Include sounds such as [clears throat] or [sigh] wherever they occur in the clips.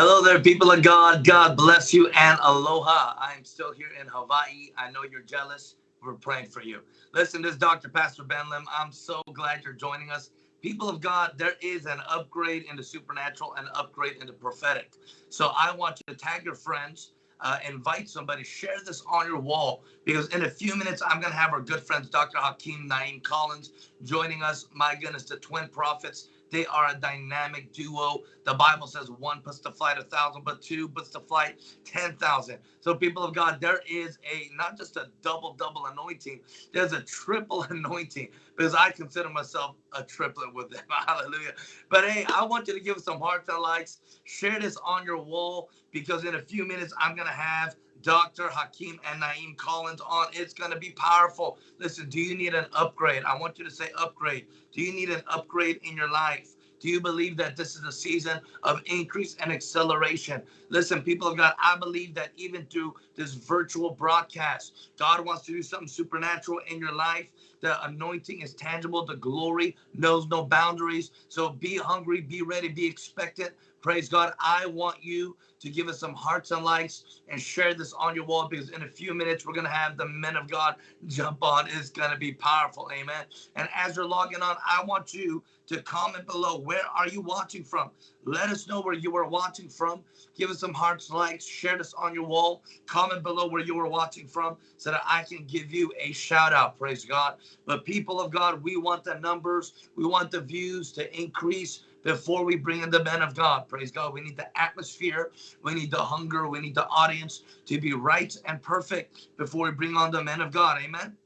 Hello there, people of God. God bless you and aloha. I am still here in Hawaii. I know you're jealous. We're praying for you. Listen, this is Dr. Pastor Ben Lim. I'm so glad you're joining us. People of God, there is an upgrade in the supernatural and upgrade in the prophetic. So I want you to tag your friends, uh, invite somebody, share this on your wall because in a few minutes, I'm going to have our good friends, Dr. Hakeem Naeem Collins, joining us. My goodness, the twin prophets they are a dynamic duo. The Bible says one puts to flight a thousand, but two puts to flight 10,000. So, people of God, there is a not just a double, double anointing, there's a triple [laughs] anointing because I consider myself a triplet with them. [laughs] Hallelujah. But hey, I want you to give some hearts and likes. Share this on your wall because in a few minutes, I'm going to have Dr. Hakeem and Naeem Collins on. It's going to be powerful. Listen, do you need an upgrade? I want you to say upgrade. Do you need an upgrade in your life? Do you believe that this is a season of increase and acceleration? Listen, people of God, I believe that even through this virtual broadcast, God wants to do something supernatural in your life. The anointing is tangible. The glory knows no boundaries. So be hungry, be ready, be expectant. Praise God. I want you to give us some hearts and likes and share this on your wall because in a few minutes we're going to have the men of God jump on. It's going to be powerful. Amen. And as you're logging on, I want you to comment below where are you watching from let us know where you are watching from give us some hearts likes share this on your wall comment below where you are watching from so that i can give you a shout out praise god but people of god we want the numbers we want the views to increase before we bring in the men of God. Praise God. We need the atmosphere. We need the hunger. We need the audience to be right and perfect before we bring on the men of God. Amen.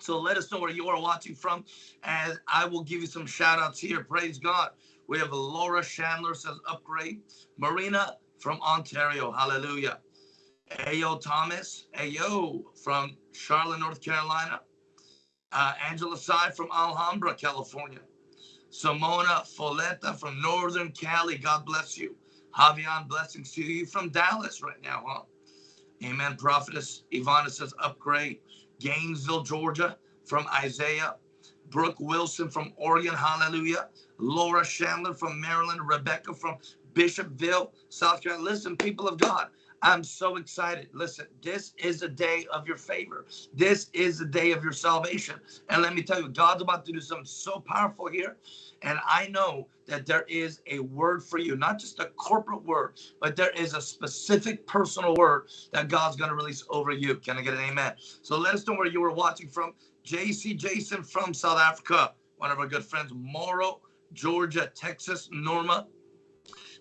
So let us know where you are watching from, and I will give you some shout outs here. Praise God. We have Laura Chandler says upgrade. Marina from Ontario. Hallelujah. Ayo Thomas. Ayo from Charlotte, North Carolina. Uh, Angela Sai from Alhambra, California. Simona Foletta from Northern Cali. God bless you. Javian, blessings to you from Dallas right now, huh? Amen. Prophetess Ivana says upgrade. Gainesville, Georgia from Isaiah. Brooke Wilson from Oregon. Hallelujah. Laura Chandler from Maryland. Rebecca from Bishopville, South Carolina. Listen, people of God, I'm so excited. Listen, this is a day of your favor. This is a day of your salvation. And let me tell you, God's about to do something so powerful here. And I know that there is a word for you, not just a corporate word, but there is a specific personal word that God's going to release over you. Can I get an amen? So let us know where you were watching from. JC Jason from South Africa, one of our good friends, Moro, Georgia, Texas, Norma,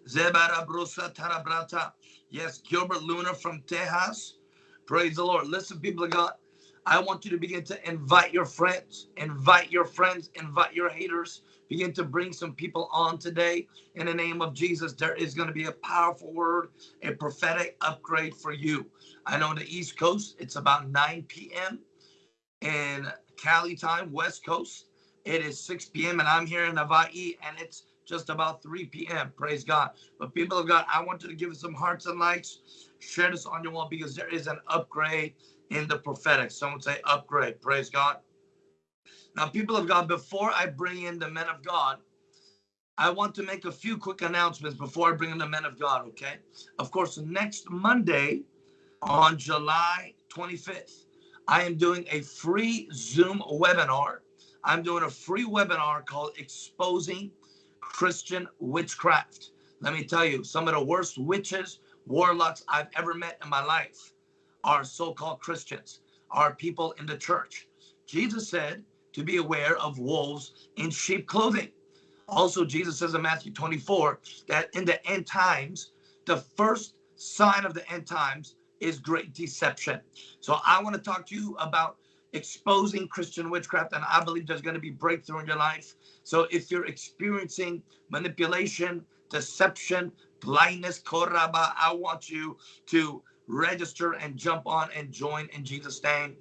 Zebara Brusa Tarabrata. Yes, Gilbert Luna from Tejas. Praise the Lord. Listen, people of God, I want you to begin to invite your friends, invite your friends, invite your haters. Begin to bring some people on today in the name of Jesus. There is going to be a powerful word, a prophetic upgrade for you. I know on the East Coast, it's about 9 p.m. in Cali time, West Coast. It is 6 p.m. and I'm here in Hawaii and it's just about 3 p.m. Praise God. But people of God, I want you to give us some hearts and likes. Share this on your wall because there is an upgrade in the prophetic. Someone say upgrade. Praise God. Now, people of God, before I bring in the men of God, I want to make a few quick announcements before I bring in the men of God, okay? Of course, next Monday on July 25th, I am doing a free Zoom webinar. I'm doing a free webinar called Exposing Christian Witchcraft. Let me tell you, some of the worst witches, warlocks I've ever met in my life are so called Christians, are people in the church. Jesus said to be aware of wolves in sheep clothing. Also, Jesus says in Matthew 24 that in the end times, the first sign of the end times is great deception. So I want to talk to you about exposing Christian witchcraft, and I believe there's going to be breakthrough in your life. So if you're experiencing manipulation, deception, blindness, koraba, I want you to register and jump on and join in Jesus' name.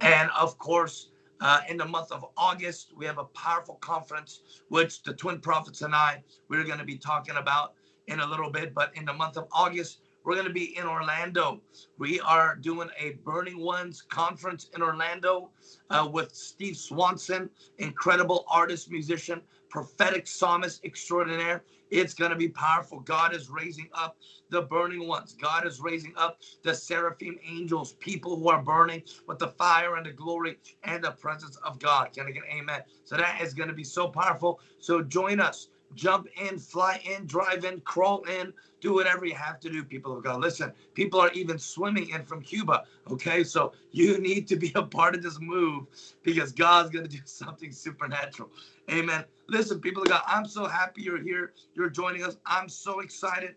And of course, uh, in the month of August, we have a powerful conference, which the twin prophets and I, we're going to be talking about in a little bit. But in the month of August, we're going to be in Orlando. We are doing a Burning Ones conference in Orlando uh, with Steve Swanson, incredible artist, musician, prophetic psalmist extraordinaire. It's going to be powerful. God is raising up the burning ones. God is raising up the seraphim angels, people who are burning with the fire and the glory and the presence of God. Can I get amen? So that is going to be so powerful. So join us. Jump in, fly in, drive in, crawl in, do whatever you have to do, people of God. Listen, people are even swimming in from Cuba. Okay, so you need to be a part of this move because God's going to do [laughs] something supernatural. Amen. Listen, people of God, I'm so happy you're here. You're joining us. I'm so excited.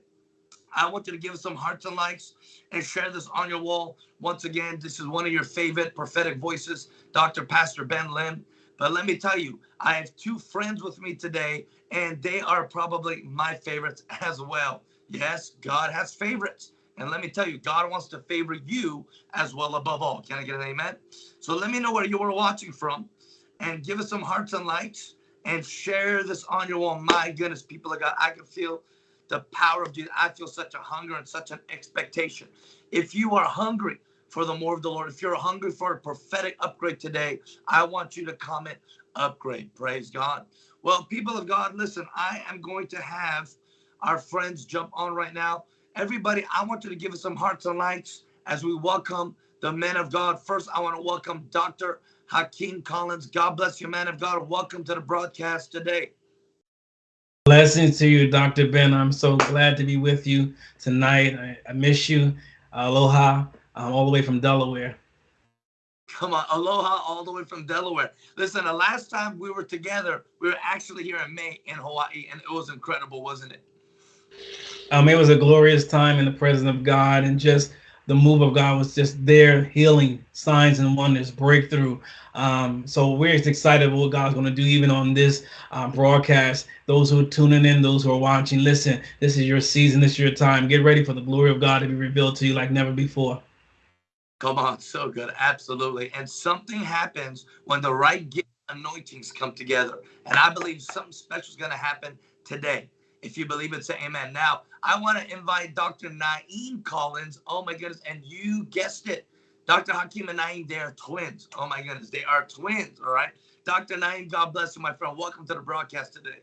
I want you to give some hearts and likes and share this on your wall. Once again, this is one of your favorite prophetic voices, Dr. Pastor Ben Lim. But let me tell you, I have two friends with me today, and they are probably my favorites as well. Yes, God has favorites. And let me tell you, God wants to favor you as well above all. Can I get an amen? So let me know where you are watching from and give us some hearts and likes and share this on your wall. My goodness, people of God, I can feel the power of Jesus. I feel such a hunger and such an expectation. If you are hungry for the more of the Lord, if you're hungry for a prophetic upgrade today, I want you to comment upgrade. Praise God. Well, people of God, listen, I am going to have our friends jump on right now. Everybody, I want you to give us some hearts and likes as we welcome the men of God. First, I want to welcome Dr. Hakeem Collins. God bless you, man of God. Welcome to the broadcast today. Blessings to you, Dr. Ben. I'm so glad to be with you tonight. I, I miss you. Aloha, um, all the way from Delaware. Come on, aloha, all the way from Delaware. Listen, the last time we were together, we were actually here in May in Hawaii, and it was incredible, wasn't it? Um, it was a glorious time in the presence of God, and just the move of God was just there, healing, signs and wonders, breakthrough. Um, so we're just excited what God's going to do even on this uh, broadcast. Those who are tuning in, those who are watching, listen, this is your season, this is your time. Get ready for the glory of God to be revealed to you like never before. Come on, so good. Absolutely. And something happens when the right gift anointings come together. And I believe something special is going to happen today. If you believe it, say amen. Now, I want to invite Dr. Naeem Collins. Oh my goodness. And you guessed it. Dr. Hakeem and Naeem, they are twins. Oh my goodness. They are twins. All right. Dr. Naeem, God bless you, my friend. Welcome to the broadcast today.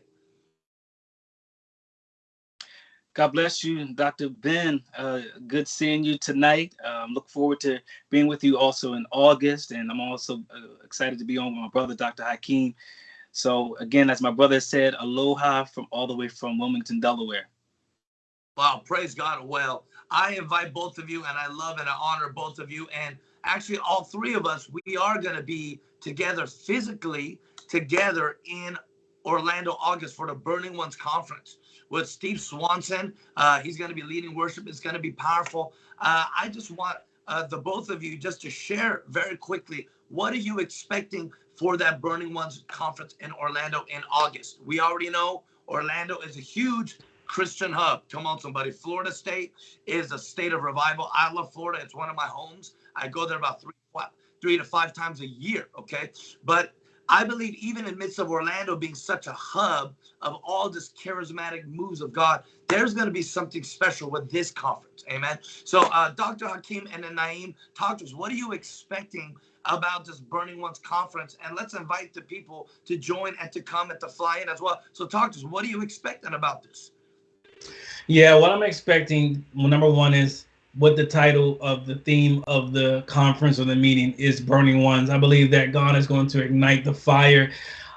God bless you, Dr. Ben. Uh, good seeing you tonight. Um, look forward to being with you also in August. And I'm also uh, excited to be on with my brother, Dr. Hakeem. So again, as my brother said, aloha from all the way from Wilmington, Delaware. Wow, praise God. Well, I invite both of you and I love and I honor both of you. And actually, all three of us, we are going to be together physically together in Orlando, August for the Burning Ones Conference with Steve Swanson. Uh, he's going to be leading worship. It's going to be powerful. Uh, I just want uh, the both of you just to share very quickly what are you expecting for that Burning Ones conference in Orlando in August. We already know Orlando is a huge Christian hub. Come on, somebody. Florida State is a state of revival. I love Florida. It's one of my homes. I go there about three, three to five times a year. Okay. But I believe even in midst of Orlando being such a hub of all this charismatic moves of God, there's going to be something special with this conference. Amen. So, uh, Dr. Hakeem and Naeem, talk to us. What are you expecting about this Burning Ones conference? And let's invite the people to join and to come and to fly in as well. So, talk to us. What are you expecting about this? Yeah, what I'm expecting, well, number one is what the title of the theme of the conference or the meeting is burning ones. I believe that God is going to ignite the fire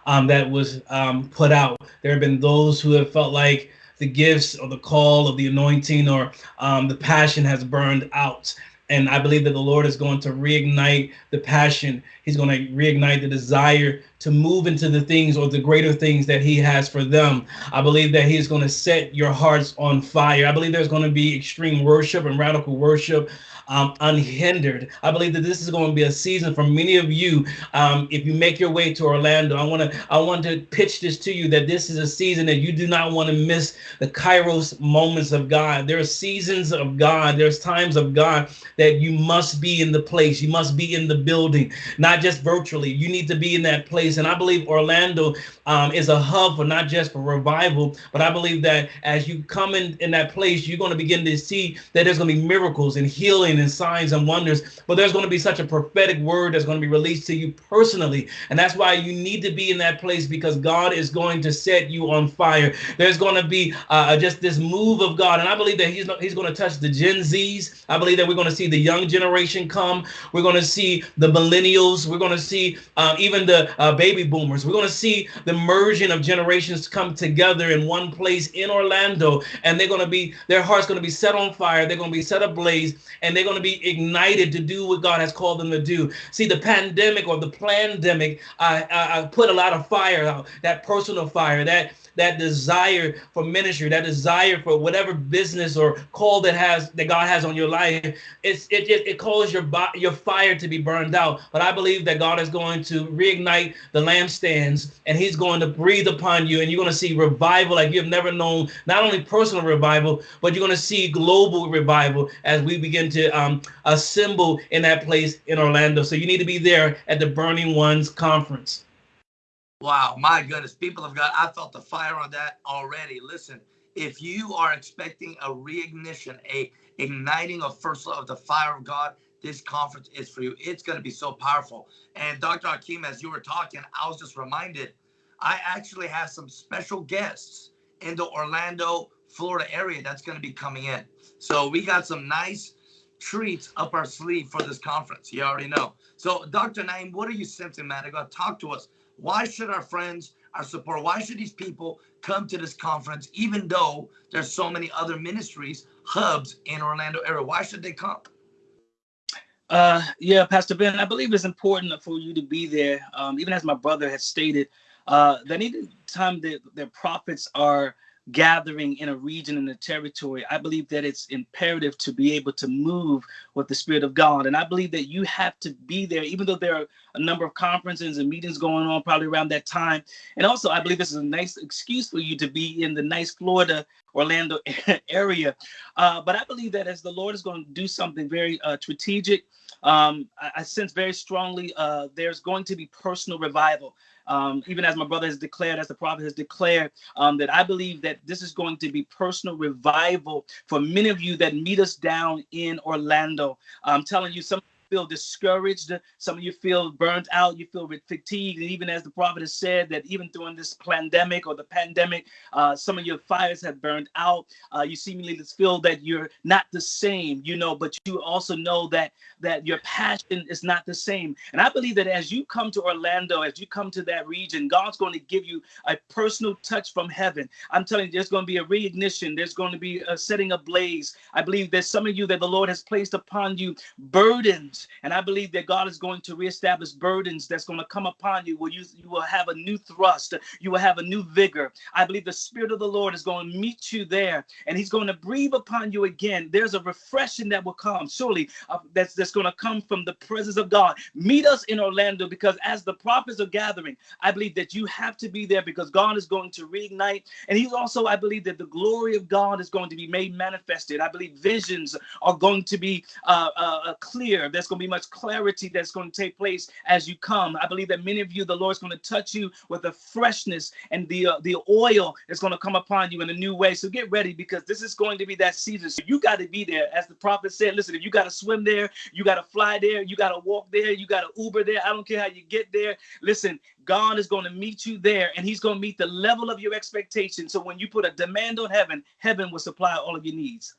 um, that was um, put out. There have been those who have felt like the gifts or the call of the anointing or um, the passion has burned out. And I believe that the Lord is going to reignite the passion. He's going to reignite the desire to move into the things or the greater things that He has for them. I believe that He's going to set your hearts on fire. I believe there's going to be extreme worship and radical worship um, unhindered. I believe that this is going to be a season for many of you. Um, if you make your way to Orlando, I want to I want to pitch this to you that this is a season that you do not want to miss the Kairos moments of God. There are seasons of God. There's times of God that you must be in the place. You must be in the building, not just virtually. You need to be in that place. And I believe Orlando um, is a hub for not just for revival, but I believe that as you come in, in that place, you're going to begin to see that there's going to be miracles and healing and signs and wonders. But there's going to be such a prophetic word that's going to be released to you personally. And that's why you need to be in that place because God is going to set you on fire. There's going to be uh, just this move of God. And I believe that He's, he's going to touch the Gen Zs. I believe that we're going to see the young generation come. We're going to see the millennials. We're going to see uh, even the uh, baby boomers. We're going to see the merging of generations come together in one place in Orlando. And they're going to be, their heart's going to be set on fire. They're going to be set ablaze and they're going to be ignited to do what God has called them to do. See, the pandemic or the pandemic uh, uh, put a lot of fire out, that personal fire, that that desire for ministry, that desire for whatever business or call that has that God has on your life, it's it it, it calls your your fire to be burned out. But I believe that God is going to reignite the lampstands and He's going to breathe upon you, and you're going to see revival like you've never known. Not only personal revival, but you're going to see global revival as we begin to um, assemble in that place in Orlando. So you need to be there at the Burning Ones conference. Wow, my goodness, people of God, I felt the fire on that already. Listen, if you are expecting a reignition, a igniting of first love the fire of God, this conference is for you. It's going to be so powerful. And Dr. Hakeem, as you were talking, I was just reminded, I actually have some special guests in the Orlando, Florida area that's going to be coming in. So we got some nice treats up our sleeve for this conference. You already know. So, Dr. Naeem, what are you sensing, man? Got talk to us why should our friends, our support, why should these people come to this conference, even though there's so many other ministries, hubs in Orlando area? Why should they come? Uh, yeah, Pastor Ben, I believe it's important for you to be there. Um, even as my brother has stated, uh, that any time that the prophets are gathering in a region in a territory, I believe that it's imperative to be able to move with the Spirit of God. And I believe that you have to be there, even though there are a number of conferences and meetings going on probably around that time. And also, I believe this is a nice excuse for you to be in the nice Florida, Orlando [laughs] area. Uh, but I believe that as the Lord is going to do something very uh, strategic, um, I, I, sense very strongly uh, there's going to be personal revival um, even as my brother has declared, as the prophet has declared, um, that I believe that this is going to be personal revival for many of you that meet us down in Orlando. I'm telling you, some feel discouraged. Some of you feel burnt out. You feel fatigued. And even as the prophet has said, that even during this pandemic or the pandemic, uh, some of your fires have burned out. Uh, you seemingly feel that you're not the same, you know, but you also know that that your passion is not the same. And I believe that as you come to Orlando, as you come to that region, God's going to give you a personal touch from heaven. I'm telling you, there's going to be a reignition. There's going to be a setting ablaze. I believe there's some of you that the Lord has placed upon you burdens and I believe that God is going to reestablish burdens that's going to come upon you where you, you will have a new thrust. You will have a new vigor. I believe the Spirit of the Lord is going to meet you there and He's going to breathe upon you again. There's a refreshing that will come, surely, uh, that's, that's going to come from the presence of God. Meet us in Orlando because as the prophets are gathering, I believe that you have to be there because God is going to reignite. And He's also, I believe that the glory of God is going to be made manifested. I believe visions are going to be uh, uh, uh clear. There's going to be much clarity that's going to take place as you come. I believe that many of you, the Lord's going to touch you with the freshness and the uh, the oil is going to come upon you in a new way. So get ready because this is going to be that season. So you got to be there. As the prophet said, listen, if you got to swim there, you got to fly there, you got to walk there, you got to Uber there. I don't care how you get there. Listen, God is going to meet you there and he's going to meet the level of your expectation. So when you put a demand on heaven, heaven will supply all of your needs.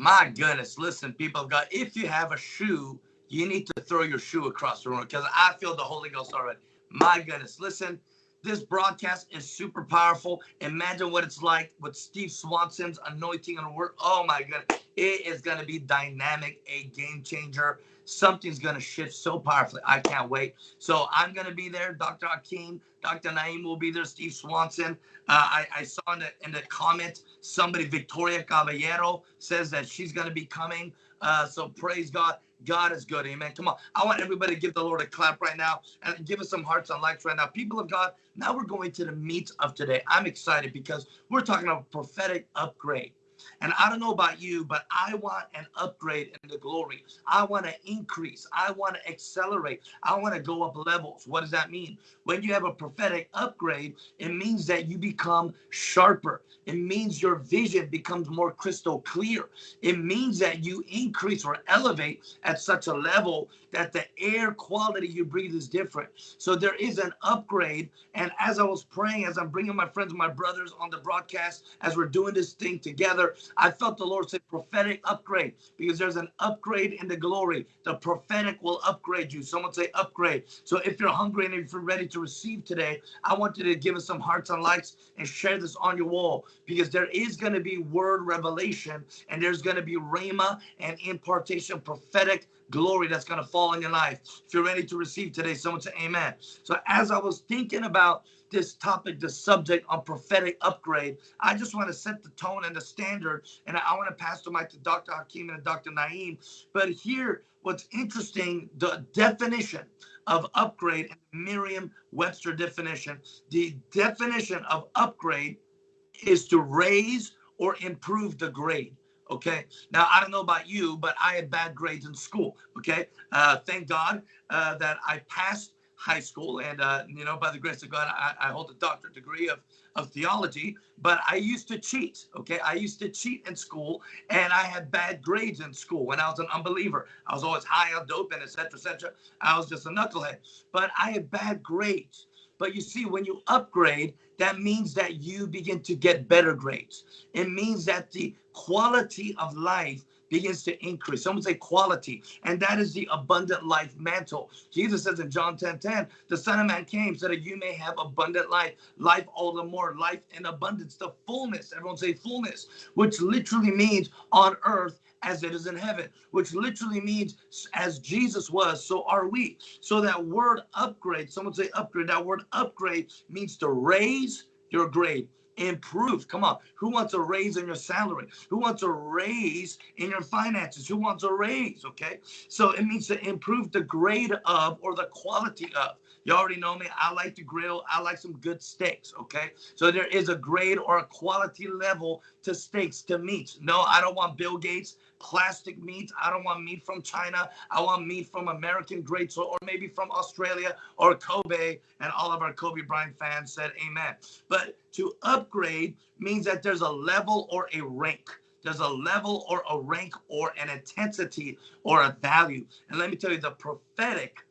My goodness, listen, people of God, if you have a shoe, you need to throw your shoe across the room because I feel the Holy Ghost already. My goodness, listen, this broadcast is super powerful. Imagine what it's like with Steve Swanson's anointing and work. Oh my God, it is going to be dynamic, a game changer. Something's going to shift so powerfully. I can't wait. So I'm going to be there. Dr. Hakeem, Dr. Naeem will be there. Steve Swanson. Uh, I, I, saw in the, in the comment somebody, Victoria Caballero, says that she's going to be coming. Uh, so praise God. God is good. Amen. Come on. I want everybody to give the Lord a clap right now and give us some hearts and likes right now. People of God, now we're going to the meat of today. I'm excited because we're talking about prophetic upgrade. And I don't know about you, but I want an upgrade in the glory. I want to increase. I want to accelerate. I want to go up levels. What does that mean? When you have a prophetic upgrade, it means that you become sharper. It means your vision becomes more crystal clear. It means that you increase or elevate at such a level that the air quality you breathe is different. So there is an upgrade. And as I was praying, as I'm bringing my friends, my brothers on the broadcast, as we're doing this thing together, I felt the Lord say prophetic upgrade because there's an upgrade in the glory. The prophetic will upgrade you. Someone say upgrade. So if you're hungry and if you're ready to receive today, I want you to give us some hearts and likes and share this on your wall because there is going to be word revelation and there's going to be rhema and impartation, prophetic glory that's going to fall in your life. If you're ready to receive today, someone say amen. So as I was thinking about this topic, this subject on prophetic upgrade, I just want to set the tone and the standard. And I want to pass the mic to Dr. Hakeem and Dr. Naeem. But here, what's interesting, the definition of upgrade in Merriam-Webster definition, the definition of upgrade is to raise or improve the grade. Okay. Now, I don't know about you, but I had bad grades in school. Okay. Uh, thank God uh, that I passed high school. And, uh, you know, by the grace of God, I, I hold a doctorate degree of, of theology, but I used to cheat. Okay. I used to cheat in school and I had bad grades in school when I was an unbeliever. I was always high on dope and et cetera, et cetera. I was just a knucklehead, but I had bad grades. But you see, when you upgrade, that means that you begin to get better grades. It means that the quality of life begins to increase. Someone say quality. And that is the abundant life mantle. Jesus says in John 10 10, the Son of Man came so that you may have abundant life, life all the more, life in abundance, the fullness. Everyone say fullness, which literally means on earth as it is in heaven, which literally means as Jesus was, so are we. So that word upgrade, someone say upgrade, that word upgrade means to raise your grade improve. Come on. Who wants a raise in your salary? Who wants a raise in your finances? Who wants a raise? Okay. So it means to improve the grade of or the quality of. You already know me. I like to grill. I like some good steaks. Okay. So there is a grade or a quality level to steaks, to meats. No, I don't want Bill Gates plastic meat. I don't want meat from China. I want meat from American greats or, or maybe from Australia or Kobe. And all of our Kobe Bryant fans said amen. But to upgrade means that there's a level or a rank. There's a level or a rank or an intensity or a value. And let me tell you, the prophetic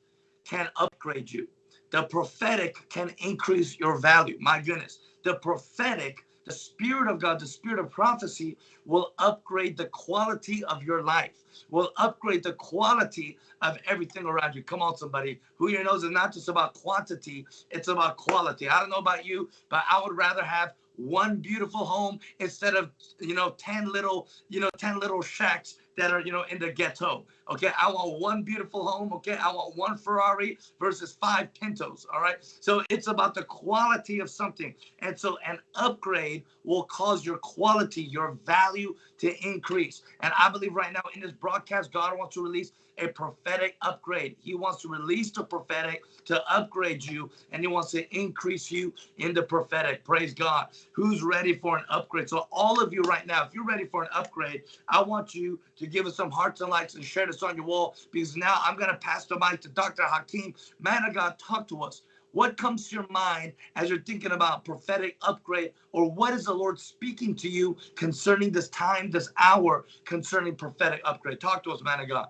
can upgrade you. The prophetic can increase your value. My goodness. The prophetic the Spirit of God, the Spirit of prophecy, will upgrade the quality of your life, will upgrade the quality of everything around you. Come on, somebody. Who you knows is not just about quantity, it's about quality. I don't know about you, but I would rather have one beautiful home instead of you know 10 little you know 10 little shacks that are you know in the ghetto okay? I want one beautiful home okay? I want one ferrari versus five pintos all right? So it's about the quality of something. And so an upgrade will cause your quality your value to increase. And i believe right now in this broadcast god wants to release a prophetic upgrade. He wants to release the prophetic to upgrade you, and he wants to increase you in the prophetic. Praise God. Who's ready for an upgrade? So, all of you right now, if you're ready for an upgrade, I want you to give us some hearts and likes and share this on your wall because now I'm going to pass the mic to Dr. Hakeem. Man of God, talk to us. What comes to your mind as you're thinking about prophetic upgrade, or what is the Lord speaking to you concerning this time, this hour, concerning prophetic upgrade? Talk to us, man of God.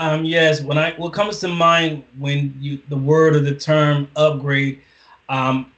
Um, yes, when I what comes to mind when you the word or the term upgrade, um,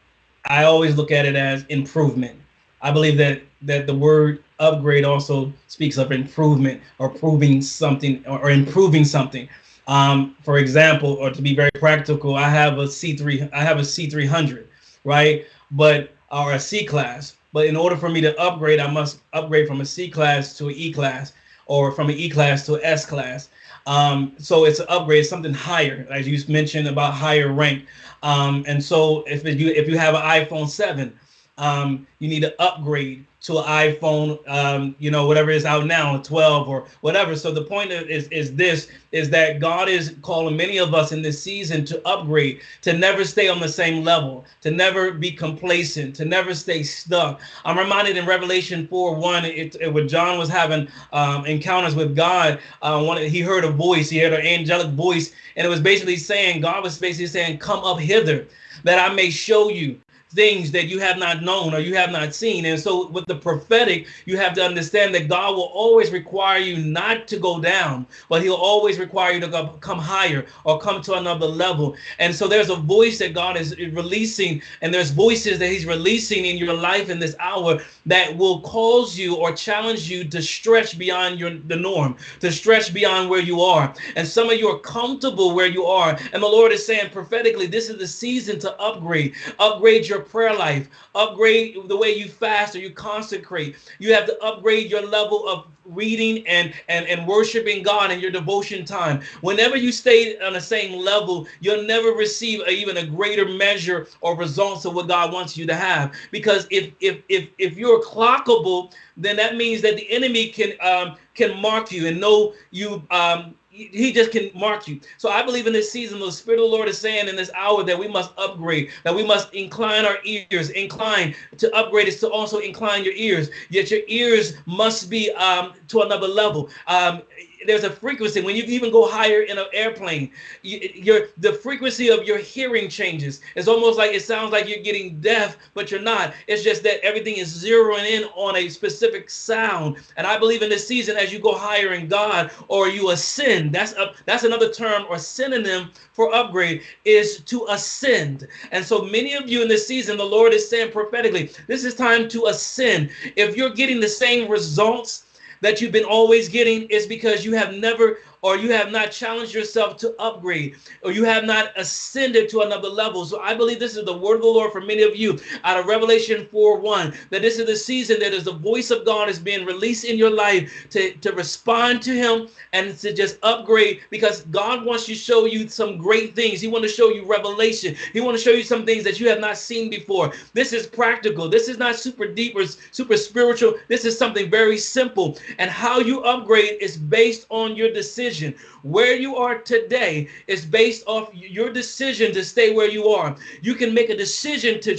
I always look at it as improvement. I believe that that the word upgrade also speaks of improvement or proving something or, or improving something. Um, for example, or to be very practical, I have a C3, I have a C300, right? But or a C class. But in order for me to upgrade, I must upgrade from a C class to an E class, or from an E class to an S class. Um, so it's an upgrade, something higher, as you mentioned about higher rank. Um, and so if you if you have an iPhone 7, um, you need to upgrade to an iPhone, um, you know, whatever is out now, 12 or whatever. So the point is, is this, is that God is calling many of us in this season to upgrade, to never stay on the same level, to never be complacent, to never stay stuck. I'm reminded in Revelation 4, 1, it, it when John was having um, encounters with God, uh, one, he heard a voice, he heard an angelic voice, and it was basically saying, God was basically saying, come up hither that I may show you things that you have not known or you have not seen. And so with the prophetic, you have to understand that God will always require you not to go down, but he'll always require you to come higher or come to another level. And so there's a voice that God is releasing and there's voices that he's releasing in your life in this hour that will cause you or challenge you to stretch beyond your the norm, to stretch beyond where you are. And some of you are comfortable where you are. And the Lord is saying prophetically, this is the season to upgrade, upgrade your prayer life, upgrade the way you fast or you consecrate. You have to upgrade your level of reading and and and worshiping God in your devotion time. Whenever you stay on the same level, you'll never receive a, even a greater measure or results of what God wants you to have. Because if if if if you're clockable, then that means that the enemy can um can mark you and know you um he just can mark you. So I believe in this season, the Spirit of the Lord is saying in this hour that we must upgrade, that we must incline our ears. Incline to upgrade is to also incline your ears. Yet your ears must be um, to another level. Um, there's a frequency when you even go higher in an airplane you, the frequency of your hearing changes. It's almost like it sounds like you're getting deaf but you're not. It's just that everything is zeroing in on a specific sound. And i believe in this season as you go higher in god or you ascend that's a that's another term or synonym for upgrade is to ascend. And so many of you in this season the lord is saying prophetically this is time to ascend. If you're getting the same results that you've been always getting is because you have never or you have not challenged yourself to upgrade, or you have not ascended to another level. So I believe this is the word of the Lord for many of you out of Revelation 4 1, that this is the season that is the voice of God is being released in your life to, to respond to Him and to just upgrade because God wants to show you some great things. He wants to show you revelation. He wants to show you some things that you have not seen before. This is practical. This is not super deep or super spiritual. This is something very simple. And how you upgrade is based on your decision decision. Where you are today is based off your decision to stay where you are. You can make a decision to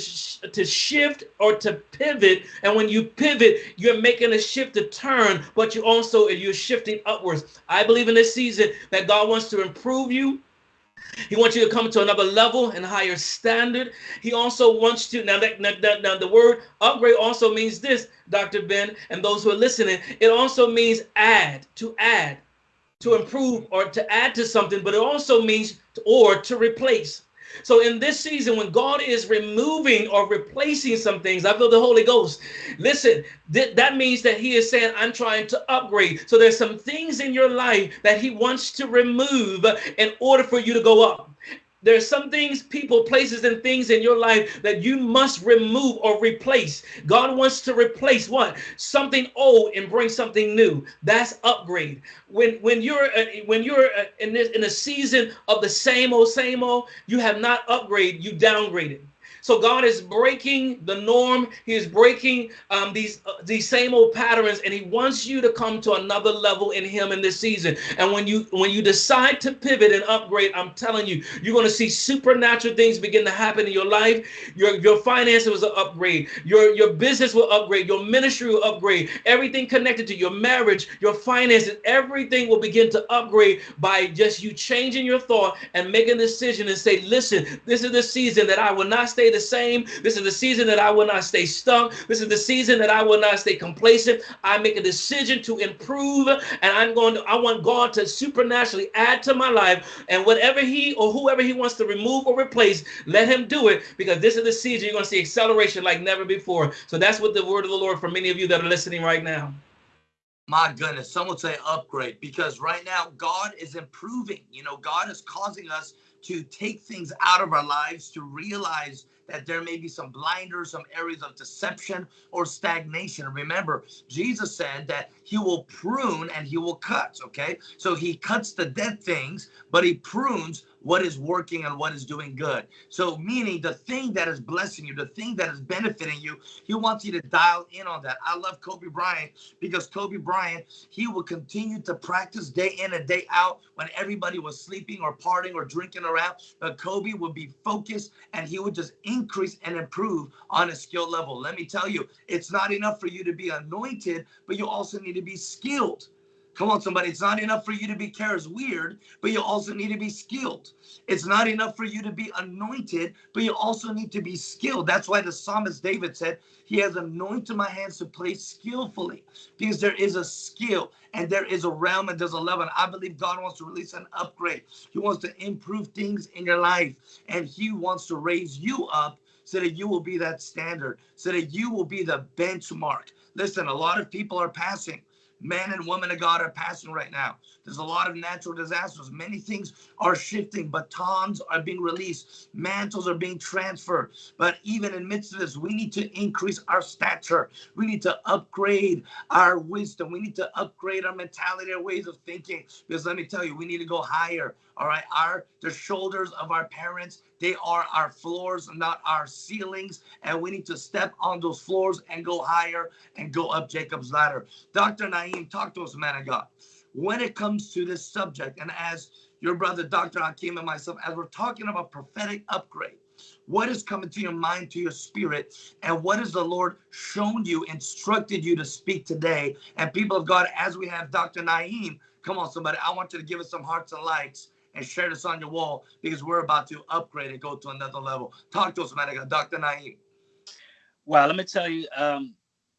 to shift or to pivot, and when you pivot, you're making a shift to turn, but you also you're shifting upwards. I believe in this season that God wants to improve you. He wants you to come to another level and higher standard. He also wants to now that, now, now the word upgrade also means this, Dr. Ben, and those who are listening. It also means add, to add to improve or to add to something, but it also means to, or to replace. So in this season, when God is removing or replacing some things, I feel the Holy Ghost. Listen, th- that means that He is saying, I'm trying to upgrade. So there's some things in your life that He wants to remove in order for you to go up. There's some things, people, places, and things in your life that you must remove or replace. God wants to replace what? Something old and bring something new. That's upgrade. When when you're uh, when you're uh, in this in a season of the same old same old, you have not upgraded, you downgraded. So God is breaking the norm. He is breaking um, these uh, these same old patterns, and He wants you to come to another level in Him in this season. And when you when you decide to pivot and upgrade, I'm telling you, you're going to see supernatural things begin to happen in your life. Your your finances will upgrade. Your your business will upgrade. Your ministry will upgrade. Everything connected to your marriage, your finances, everything will begin to upgrade by just you changing your thought and making a decision and say, listen, this is the season that I will not stay the same. This is the season that I will not stay stuck. This is the season that I will not stay complacent. I make a decision to improve, and I'm going to, I want God to supernaturally add to my life. And whatever He or whoever He wants to remove or replace, let Him do it because this is the season you're going to see acceleration like never before. So that's what the word of the Lord for many of you that are listening right now. My goodness, some would say upgrade because right now God is improving. You know, God is causing us to take things out of our lives to realize that there may be some blinders, some areas of deception or stagnation. Remember, Jesus said that he will prune and he will cut, okay? So he cuts the dead things, but he prunes what is working and what is doing good. So, meaning the thing that is blessing you, the thing that is benefiting you, he wants you to dial in on that. I love Kobe Bryant because Kobe Bryant, he will continue to practice day in and day out when everybody was sleeping or partying or drinking around. But Kobe would be focused and he would just increase and improve on a skill level. Let me tell you, it's not enough for you to be anointed, but you also need to be skilled. Come on, somebody. It's not enough for you to be cares weird, but you also need to be skilled. It's not enough for you to be anointed, but you also need to be skilled. That's why the psalmist David said, He has anointed my hands to play skillfully, because there is a skill and there is a realm and there's a level. And I believe God wants to release an upgrade. He wants to improve things in your life, and He wants to raise you up so that you will be that standard, so that you will be the benchmark. Listen, a lot of people are passing men and women of God are passing right now. There's a lot of natural disasters. Many things are shifting. Batons are being released. Mantles are being transferred. But even in midst of this, we need to increase our stature. We need to upgrade our wisdom. We need to upgrade our mentality, our ways of thinking. Because let me tell you, we need to go higher. All right. Our the shoulders of our parents, they are our floors, not our ceilings. And we need to step on those floors and go higher and go up Jacob's ladder. Dr. Naeem, talk to us, man of God when it comes to this subject, and as your brother Dr. Hakeem and myself, as we're talking about prophetic upgrade, what is coming to your mind, to your spirit, and what has the Lord shown you, instructed you to speak today? And people of God, as we have Dr. Naeem, come on, somebody, I want you to give us some hearts and likes and share this on your wall because we're about to upgrade and go to another level. Talk to us, man. Dr. Naeem. Well, let me tell you, um,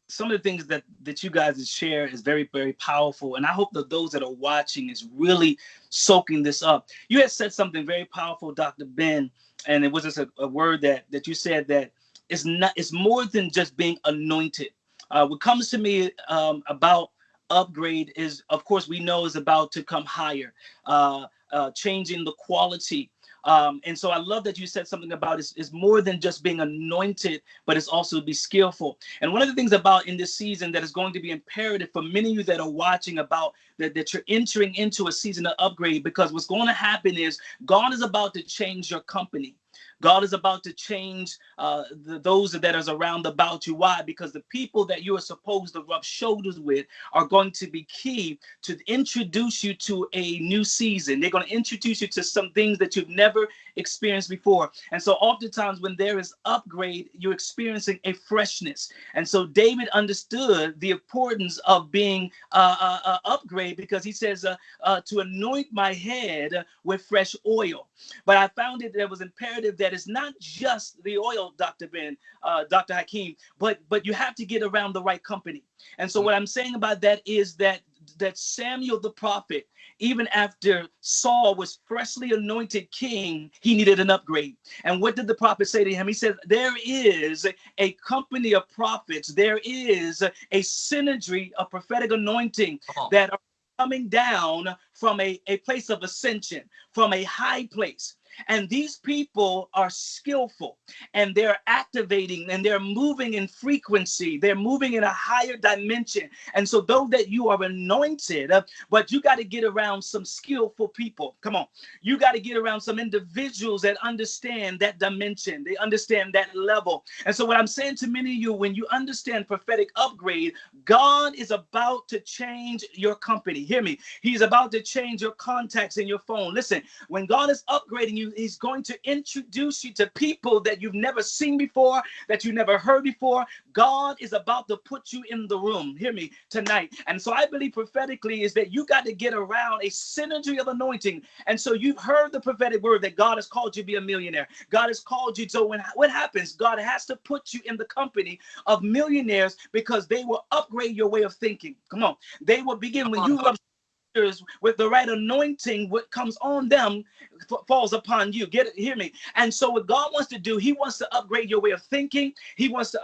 some of the things that that you guys share is very very powerful and i hope that those that are watching is really soaking this up you had said something very powerful dr ben and it was just a, a word that that you said that it's not it's more than just being anointed uh, what comes to me um, about upgrade is of course we know is about to come higher uh, uh, changing the quality um, and so I love that you said something about it's, more than just being anointed, but it's also be skillful. And one of the things about in this season that is going to be imperative for many of you that are watching about that, that you're entering into a season of upgrade because what's going to happen is God is about to change your company. God is about to change uh, the, those that is around about you. Why? Because the people that you are supposed to rub shoulders with are going to be key to introduce you to a new season. They're going to introduce you to some things that you've never experienced before. And so oftentimes when there is upgrade, you're experiencing a freshness. And so David understood the importance of being uh, uh, uh upgrade because he says uh, uh, to anoint my head with fresh oil. But I found it that was imperative that it's not just the oil, Dr. Ben, uh, Dr. Hakeem, but but you have to get around the right company. And so what I'm saying about that is that that Samuel the prophet, even after Saul was freshly anointed king, he needed an upgrade. And what did the prophet say to him? He said, There is a company of prophets, there is a synergy of prophetic anointing that are coming down from a, a place of ascension, from a high place. And these people are skillful and they're activating and they're moving in frequency. They're moving in a higher dimension. And so, though that you are anointed, uh, but you got to get around some skillful people. Come on. You got to get around some individuals that understand that dimension, they understand that level. And so, what I'm saying to many of you, when you understand prophetic upgrade, God is about to change your company. Hear me. He's about to change your contacts in your phone. Listen, when God is upgrading you, you, he's going to introduce you to people that you've never seen before, that you never heard before. God is about to put you in the room. Hear me tonight. And so I believe prophetically is that you got to get around a synergy of anointing. And so you've heard the prophetic word that God has called you to be a millionaire. God has called you. So when what happens? God has to put you in the company of millionaires because they will upgrade your way of thinking. Come on. They will begin when you with the right anointing, what comes on them falls upon you. Get it, hear me. And so, what God wants to do, He wants to upgrade your way of thinking. He wants to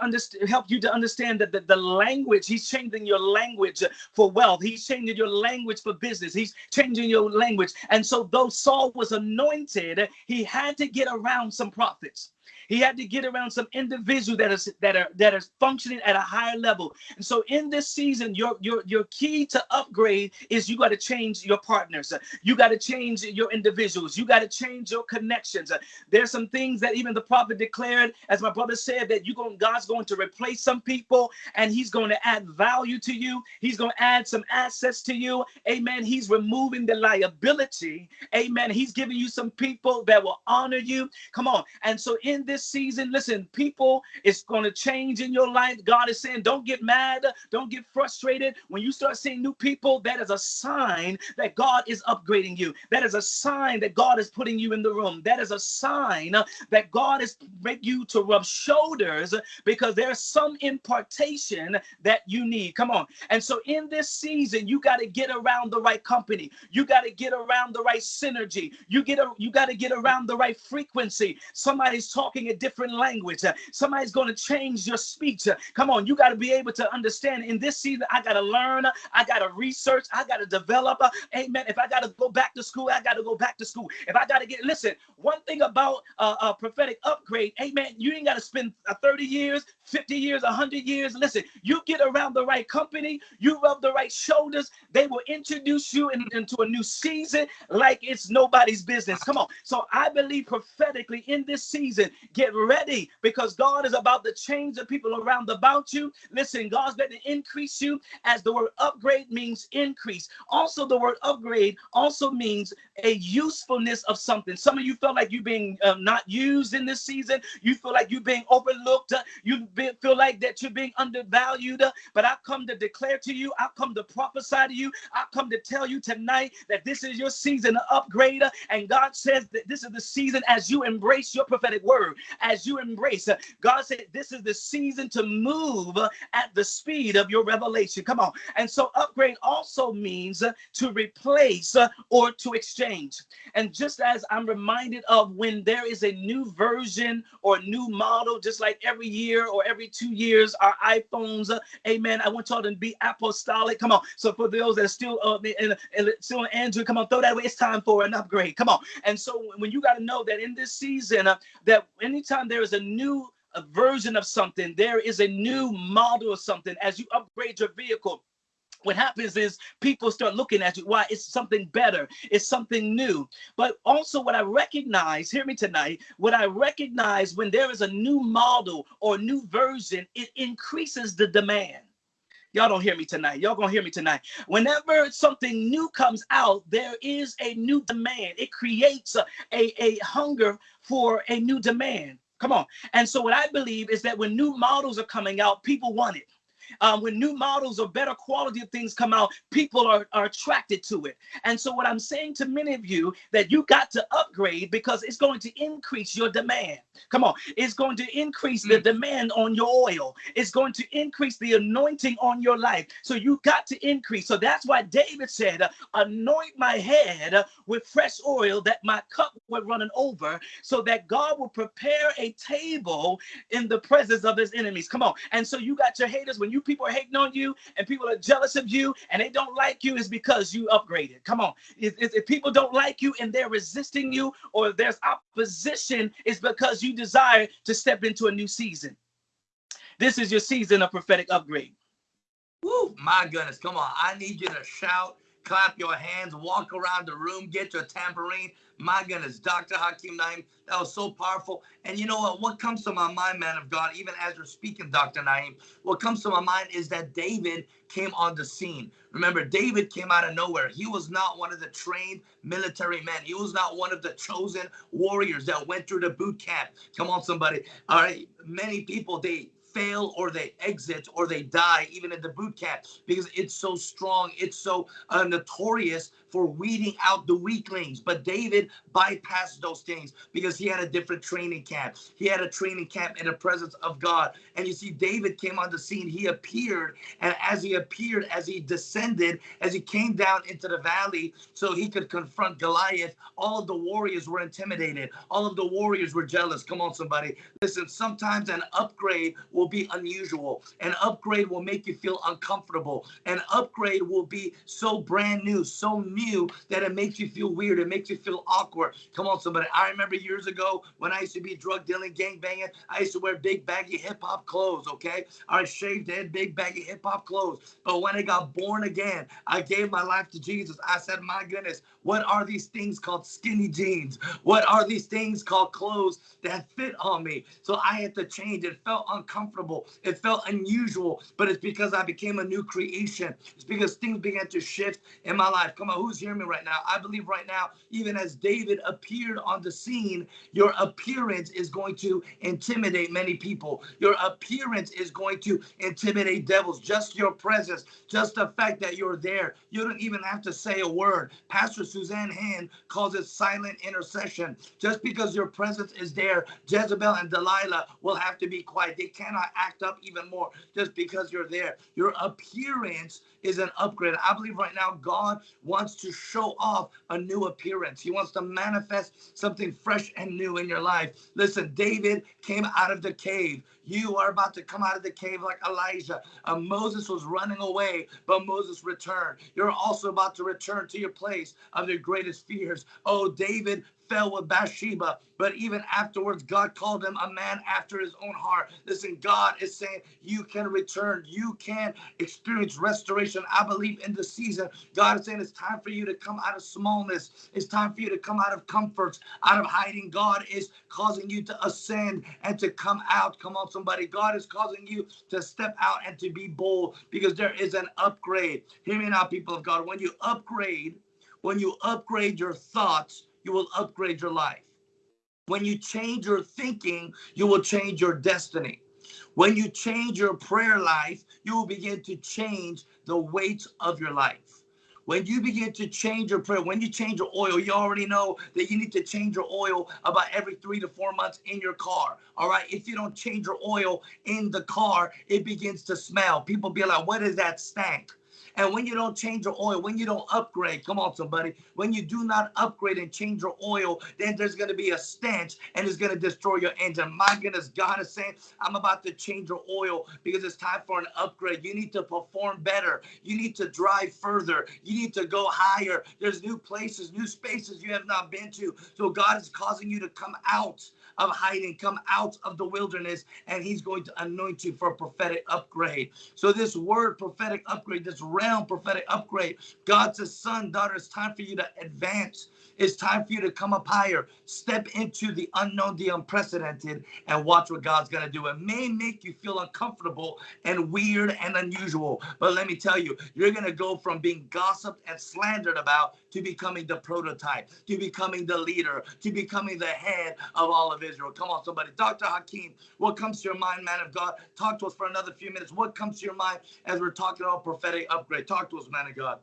help you to understand that the, the language. He's changing your language for wealth. He's changing your language for business. He's changing your language. And so, though Saul was anointed, he had to get around some prophets. He had to get around some individual that is that are that is functioning at a higher level. And so in this season, your your your key to upgrade is you got to change your partners. You got to change your individuals. You You got to change your connections. Uh, there's some things that even the prophet declared, as my brother said, that you going God's going to replace some people and He's going to add value to you. He's going to add some assets to you. Amen. He's removing the liability. Amen. He's giving you some people that will honor you. Come on. And so in this season, listen, people, it's going to change in your life. God is saying, don't get mad, don't get frustrated. When you start seeing new people, that is a sign that God is upgrading you. That is a sign that God is putting you in the room. That is a sign that God is making you to rub shoulders because there's some impartation that you need. Come on. And so in this season, you got to get around the right company. You got to get around the right synergy. You get a, you got to get around the right frequency. Somebody's talking a different language. Somebody's going to change your speech. Come on, you got to be able to understand in this season, I got to learn, I got to research, I got to develop. Amen. If I got to go back to school, I got to go back to school. If I got to get, listen, one thing about uh, a prophetic upgrade, amen, you ain't got to spend uh, 30 years, 50 years, 100 years. Listen, you get around the right company, you rub the right shoulders, they will introduce you in, into a new season like it's nobody's business. Come on. So I believe prophetically in this season, get ready because God is about to change the people around about you. Listen, God's going to increase you as the word upgrade means increase. Also, the word upgrade also means a usefulness of something. Some of you feel like you're being um, not used in this season. You feel like you're being overlooked. Uh, feel like that you're being undervalued. Uh, but I come to declare to you, I come to prophesy to you, I come to tell you tonight that this is your season of upgrade. Uh, and God says that this is the season as you embrace your prophetic word, as you embrace. Uh, God said this is the season to move at the speed of your revelation. Come on. And so upgrade also means to replace or to exchange. And just as I'm reminded of when there is a new version or new model, just like every year or every two years, our iPhones, uh, amen. I want y'all to be apostolic. Come on. So for those that are still uh, in, in, still on Android, come on, throw that away. It's time for an upgrade. Come on. And so when you got to know that in this season, uh, that anytime there is a new a version of something, there is a new model of something as you upgrade your vehicle what happens is people start looking at you why it's something better it's something new but also what i recognize hear me tonight what i recognize when there is a new model or new version it increases the demand Y'all don't hear me tonight. Y'all gonna hear me tonight. Whenever something new comes out, there is a new demand. It creates a, a, a hunger for a new demand. Come on. And so what I believe is that when new models are coming out, people want it um, when new models or better quality of things come out, people are, are attracted to it. And so what I'm saying to many of you that you got to upgrade because it's going to increase your demand. Come on, it's going to increase the mm. demand on your oil. It's going to increase the anointing on your life. So you got to increase. So that's why David said, anoint my head with fresh oil that my cup would running over so that God will prepare a table in the presence of his enemies. Come on. And so you got your haters when you people are hating on you and people are jealous of you and they don't like you is because you upgraded. Come on. If, if, people don't like you and they're resisting you or there's opposition, it's because you desire to step into a new season. This is your season of prophetic upgrade. Woo, my goodness. Come on. I need you to shout, clap your hands, walk around the room, get your tambourine. My goodness, Dr. Hakeem Naeem, that was so powerful. And you know what? What comes to my mind, man of God, even as you're speaking, Dr. Naeem, what comes to my mind is that David came on the scene. Remember, David came out of nowhere. He was not one of the trained military men. He was not one of the chosen warriors that went through the boot camp. Come on, somebody. All right. Many people, they fail or they exit or they die even in the boot camp because it's so strong it's so uh, notorious for weeding out the weaklings. But david bypassed those things because he had a different training camp. He had a training camp in the presence of god. And you see david came on the scene. He appeared and as he appeared as he descended as he came down into the valley so he could confront goliath all of the warriors were intimidated. All of the warriors were jealous. Come on somebody. Listen sometimes an upgrade will will be unusual. An upgrade will make you feel uncomfortable. An upgrade will be so brand new, so new that it makes you feel weird. It makes you feel awkward. Come on, somebody. I remember years ago when I used to be drug dealing, gang banging, I used to wear big baggy hip hop clothes, okay? I shaved head, big baggy hip hop clothes. But when I got born again, I gave my life to Jesus. I said, my goodness, what are these things called skinny jeans? What are these things called clothes that fit on me? So I had to change. It felt uncomfortable. It felt unusual, but it's because I became a new creation. It's because things began to shift in my life. Come on, who's hearing me right now? I believe right now, even as David appeared on the scene, your appearance is going to intimidate many people. Your appearance is going to intimidate devils. Just your presence, just the fact that you're there. You don't even have to say a word. Pastor Suzanne Hand calls it silent intercession. Just because your presence is there, Jezebel and Delilah will have to be quiet. They cannot act up even more just because you're there. Your appearance is an upgrade. I believe right now God wants to show off a new appearance. He wants to manifest something fresh and new in your life. Listen, David came out of the cave. You are about to come out of the cave like Elijah. Uh, Moses was running away, but Moses returned. You're also about to return to your place of your greatest fears. Oh, David fell with Bathsheba, but even afterwards, God called him a man after his own heart. Listen, God is saying you can return, you can experience restoration. I believe in the season, God is saying it's time for you to come out of smallness, it's time for you to come out of comforts, out of hiding. God is causing you to ascend and to come out. Come on, somebody. God is causing you to step out and to be bold because there is an upgrade. Hear me now, people of God. When you upgrade, when you upgrade your thoughts, you will upgrade your life. When you change your thinking, you will change your destiny. When you change your prayer life, you will begin to change the weight of your life. When you begin to change your prayer, when you change your oil, you already know that you need to change your oil about every three to four months in your car. All right. If you don't change your oil in the car, it begins to smell. People be like, what is that stank? And when you don't change your oil, when you don't upgrade, come on, somebody, when you do not upgrade and change your oil, then there's going to be a stench and it's going to destroy your engine. My goodness, God is saying, I'm about to change your oil because it's time for an upgrade. You need to perform better. You need to drive further. You need to go higher. There's new places, new spaces you have not been to. So God is causing you to come out of hiding, come out of the wilderness, and he's going to anoint you for a prophetic upgrade. So this word prophetic upgrade, this realm prophetic upgrade, God says, son, daughter, it's time for you to advance. It's time for you to come up higher, step into the unknown, the unprecedented, and watch what God's going to do. It may make you feel uncomfortable and weird and unusual, but let me tell you, you're going to go from being gossiped and slandered about to becoming the prototype, to becoming the leader, to becoming the head of all of Israel. Come on, somebody. Dr. Hakeem, what comes to your mind, man of God? Talk to us for another few minutes. What comes to your mind as we're talking about prophetic upgrade? Talk to us, man of God.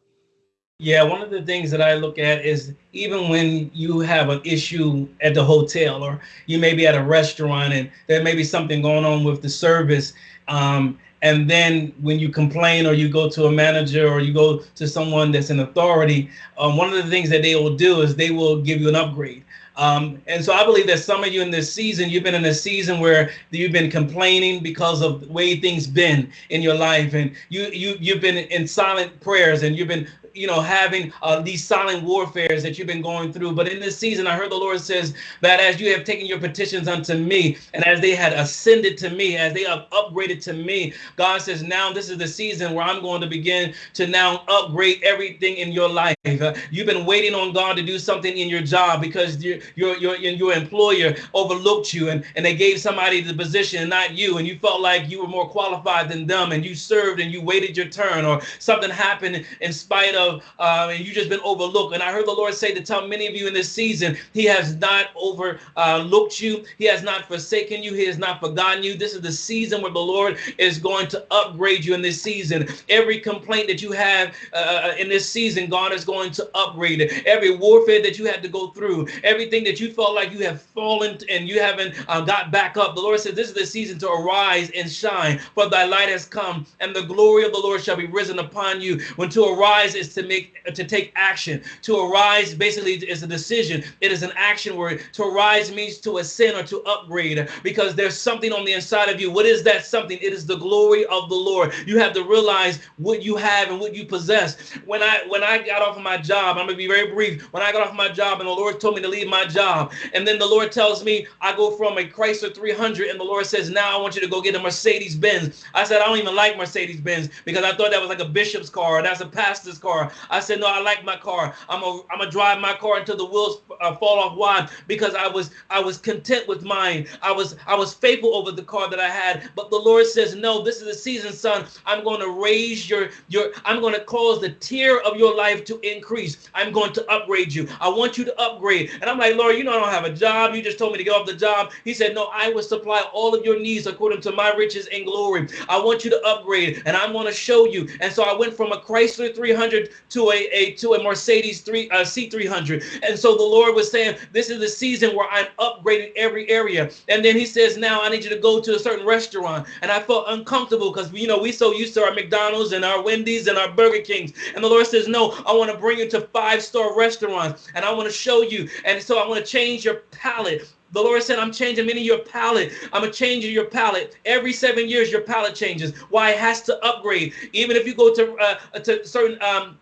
Yeah, one of the things that I look at is even when you have an issue at the hotel or you may be at a restaurant and there may be something going on with the service. Um, and then when you complain or you go to a manager or you go to someone that's in authority, um, one of the things that they will do is they will give you an upgrade. Um, and so I believe that some of you in this season, you've been in a season where you've been complaining because of the way things been in your life, and you you you've been in silent prayers, and you've been you know, having uh, these silent warfares that you've been going through. But in this season, I heard the Lord says that as you have taken your petitions unto me, and as they had ascended to me, as they have upgraded to me, God says, now this is the season where I'm going to begin to now upgrade everything in your life. Uh, you've been waiting on God to do something in your job because your your your, your employer overlooked you and, and they gave somebody the position and not you, and you felt like you were more qualified than them, and you served and you waited your turn, or something happened in spite of of uh, and you just been overlooked. And I heard the Lord say to tell many of you in this season, He has not overlooked uh, you. He has not forsaken you. He has not forgotten you. This is the season where the Lord is going to upgrade you in this season. Every complaint that you have uh, uh in this season, God is going to upgrade it. Every warfare that you had to go through, everything that you felt like you have fallen and you haven't uh, got back up, the Lord says, This is the season to arise and shine, for thy light has come, and the glory of the Lord shall be risen upon you. When to arise is to make to take action. To arise basically is a decision. It is an action word. To arise means to ascend or to upgrade because there's something on the inside of you. What is that something? It is the glory of the Lord. You have to realize what you have and what you possess. When I when I got off of my job, I'm gonna be very brief. When I got off my job and the Lord told me to leave my job, and then the Lord tells me I go from a Chrysler 300, and the Lord says, now I want you to go get a Mercedes Benz. I said I don't even like Mercedes Benz because I thought that was like a bishop's car. That's a pastor's car. I said no, I like my car. I'm a I'm gonna drive my car until the wheels uh, fall off. Why? Because I was I was content with mine. I was I was faithful over the car that I had. But the Lord says, no, this is the season, son. I'm going to raise your your. I'm going to cause the tier of your life to increase. I'm going to upgrade you. I want you to upgrade. And I'm like, Lord, you know I don't have a job. You just told me to get off the job. He said, no, I will supply all of your needs according to my riches and glory. I want you to upgrade, and I'm going to show you. And so I went from a Chrysler 300 to a, a to a Mercedes 3 uh, C300. And so the Lord was saying, this is the season where I'm upgrading every area. And then he says, now I need you to go to a certain restaurant. And I felt uncomfortable because, you know, we so used to our McDonald's and our Wendy's and our Burger Kings. And the Lord says, no, I want to bring you to five-star restaurants and I want to show you. And so I want to change your palate. The Lord said, I'm changing many your palate. I'm a changing your palate. Every seven years, your palate changes. Why? It has to upgrade. Even if you go to uh, to certain um,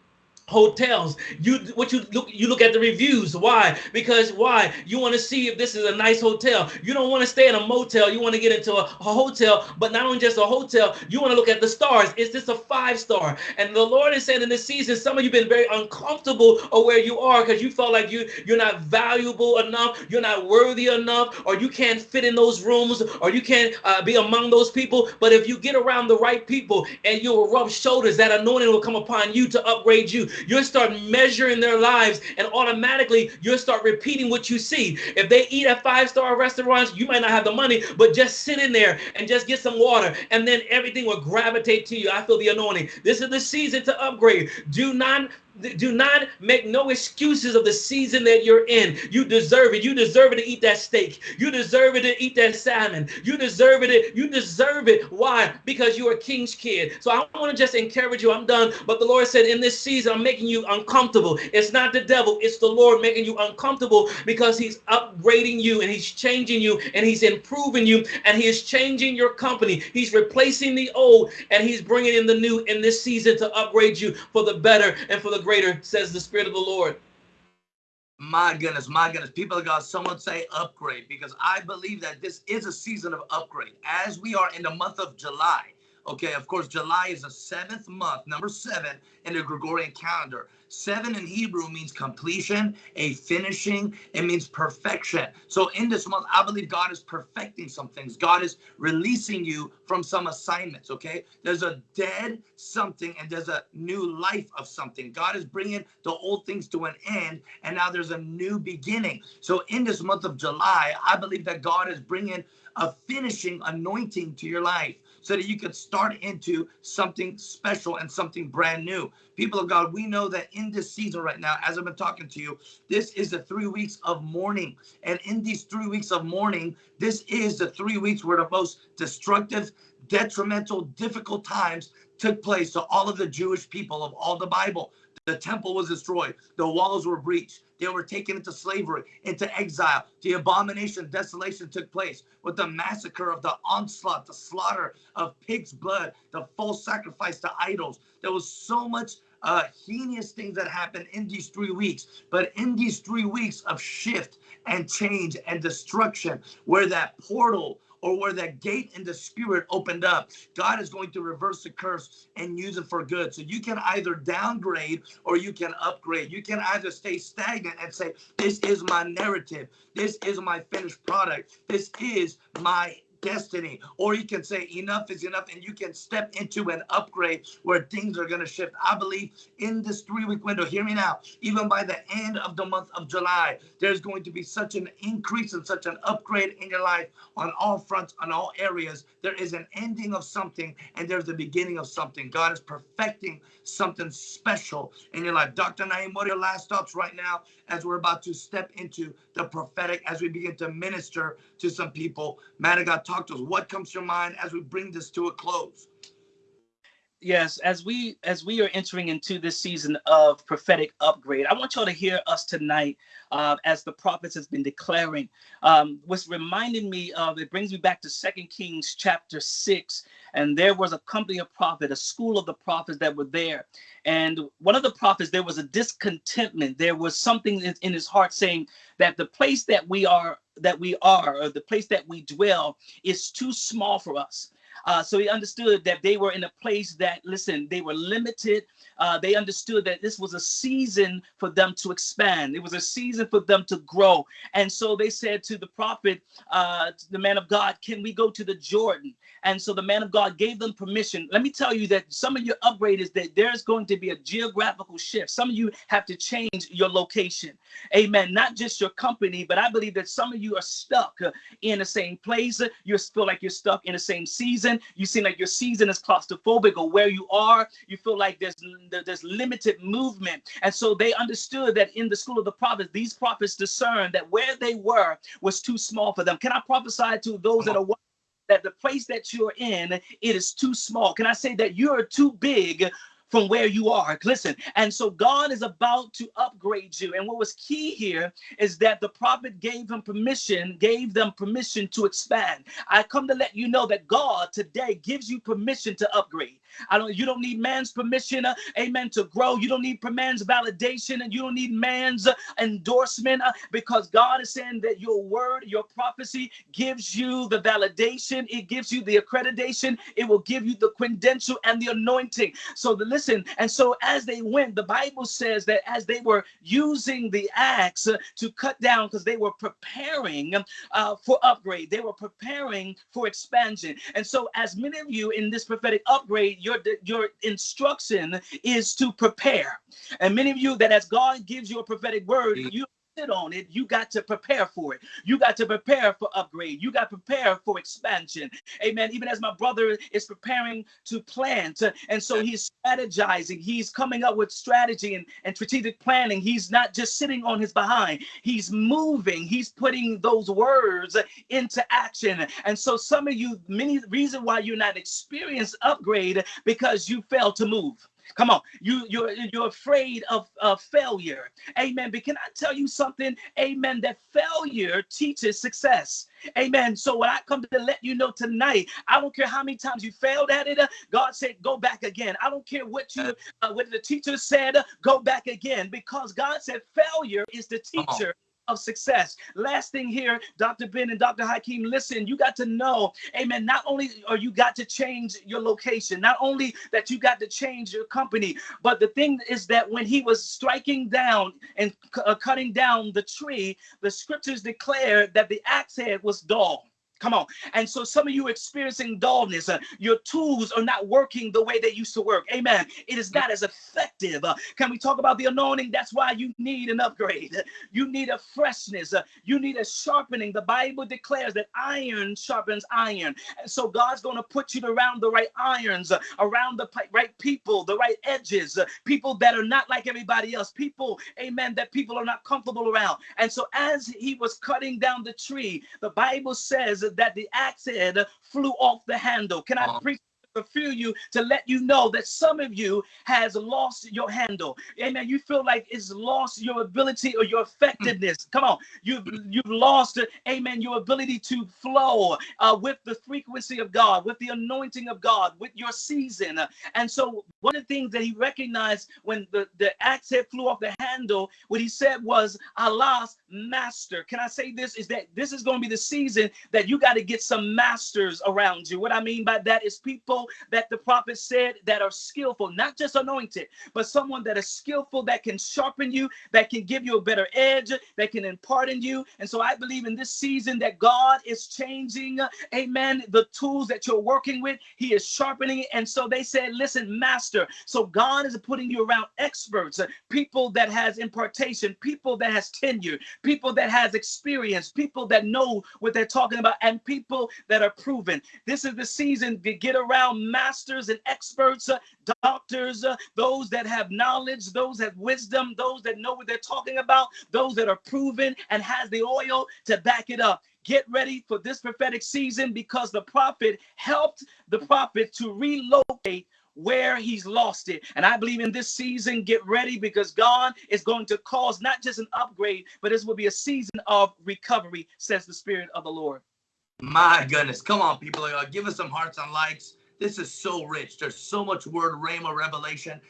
hotels. You what you look you look at the reviews. Why? Because why? You want to see if this is a nice hotel. You don't want to stay in a motel. You want to get into a, a, hotel but not only just a hotel. You want to look at the stars. Is this a five star? And the lord is saying in this season some of you been very uncomfortable of where you are because you felt like you you're not valuable enough. You're not worthy enough or you can't fit in those rooms or you can't uh, be among those people. But if you get around the right people and you'll rub shoulders that anointing will come upon you to upgrade you You'll start measuring their lives and automatically you'll start repeating what you see. If they eat at five star restaurants, you might not have the money, but just sit in there and just get some water and then everything will gravitate to you. I feel the anointing. This is the season to upgrade. Do not do not make no excuses of the season that you're in. You deserve it. You deserve it to eat that steak. You deserve it to eat that salmon. You deserve it. You deserve it. Why? Because you're a king's kid. So I want to just encourage you. I'm done. But the Lord said, in this season, I'm making you uncomfortable. It's not the devil. It's the Lord making you uncomfortable because he's upgrading you and he's changing you and he's improving you and he is changing your company. He's replacing the old and he's bringing in the new in this season to upgrade you for the better and for the greater, says the Spirit of the Lord. My goodness, my goodness. People of God, someone say upgrade because I believe that this is a season of upgrade. As we are in the month of July, okay, of course, July is the seventh month, number seven in the Gregorian calendar. Seven in Hebrew means completion, a finishing. It means perfection. So in this month, I believe God is perfecting some things. God is releasing you from some assignments, okay? There's a dead something and there's a new life of something. God is bringing the old things to an end and now there's a new beginning. So in this month of July, I believe that God is bringing a finishing anointing to your life so that you could start into something special and something brand new. People of God, we know that in this season right now, as I've been talking to you, this is the three weeks of mourning. And in these three weeks of mourning, this is the three weeks where the most destructive, detrimental, difficult times took place to all of the Jewish people of all the Bible. The temple was destroyed. The walls were breached. They were taken into slavery, into exile. The abomination, desolation took place with the massacre of the onslaught, the slaughter of pig's blood, the false sacrifice to idols. There was so much uh, heinous things that happened in these three weeks. But in these three weeks of shift and change and destruction, where that portal or where that gate in the spirit opened up, God is going to reverse the curse and use it for good. So you can either downgrade or you can upgrade. You can either stay stagnant and say, This is my narrative, this is my finished product, this is my destiny. Or you can say enough is enough and you can step into an upgrade where things are going to shift. I believe in this three week window hear me now even by the end of the month of july there's going to be such an increase and such an upgrade in your life on all fronts on all areas. There is an ending of something and there's the beginning of something. God is perfecting something special in your life. Dr. Naeem, what are your last thoughts right now as we're about to step into the prophetic, as we begin to minister to some people? Man of God, talk to us. What comes to your mind as we bring this to a close? Yes as we as we are entering into this season of prophetic upgrade i want y'all to hear us tonight uh, as the prophets has been declaring. Um, what's reminding me of it brings me back to second kings chapter 6 and there was a company of prophets a school of the prophets that were there. And one of the prophets there was a discontentment. There was something in, in his heart saying that the place that we are that we are or the place that we dwell is too small for us uh, so he understood that they were in a place that, listen, they were limited. Uh, they understood that this was a season for them to expand. It was a season for them to grow. And so they said to the prophet, uh, the man of God, can we go to the Jordan? And so the man of God gave them permission. Let me tell you that some of your upgrade is that there's going to be a geographical shift. Some of you have to change your location. Amen. Not just your company, but I believe that some of you are stuck in the same place. You feel like you're stuck in the same season you seem like your season is claustrophobic or where you are, you feel like there's there's limited movement. And so they understood that in the school of the prophets, these prophets discerned that where they were was too small for them. Can I prophesy to those that are that the place that you're in it is too small? Can I say that you're too big from where you are. Listen, and so God is about to upgrade you. And what was key here is that the prophet gave him permission, gave them permission to expand. I come to let you know that God today gives you permission to upgrade. I don't you don't need man's permission, uh, amen, to grow. You don't need man's validation and you don't need man's uh, endorsement uh, because God is saying that your word, your prophecy gives you the validation, it gives you the accreditation, it will give you the credential and the anointing. So the listen, and so as they went, the Bible says that as they were using the axe to cut down because they were preparing uh, for upgrade, they were preparing for expansion. And so as many of you in this prophetic upgrade, your your instruction is to prepare. And many of you that as God gives you a prophetic word, you sit on it, you got to prepare for it. You got to prepare for upgrade. You got to prepare for expansion. Amen. Even as my brother is preparing to plant, and so he's strategizing, he's coming up with strategy and, and strategic planning. He's not just sitting on his behind, he's moving, he's putting those words into action. And so some of you, many reason why you're not experienced upgrade because you fail to move. Come on, you you're you're afraid of, of failure. Amen. But can I tell you something? Amen. That failure teaches success. Amen. So what I come to let you know tonight, I don't care how many times you failed at it. Uh, God said, go back again. I don't care what you uh, what the teacher said, uh, go back again, because God said failure is the teacher of success. Last thing here, Dr. Ben and Dr. Hakeem, listen, you got to know, amen, not only are you got to change your location, not only that you got to change your company, but the thing is that when he was striking down and uh, cutting down the tree, the scriptures declare that the axe head was dull. Come on. And so some of you experiencing dullness. Uh, your tools are not working the way they used to work. Amen. It is not as effective. Uh, can we talk about the anointing? That's why you need an upgrade. [laughs] You need a freshness. Uh, you need a sharpening. The Bible declares that iron sharpens iron. And so God's going to put you around the right irons, uh, around the right people, the right edges, uh, people that are not like everybody else. People, amen, that people are not comfortable around. And so as he was cutting down the tree, the Bible says that the axe head flew off the handle. Can I uh-huh. preach fulfill you to let you know that some of you has lost your handle. Amen. You feel like it's lost your ability or your effectiveness. Come on. You've you've lost, amen, your ability to flow uh, with the frequency of God, with the anointing of God, with your season. And so one of the things that he recognized when the, the axe head flew off the handle, what he said was, Alas master. Can I say this? Is that this is going to be the season that you got to get some masters around you. What I mean by that is people that the prophet said that are skillful, not just anointed, but someone that is skillful that can sharpen you, that can give you a better edge, that can impart in you. And so I believe in this season that God is changing, amen, the tools that you're working with. He is sharpening it. And so they said, listen, master. So God is putting you around experts, people that has impartation, people that has tenure, people that has experience, people that know what they're talking about, and people that are proven. This is the season to get around masters and experts, uh, doctors, uh, those that have knowledge, those that wisdom, those that know what they're talking about, those that are proven and has the oil to back it up. Get ready for this prophetic season because the prophet helped the prophet to relocate where he's lost it. And I believe in this season, get ready because God is going to cause not just an upgrade, but this will be a season of recovery, says the Spirit of the Lord. My goodness. Come on, people. Uh, give us some hearts and likes. This is so rich. There's so much word, rhema, revelation.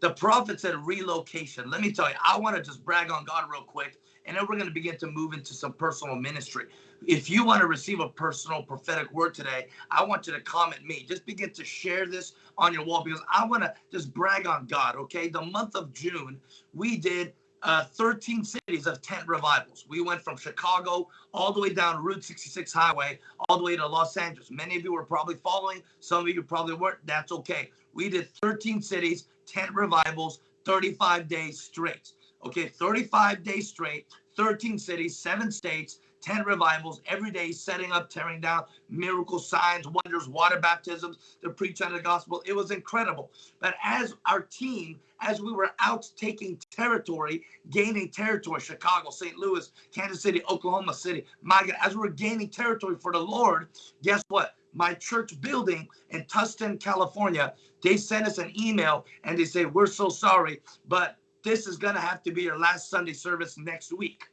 The prophet said relocation. Let me tell you, I want to just brag on God real quick, and then we're going to begin to move into some personal ministry. If you want to receive a personal prophetic word today, I want you to comment me. Just begin to share this on your wall because I want to just brag on God, okay? The month of June, we did uh, 13 cities of tent revivals. We went from Chicago all the way down Route 66 Highway, all the way to Los Angeles. Many of you were probably following, some of you probably weren't. That's okay. We did 13 cities, tent revivals, 35 days straight. Okay, 35 days straight, 13 cities, seven states, 10 revivals every day, setting up, tearing down, miracle signs, wonders, water baptisms, the preaching of the gospel. It was incredible. But as our team, as we were out taking territory, gaining territory, Chicago, St. Louis, Kansas City, Oklahoma City, my God, as we were gaining territory for the Lord, guess what? My church building in Tustin, California, they sent us an email and they say, We're so sorry, but this is going to have to be your last Sunday service next week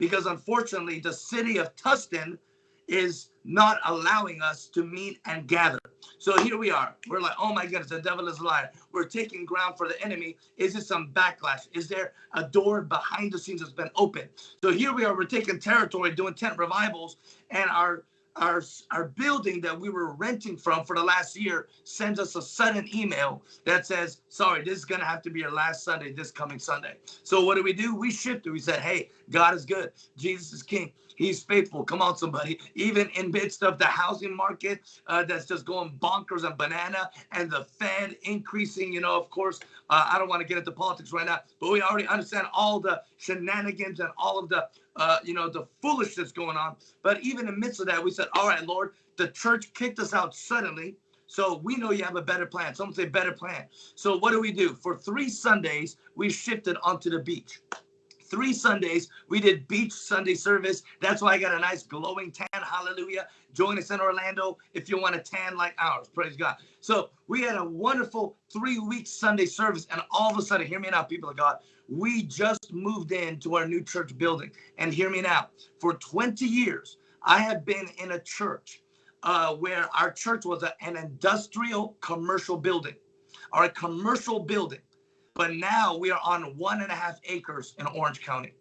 because unfortunately the city of Tustin is not allowing us to meet and gather. So here we are. We're like, oh my goodness, the devil is a liar. We're taking ground for the enemy. Is there some backlash? Is there a door behind the scenes that's been opened? So here we are. We're taking territory, doing tent revivals, and our our our building that we were renting from for the last year sends us a sudden email that says, "Sorry, this is gonna have to be your last Sunday, this coming Sunday." So what do we do? We shifted. We said, "Hey, God is good. Jesus is King. He's faithful. Come on, somebody. Even in midst of the housing market uh, that's just going bonkers and banana, and the Fed increasing. You know, of course, uh, I don't want to get into politics right now, but we already understand all the shenanigans and all of the uh, you know, the foolishness going on. But even in midst of that, we said, all right, Lord, the church kicked us out suddenly. So we know you have a better plan. Someone say better plan. So what do we do? For three Sundays, we shifted onto the beach three Sundays. We did beach Sunday service. That's why I got a nice glowing tan. Hallelujah. Join us in Orlando if you want a tan like ours. Praise God. So we had a wonderful three week Sunday service. And all of a sudden, hear me now, people of God, we just moved into our new church building. And hear me now, for 20 years, I have been in a church uh, where our church was a, an industrial commercial building or a commercial building but now we are on one and a half acres in Orange County.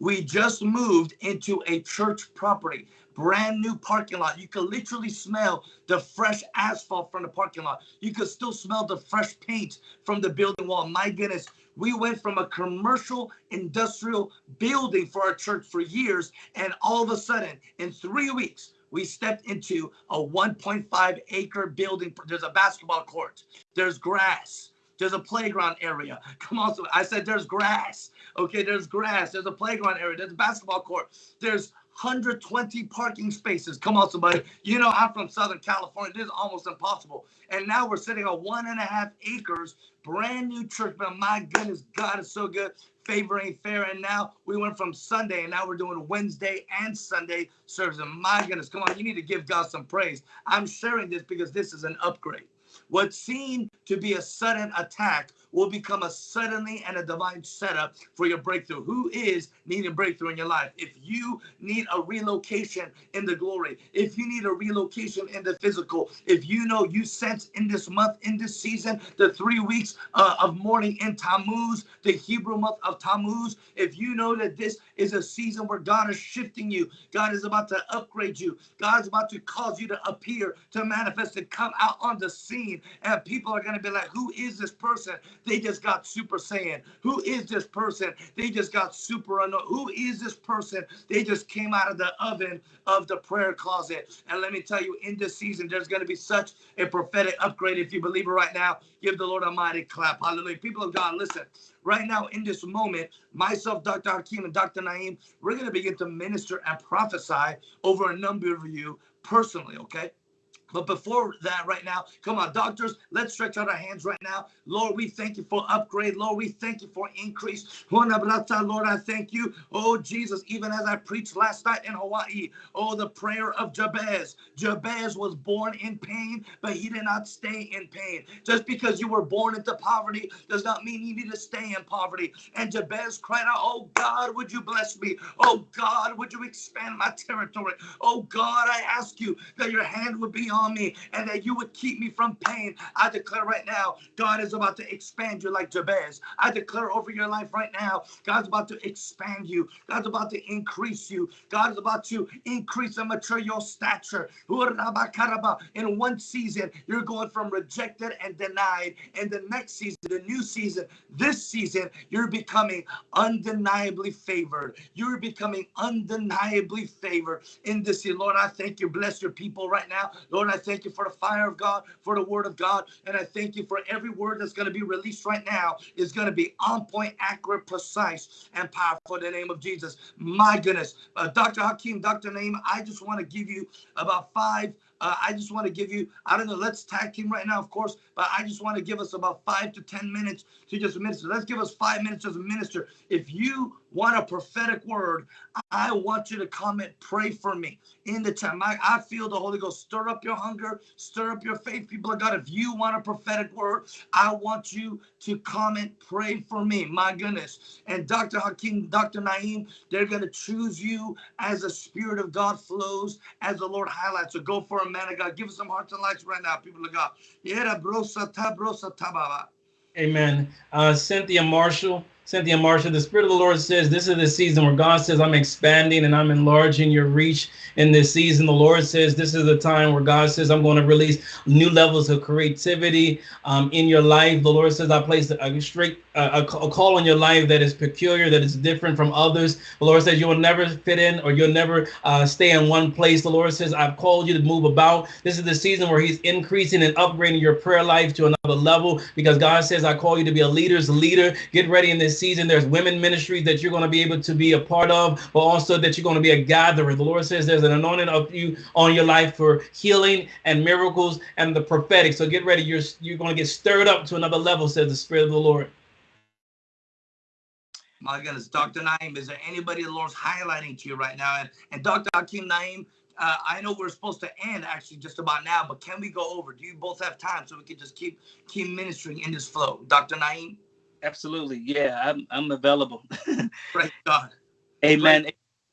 We just moved into a church property, brand new parking lot. You could literally smell the fresh asphalt from the parking lot. You could still smell the fresh paint from the building wall. My goodness, we went from a commercial industrial building for our church for years, and all of a sudden, in three weeks, we stepped into a 1.5 acre building. There's a basketball court, there's grass, there's a playground area. [laughs] Come on, so I said there's grass. Okay, there's grass. There's a playground area. There's a basketball court. There's 120 parking spaces. Come on, somebody. You know, I'm from Southern California. This is almost impossible. And now we're sitting on one and a half acres, brand new church. But my goodness, God is so good. Favor ain't fair. And now we went from Sunday, and now we're doing Wednesday and Sunday service. And my goodness, come on, you need to give God some praise. I'm sharing this because this is an upgrade. What seemed to be a sudden attack will become a suddenly and a divine setup for your breakthrough. Who is needing breakthrough in your life? If you need a relocation in the glory, if you need a relocation in the physical, if you know you sense in this month, in this season, the three weeks uh, of mourning in Tammuz, the Hebrew month of Tammuz, if you know that this is a season where God is shifting you, God is about to upgrade you, God is about to cause you to appear, to manifest, to come out on the scene, and people are going to be like, Who is this person? They just got super saiyan. Who is this person? They just got super unknown. Who is this person? They just came out of the oven of the prayer closet. And let me tell you, in this season, there's going to be such a prophetic upgrade. If you believe it right now, give the Lord a mighty clap. Hallelujah. People of God, listen. Right now, in this moment, myself, Dr. Hakeem, and Dr. Naeem, we're going to begin to minister and prophesy over a number of you personally, okay? But before that, right now, come on, doctors, let's stretch out our hands right now. Lord, we thank you for upgrade. Lord, we thank you for increase. Lord, I thank you. Oh, Jesus, even as I preached last night in Hawaii, oh, the prayer of Jabez. Jabez was born in pain, but he did not stay in pain. Just because you were born into poverty does not mean you need to stay in poverty. And Jabez cried out, Oh, God, would you bless me? Oh, God, would you expand my territory? Oh, God, I ask you that your hand would be on on me and that you would keep me from pain. I declare right now, God is about to expand you like Jabez. I declare over your life right now, God's about to expand you. God's about to increase you. God is about to increase and mature your stature. In one season, you're going from rejected and denied. In the next season, the new season, this season, you're becoming undeniably favored. You're becoming undeniably favored in this year. Lord, I thank you. Bless your people right now. Lord, Lord, I thank you for the fire of God, for the word of God. And I thank you for every word that's going to be released right now is going to be on point, accurate, precise, and powerful in the name of Jesus. My goodness. Uh, Dr. Hakeem, Dr. Naeem, I just want to give you about five uh, I just want to give you, I don't know, let's tag team right now, of course, but I just want to give us about five to 10 minutes to just minister. Let's give us five minutes as a minister. If you want a prophetic word, I want you to comment, pray for me in the time. I, I feel the Holy Ghost stir up your hunger, stir up your faith, people of God. If you want a prophetic word, I want you to comment, pray for me. My goodness. And Dr. Hakeem, Dr. Naeem, they're going to choose you as the Spirit of God flows, as the Lord highlights. So go for a man of God. Give us some hearts and lights right now, people of God. Amen. Uh, Cynthia Marshall. Cynthia Marshall, the Spirit of the Lord says this is the season where God says, I'm expanding and I'm enlarging your reach in this season. The Lord says this is the time where God says, I'm going to release new levels of creativity um, in your life. The Lord says, I place a strict a, a, call on your life that is peculiar, that is different from others. The Lord says you will never fit in or you'll never uh, stay in one place. The Lord says, I've called you to move about. This is the season where He's increasing and upgrading your prayer life to another level because God says, I call you to be a leader's leader. Get ready in this season. There's women ministries that you're going to be able to be a part of, but also that you're going to be a gatherer. The Lord says there's an anointing of you on your life for healing and miracles and the prophetic. So get ready. You're, you're going to get stirred up to another level, says the Spirit of the Lord. My goodness, Dr. Naeem, is there anybody the Lord's highlighting to you right now? And, and Dr. Hakeem Naeem, uh, I know we're supposed to end actually just about now, but can we go over? Do you both have time so we can just keep keep ministering in this flow? Dr. Naeem? Absolutely. Yeah, I'm, I'm available. [laughs] Praise God. Amen.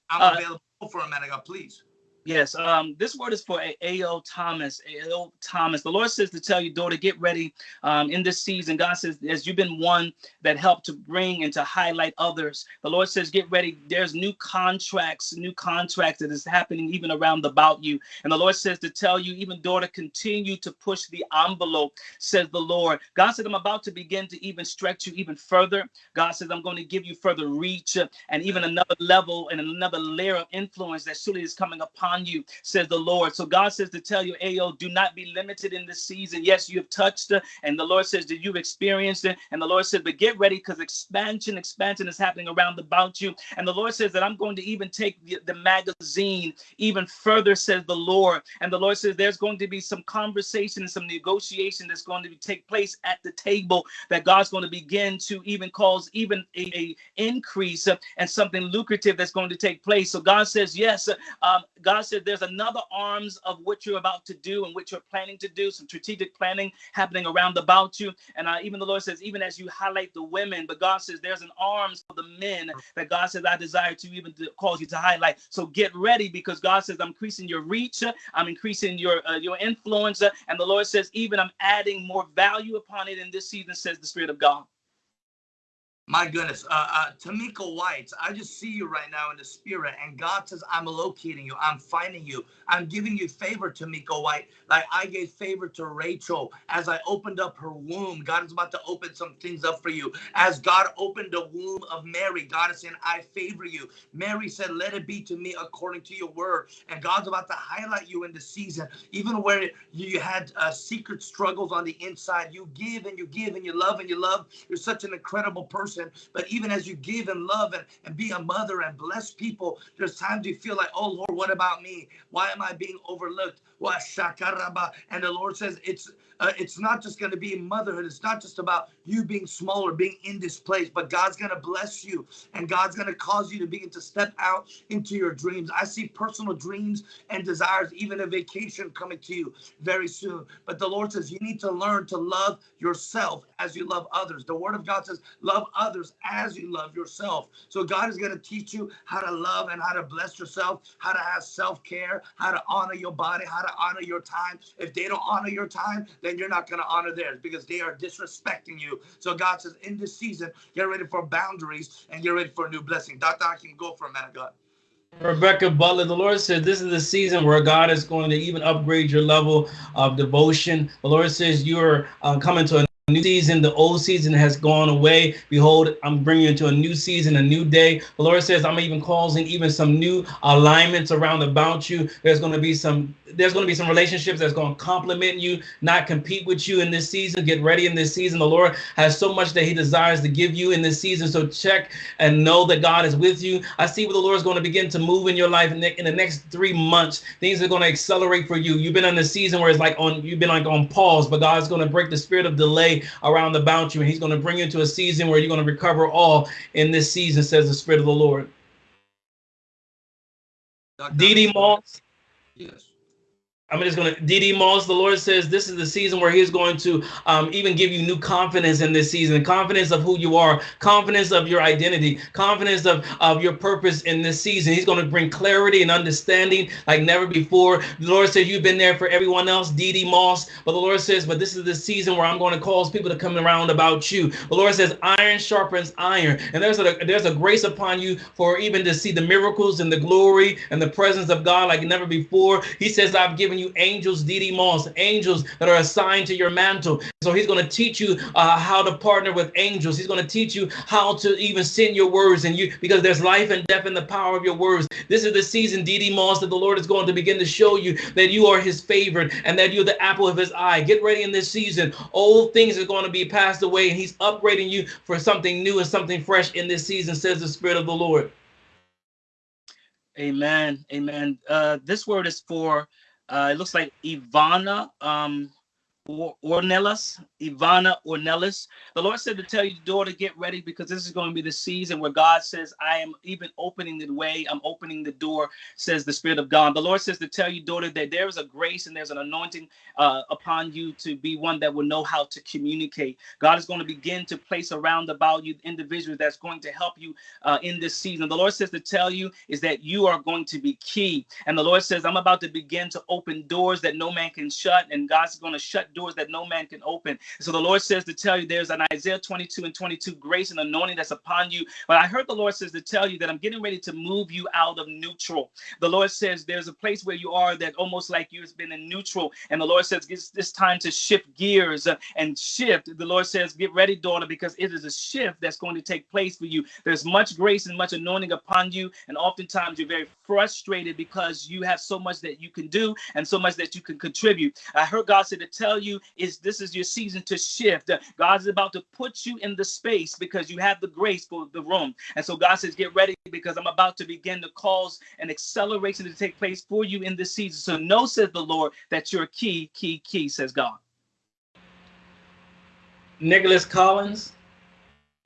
I'm uh, available for a minute, God, please. Yes, um, this word is for A.O. Thomas. A.O. Thomas. The Lord says to tell you, daughter, get ready um, in this season. God says, as you've been one that helped to bring and to highlight others, the Lord says, get ready. There's new contracts, new contracts that is happening even around about you. And the Lord says to tell you, even daughter, continue to push the envelope, says the Lord. God said, I'm about to begin to even stretch you even further. God says, I'm going to give you further reach and even another level and another layer of influence that surely is coming upon upon you, says the Lord. So God says to tell you, Ayo, do not be limited in this season. Yes, you have touched and the Lord says that you've experienced it. And the Lord says, but get ready because expansion, expansion is happening around about you. And the Lord says that I'm going to even take the, the magazine even further, says the Lord. And the Lord says there's going to be some conversation and some negotiation that's going to be, take place at the table that God's going to begin to even cause even a, a increase and something lucrative that's going to take place. So God says, yes, um, God said there's another arms of what you're about to do and what you're planning to do, some strategic planning happening around about you. And uh, even the Lord says, even as you highlight the women, but God says there's an arms for the men that God says I desire to even cause you to highlight. So get ready because God says I'm increasing your reach, I'm increasing your uh, your influence, and the Lord says even I'm adding more value upon it in this season, says the Spirit of God. My goodness, uh, uh, Tamika White, I just see you right now in the spirit, and God says, I'm locating you, I'm finding you, I'm giving you favor, Tamika White, like I gave favor to Rachel as I opened up her womb. God is about to open some things up for you. As God opened the womb of Mary, God is saying, I favor you. Mary said, Let it be to me according to your word. And God's about to highlight you in the season, even where you had uh, secret struggles on the inside. You give and you give and you love and you love. You're such an incredible person person, but even as you give and love and, and be a mother and bless people, there's times you feel like, oh Lord, what about me? Why am I being overlooked? And the Lord says it's uh, it's not just going to be motherhood. It's not just about you being small or being in this place, but God's going to bless you and God's going to cause you to begin to step out into your dreams. I see personal dreams and desires, even a vacation coming to you very soon. But the Lord says you need to learn to love yourself as you love others. The Word of God says, love others as you love yourself. So God is going to teach you how to love and how to bless yourself, how to have self care, how to honor your body, how to honor your time. If they don't honor your time, then you're not going to honor theirs because they are disrespecting you. So God says, in this season, get ready for boundaries and get ready for a new blessing. Dr. I can go for a man of God. Rebecca Butler, the Lord said this is the season where God is going to even upgrade your level of devotion. The Lord says you are uh, coming to a new season the old season has gone away. Behold i'm bringing you into a new season a new day. The lord says i'm even causing even some new alignments around about you. There's going to be some there's going to be some relationships that's going to complement you not compete with you in this season. Get ready in this season. The lord has so much that he desires to give you in this season. So check and know that god is with you. I see where the lord is going to begin to move in your life in the, in the next three months. Things are going to accelerate for you. You've been in a season where it's like on you've been like on pause but god's going to break the spirit of delay around about you, and He's going to bring you into a season where you're going to recover all in this season, says the Spirit of the Lord. D.D. Moss. Yes. I'm just going to, DD Moss, the Lord says this is the season where He's going to um, even give you new confidence in this season confidence of who you are, confidence of your identity, confidence of, of your purpose in this season. He's going to bring clarity and understanding like never before. The Lord says you've been there for everyone else, DD Moss, but the Lord says, but this is the season where I'm going to cause people to come around about you. The Lord says, iron sharpens iron. And there's a, there's a grace upon you for even to see the miracles and the glory and the presence of God like never before. He says, I've given you angels, DD Moss, angels that are assigned to your mantle. So he's going to teach you uh, how to partner with angels. He's going to teach you how to even send your words and you because there's life and death in the power of your words. This is the season, DD Moss, that the Lord is going to begin to show you that you are his favorite and that you're the apple of his eye. Get ready in this season. Old things are going to be passed away and he's upgrading you for something new and something fresh in this season, says the Spirit of the Lord. Amen. Amen. Uh, this word is for uh, it looks like Ivana um, or Ornelas, Ivana Ornelas. The Lord said to tell you, daughter, get ready because this is going to be the season where God says, I am even opening the way, I'm opening the door, says the Spirit of God. The Lord says to tell you, daughter, that there is a grace and there's an anointing uh, upon you to be one that will know how to communicate. God is going to begin to place around about you individuals that's going to help you uh, in this season. The Lord says to tell you is that you are going to be key. And the Lord says, I'm about to begin to open doors that no man can shut, and God's going to shut doors that no man can open. So the Lord says to tell you there's an Isaiah 22 and 22 grace and anointing that's upon you. But I heard the Lord says to tell you that I'm getting ready to move you out of neutral. The Lord says there's a place where you are that almost like you've been in neutral. And the Lord says it's this time to shift gears and shift. The Lord says, get ready, daughter, because it is a shift that's going to take place for you. There's much grace and much anointing upon you. And oftentimes you're very frustrated because you have so much that you can do and so much that you can contribute. I heard God say to tell you is this is your season to shift. Uh, God is about to put you in the space because you have the grace for the room. And so God says, get ready because I'm about to begin to cause an acceleration to take place for you in this season. So know, says the Lord, that you're key, key, key, says God. Nicholas Collins.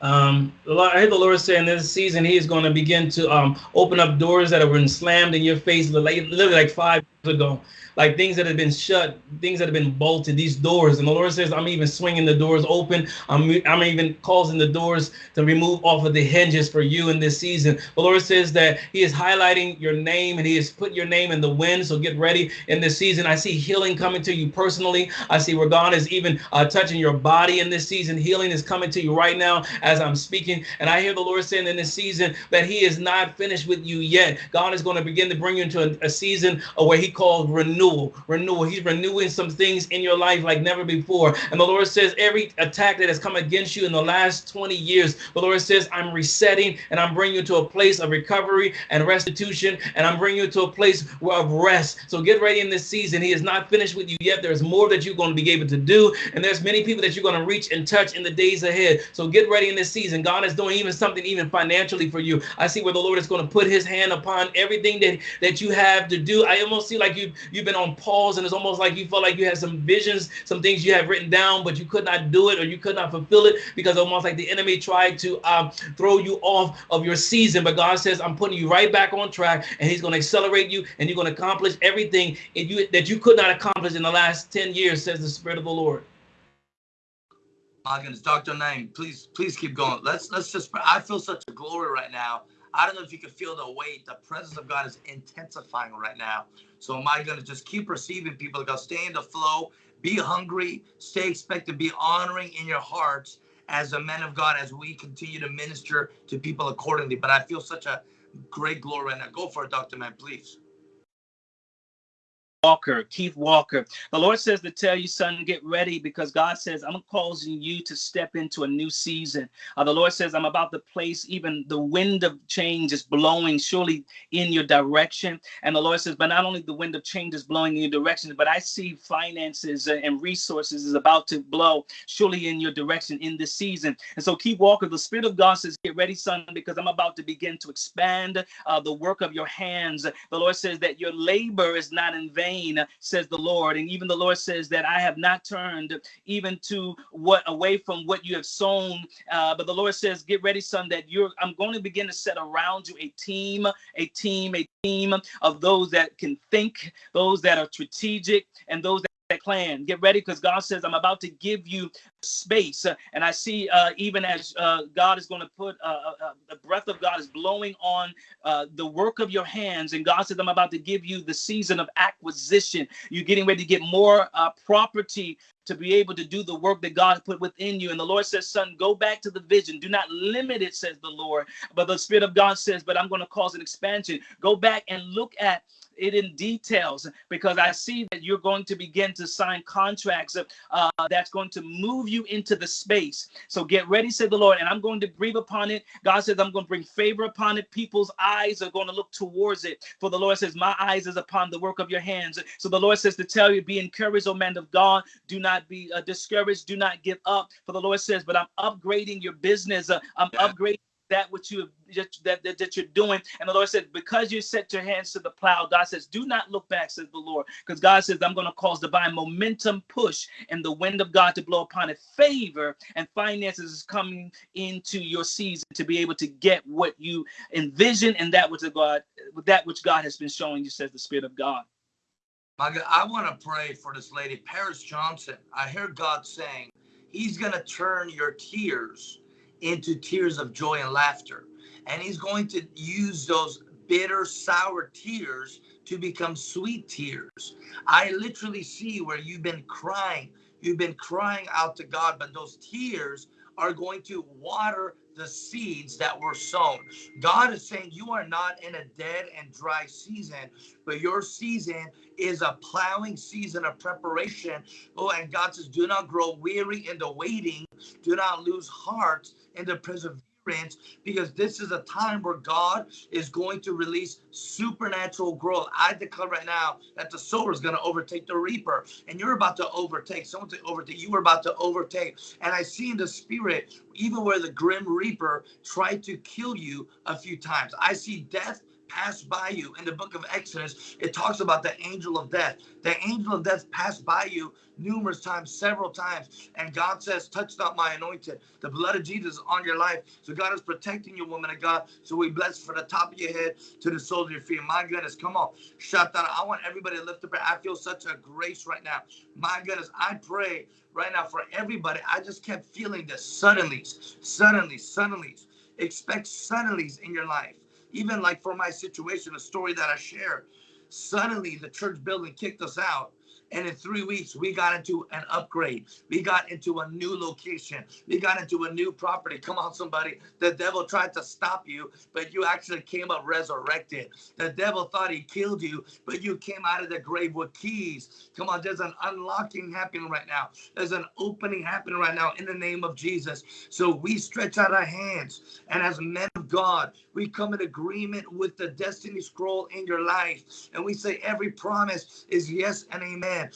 Um, I hear the Lord saying this season, He is going to begin to um, open up doors that have been slammed in your face literally like five ago like things that have been shut, things that have been bolted, these doors. And the Lord says, I'm even swinging the doors open. I'm, I'm even causing the doors to remove off of the hinges for you in this season. The Lord says that He is highlighting your name and He has put your name in the wind. So get ready in this season. I see healing coming to you personally. I see where God is even uh, touching your body in this season. Healing is coming to you right now as I'm speaking. And I hear the Lord saying in this season that He is not finished with you yet. God is going to begin to bring you into a, a season where He called renewal. Renewal. He's renewing some things in your life like never before. And the Lord says, every attack that has come against you in the last 20 years, the Lord says, I'm resetting and I'm bringing you to a place of recovery and restitution, and I'm bringing you to a place of rest. So get ready in this season. He is not finished with you yet. There's more that you're going to be able to do, and there's many people that you're going to reach and touch in the days ahead. So get ready in this season. God is doing even something even financially for you. I see where the Lord is going to put his hand upon everything that, that you have to do. I almost see like you, you've been on pause, and it's almost like you felt like you had some visions, some things you have written down, but you could not do it or you could not fulfill it because almost like the enemy tried to um, throw you off of your season. But God says, I'm putting you right back on track, and he's going to accelerate you, and you're going to accomplish everything you, that you could not accomplish in the last 10 years, says the Spirit of the Lord. My goodness, Dr. Naeem, please, please keep going. Let's let's just I feel such a glory right now. I don't know if you can feel the weight. The presence of God is intensifying right now. So am I going to just keep receiving people. God, stay in the flow, be hungry, stay expected, be honoring in your hearts as a man of God as we continue to minister to people accordingly. But I feel such a great glory right now. Go for it, Dr. Man, please. Walker, Keith Walker. The Lord says to tell you, son, get ready because God says, I'm causing you to step into a new season. Uh, the Lord says, I'm about to place even the wind of change is blowing surely in your direction. And the Lord says, but not only the wind of change is blowing in your direction, but I see finances and resources is about to blow surely in your direction in this season. And so, Keith Walker, the Spirit of God says, get ready, son, because I'm about to begin to expand uh, the work of your hands. The Lord says that your labor is not in vain vain, says the Lord. And even the Lord says that I have not turned even to what away from what you have sown. Uh, but the Lord says, get ready, son, that you're I'm going to begin to set around you a team, a team, a team of those that can think, those that are strategic, and those that plan. Get ready because God says, I'm about to give you space. Uh, and I see uh, even as uh, God is going to put uh, uh, the breath of God is blowing on the work of your hands. And God says, I'm about to give you the season of acquisition. You're getting ready to get more property to be able to do the work that God put within you. And the Lord says, Son, go back to the vision. Do not limit it, says the Lord. But the Spirit of God says, But I'm going to cause an expansion. Go back and look at it in details because I see that you're going to begin to sign contracts uh, that's going to move you into the space. So get ready, said the Lord, and I'm going to breathe upon it. God says, I'm going to bring favor upon it. People's eyes are going to look towards it. For the Lord says, My eyes is upon the work of your hands. So the Lord says to tell you, be encouraged, O man of God. Do not be uh, discouraged. Do not give up. For the Lord says, but I'm upgrading your business. Uh, I'm yeah. upgrading that which you that, that, that you're doing. And the Lord said, because you set your hands to the plow, God says, do not look back, says the Lord. Because God says, I'm going to cause divine momentum push and the wind of God to blow upon it. Favor and finances is coming into your season to be able to get what you envision and that which God that which God has been showing you, says the Spirit of God. My God, I want to pray for this lady, Paris Johnson. I hear God saying, He's going to turn your tears into tears of joy and laughter. And he's going to use those bitter, sour tears to become sweet tears. I literally see where you've been crying. You've been crying out to God, but those tears are going to water the seeds that were sown. God is saying you are not in a dead and dry season, but your season is a plowing season of preparation. Oh, and God says, do not grow weary in the waiting, do not lose heart in the perseverance because this is a time where God is going to release supernatural growth. I declare right now that the sower is going to overtake the reaper, and you're about to overtake. Someone to overtake. You are about to overtake. And I see in the spirit, even where the grim reaper tried to kill you a few times, I see death passed by you. In the book of Exodus, it talks about the angel of death. The angel of death passed by you numerous times, several times. And God says, touch not my anointed. The blood of Jesus is on your life. So God is protecting you, woman of God. So we bless from the top of your head to the soles of your feet. My goodness, come on. Shut that. I want everybody to lift up. I feel such a grace right now. My goodness, I pray right now for everybody. I just kept feeling this suddenly, suddenly, suddenly. Expect suddenlies in your life even like for my situation, a story that I shared, suddenly the church building kicked us out And in three weeks, we got into an upgrade. We got into a new location. We got into a new property. Come on, somebody. The devil tried to stop you, but you actually came up resurrected. The devil thought he killed you, but you came out of the grave with keys. Come on, there's an unlocking happening right now. There's an opening happening right now in the name of Jesus. So we stretch out our hands, and as men of God, we come in agreement with the destiny scroll in your life. And we say every promise is yes and amen.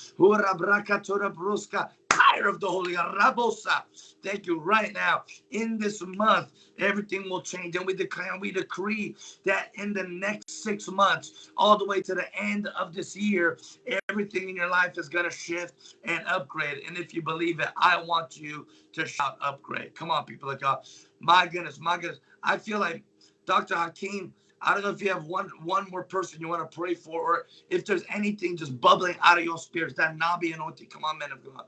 Fire of the Holy Rabosa. Thank you right now. In this month, everything will change. And we declare we decree that in the next six months, all the way to the end of this year, everything in your life is going to shift and upgrade. And if you believe it, I want you to shout upgrade. Come on, people of God. My goodness, my goodness. I feel like Dr. Hakeem, I don't know if you have one one more person you want to pray for, or if there's anything just bubbling out of your spirits, that Nabi anointing. Come on, men of God.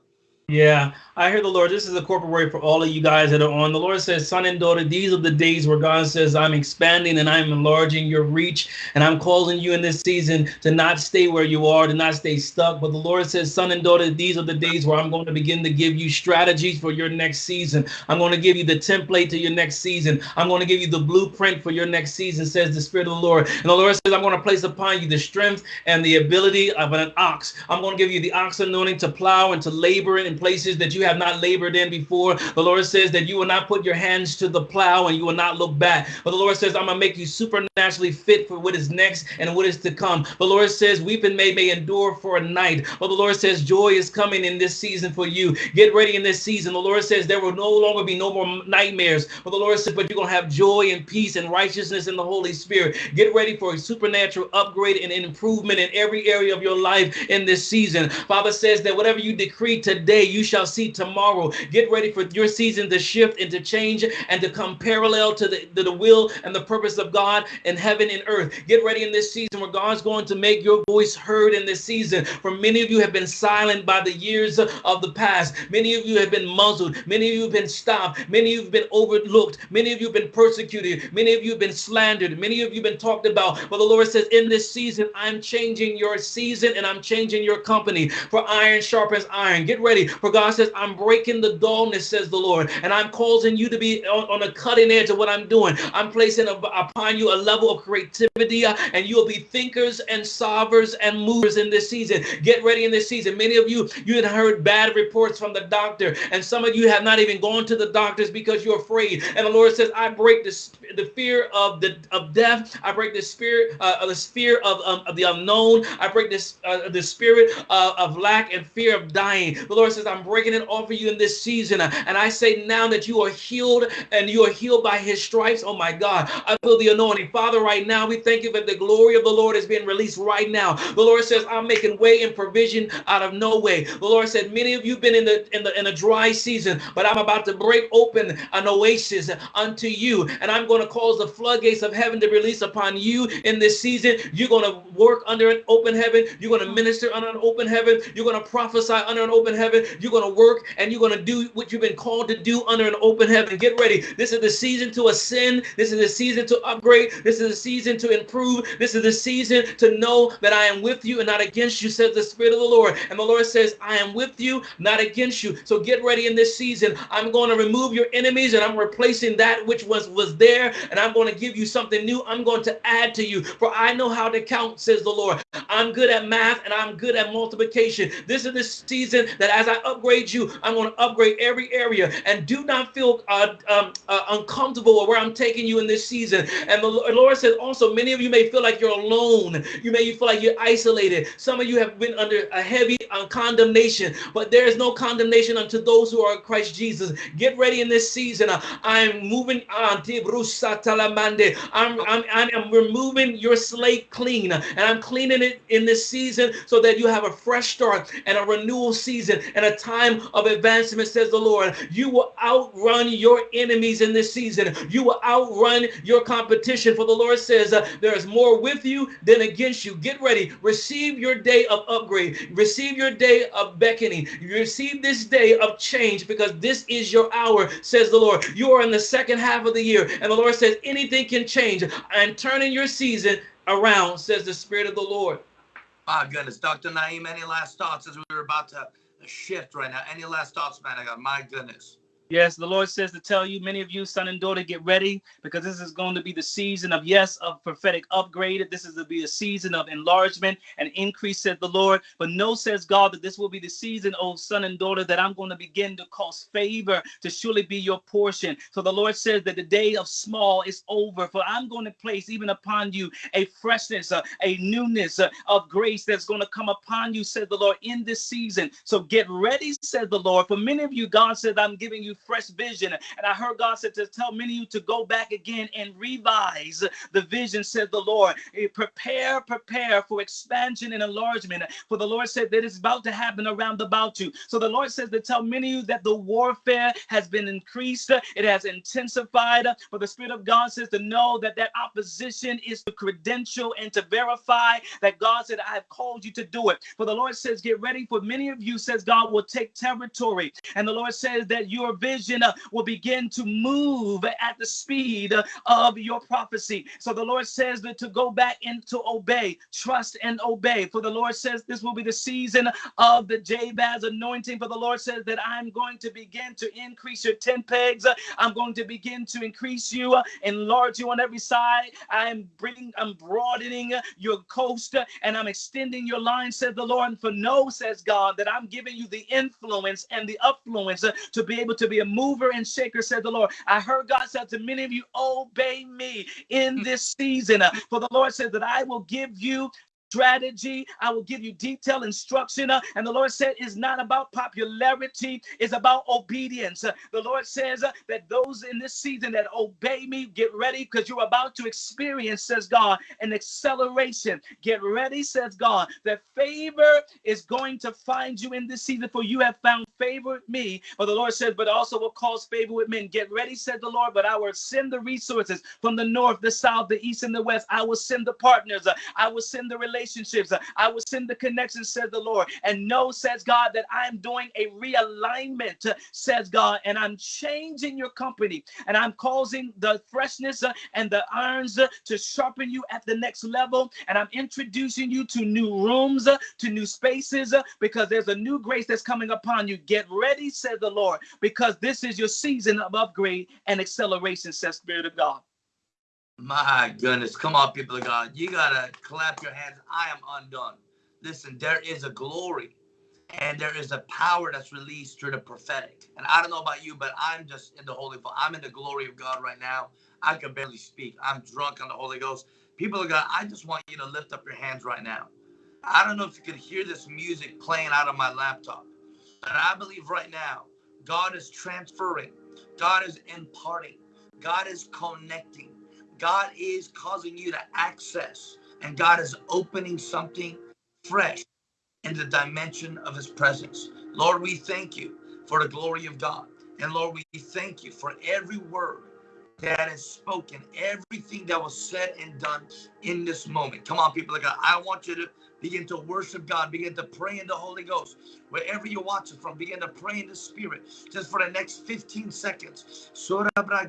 Yeah, I hear the Lord. This is a corporate word for all of you guys that are on. The Lord says, Son and daughter, these are the days where God says, I'm expanding and I'm enlarging your reach. And I'm calling you in this season to not stay where you are, to not stay stuck. But the Lord says, Son and daughter, these are the days where I'm going to begin to give you strategies for your next season. I'm going to give you the template to your next season. I'm going to give you the blueprint for your next season, says the Spirit of the Lord. And the Lord says, I'm going to place upon you the strength and the ability of an ox. I'm going to give you the ox anointing to plow and to labor places that you have not labored in before. The Lord says that you will not put your hands to the plow and you will not look back. But the Lord says, I'm going to make you supernaturally fit for what is next and what is to come. The Lord says, weeping may, may endure for a night. But the Lord says, joy is coming in this season for you. Get ready in this season. The Lord says, there will no longer be no more nightmares. But the Lord says, but you're going to have joy and peace and righteousness in the Holy Spirit. Get ready for a supernatural upgrade and improvement in every area of your life in this season. Father says that whatever you decree today, you shall see tomorrow. Get ready for your season to shift and to change and to come parallel to the, to the will and the purpose of God in heaven and earth. Get ready in this season where God's going to make your voice heard in this season. For many of you have been silent by the years of the past. Many of you have been muzzled. Many of you have been stopped. Many of you have been overlooked. Many of you have been persecuted. Many of you have been slandered. Many of you have been talked about. But the Lord says, in this season, I'm changing your season and I'm changing your company. For iron sharpens iron. Get ready. For God says, I'm breaking the dullness, says the Lord, and I'm causing you to be on, on the cutting edge of what I'm doing. I'm placing a, upon you a level of creativity, uh, and you'll be thinkers and solvers and movers in this season. Get ready in this season. Many of you, you had heard bad reports from the doctor, and some of you have not even gone to the doctors because you're afraid. And the Lord says, I break the, the fear of the of death. I break the spirit uh, of the fear of, um, of the unknown. I break this uh, the spirit uh, of lack and fear of dying. The Lord says, I'm breaking it off for you in this season. And I say now that you are healed and you are healed by his stripes. Oh my God, I feel the anointing. Father, right now, we thank you that the glory of the Lord is being released right now. The Lord says, I'm making way and provision out of no way. The Lord said, many of you have been in the in the in a dry season, but I'm about to break open an oasis unto you. And I'm going to cause the floodgates of heaven to release upon you in this season. You're going to work under an open heaven. You're going to minister under an open heaven. You're going to prophesy under an open heaven. You're going to work and you're going to do what you've been called to do under an open heaven. Get ready. This is the season to ascend. This is the season to upgrade. This is the season to improve. This is the season to know that I am with you and not against you, says the Spirit of the Lord. And the Lord says, I am with you, not against you. So get ready in this season. I'm going to remove your enemies and I'm replacing that which was, was there. And I'm going to give you something new. I'm going to add to you. For I know how to count, says the Lord. I'm good at math and I'm good at multiplication. This is the season that as I upgrade you, I'm going to upgrade every area and do not feel uh, um, uh, uncomfortable where I'm taking you in this season. And the Lord says also, many of you may feel like you're alone. You may feel like you're isolated. Some of you have been under a heavy uh, condemnation, but there is no condemnation unto those who are in Christ Jesus. Get ready in this season. I'm moving on. I'm, I'm, I'm removing your slate clean and I'm cleaning it in this season so that you have a fresh start and a renewal season and a time of advancement, says the Lord. You will outrun your enemies in this season. You will outrun your competition. For the Lord says, uh, there is more with you than against you. Get ready. Receive your day of upgrade. Receive your day of beckoning. Receive this day of change because this is your hour, says the Lord. You are in the second half of the year, and the Lord says anything can change. I'm turning your season around, says the Spirit of the Lord. My goodness. Dr. Naeem, any last thoughts as we were about to shift right now? Any last thoughts, man? I got my goodness. Yes, the Lord says to tell you, many of you, son and daughter, get ready because this is going to be the season of, yes, of prophetic upgrade. This is to be a season of enlargement and increase, said the Lord. But no, says God, that this will be the season, oh son and daughter, that I'm going to begin to cause favor to surely be your portion. So the Lord says that the day of small is over, for I'm going to place even upon you a freshness, uh, a newness uh, of grace that's going to come upon you, said the Lord, in this season. So get ready, said the Lord. For many of you, God said, I'm giving you fresh vision. And I heard God said to tell many of you to go back again and revise the vision, said the Lord. Eh, prepare, prepare for expansion and enlargement. For the Lord said that it's about to happen around about you. So the Lord says to tell many of you that the warfare has been increased, it has intensified. For the Spirit of God says to know that that opposition is to credential and to verify that God said, I have called you to do it. For the Lord says, get ready. For many of you, says God, will take territory. And the Lord says that your vision uh, will begin to move at the speed uh, of your prophecy. So the Lord says that to go back and to obey, trust and obey. For the Lord says this will be the season of the Jabez anointing. For the Lord says that I'm going to begin to increase your tent pegs. I'm going to begin to increase you, uh, enlarge you on every side. I am bringing, I'm broadening your coast and I'm extending your line, said the Lord. And for no, says God, that I'm giving you the influence and the affluence to be able to be a mover and shaker, said the Lord. I heard God said to many of you, obey me in hmm. this season. Uh, for the Lord said that I will give you strategy. I will give you detailed instruction. Uh, and the Lord said it's not about popularity, it's about obedience. Uh, the Lord says uh, that those in this season that obey me, get ready because you're about to experience, says God, an acceleration. Get ready, says God, that favor is going to find you in this season, for you have found favor with me. But the Lord says, but also will cause favor with men. Get ready, said the Lord, but I will send the resources from the north, the south, the east, and the west. I will send the partners. I will send the relationships. I will send the connection, said the Lord. And know, says God, that I'm doing a realignment, says God, and I'm changing your company and I'm causing the freshness uh, and the irons uh, to sharpen you at the next level. And I'm introducing you to new rooms, uh, to new spaces, because there's a new grace that's coming upon you. Get ready, said the Lord, because this is your season of upgrade and acceleration, says Spirit of God. My goodness. Come on, people of God. You got to clap your hands. I am undone. Listen, there is a glory and there is a power that's released through the prophetic. And I don't know about you, but I'm just in the Holy I'm in the glory of God right now. I can barely speak. I'm drunk on the Holy Ghost. People of God, I just want you to lift up your hands right now. I don't know if you can hear this music playing out of my laptop, but I believe right now God is transferring, God is imparting, God is connecting. God is causing you to access and God is opening something fresh in the dimension of his presence. Lord, we thank you for the glory of God. And Lord, we thank you for every word that is spoken, everything that was said and done in this moment. Come on, people of God. I want you to begin to worship God, begin to pray in the Holy Ghost. Wherever you're watching from, begin to pray in the Spirit just for the next 15 seconds.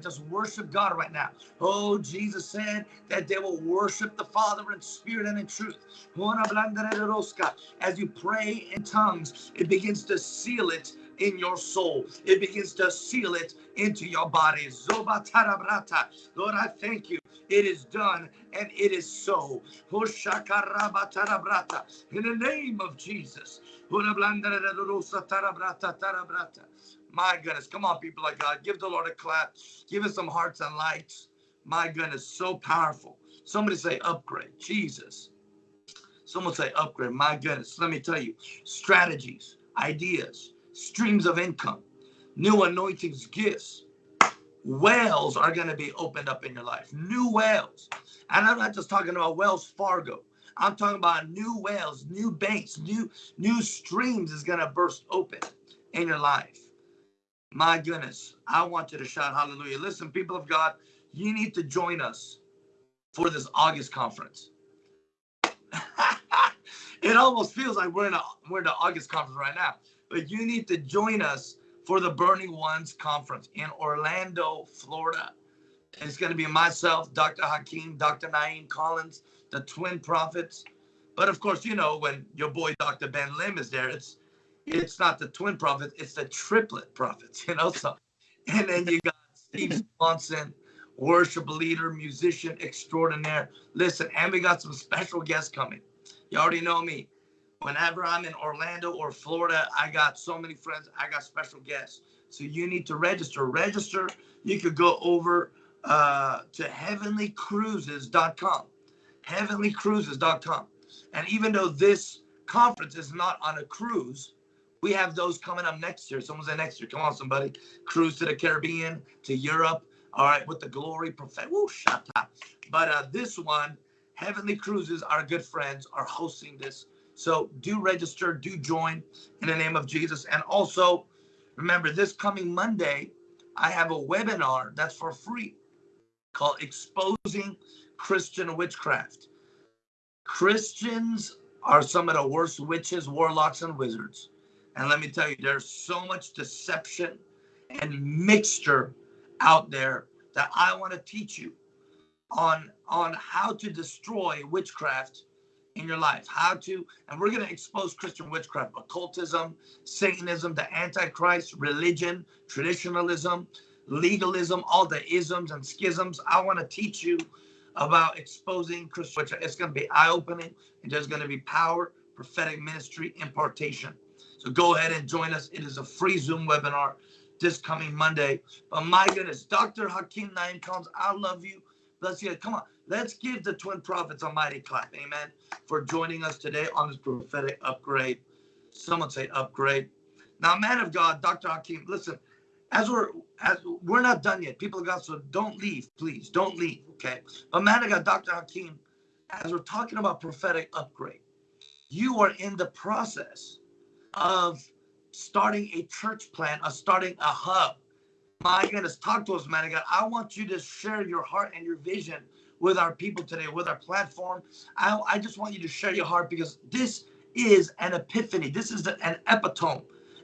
Just worship God right now. Oh, Jesus said that they will worship the Father in spirit and in truth. As you pray in tongues, it begins to seal it in your soul. It begins to seal it into your body. Lord, I thank you. It is done and it is so. In the name of Jesus. My goodness. Come on, people of God. Give the Lord a clap. Give us some hearts and lights. My goodness. So powerful. Somebody say upgrade. Jesus. Someone say upgrade. My goodness. Let me tell you strategies, ideas, streams of income, new anointings, gifts. Wells are going to be opened up in your life. New wells. And I'm not just talking about Wells Fargo. I'm talking about new wells, new banks, new new streams is going to burst open in your life. My goodness, I want you to shout hallelujah. Listen, people of God, you need to join us for this August conference. [laughs] it almost feels like we're in a we're in the August conference right now but you need to join us for the Burning Ones conference in Orlando, Florida. It's going to be myself, Dr. Hakeem, Dr. Naeem Collins, the twin prophets, But of course, you know, when your boy Dr. Ben Lim is there, it's it's not the twin prophet, it's the triplet prophets, [laughs] you know. So and then you got Steve Swanson, worship leader, musician extraordinaire. Listen, and we got some special guests coming. You already know me. Whenever I'm in Orlando or Florida, I got so many friends. I got special guests. So you need to register. Register. You could go over uh, to heavenlycruises.com. Heavenlycruises.com. And even though this conference is not on a cruise, we have those coming up next year. Someone said next year. Come on, somebody. Cruise to the Caribbean, to Europe. All right, with the glory prophet. Woo, shut up. But uh, this one, Heavenly Cruises, our good friends, are hosting this. So do register, do join in the name of Jesus. And also, remember this coming Monday, I have a webinar that's for free called Exposing Christian Witchcraft. Christians are some of the worst witches, warlocks, and wizards. And let me tell you, there's so much deception and mixture out there that I want to teach you on on how to destroy witchcraft in your life. How to, and we're going to expose Christian witchcraft, occultism, Satanism, the Antichrist, religion, traditionalism, legalism, all the isms and schisms. I want to teach you about exposing Christian witchcraft. It's going to be eye opening, and there's going to be power, prophetic ministry, impartation. So go ahead and join us. It is a free Zoom webinar this coming Monday. But my goodness, Dr. Hakeem Naeem Collins, I love you. Bless you. Come on, let's give the twin prophets a mighty clap. Amen. For joining us today on this prophetic upgrade. Someone say upgrade. Now, man of God, Dr. Hakeem, listen, as we're as we're not done yet, people of God, so don't leave, please. Don't leave. Okay. But man of God, Dr. Hakeem, as we're talking about prophetic upgrade, you are in the process of starting a church plan, of starting a hub. My goodness, talk to us, man of God. I want you to share your heart and your vision with our people today, with our platform. I, I just want you to share your heart because this is an epiphany. This is an epitome,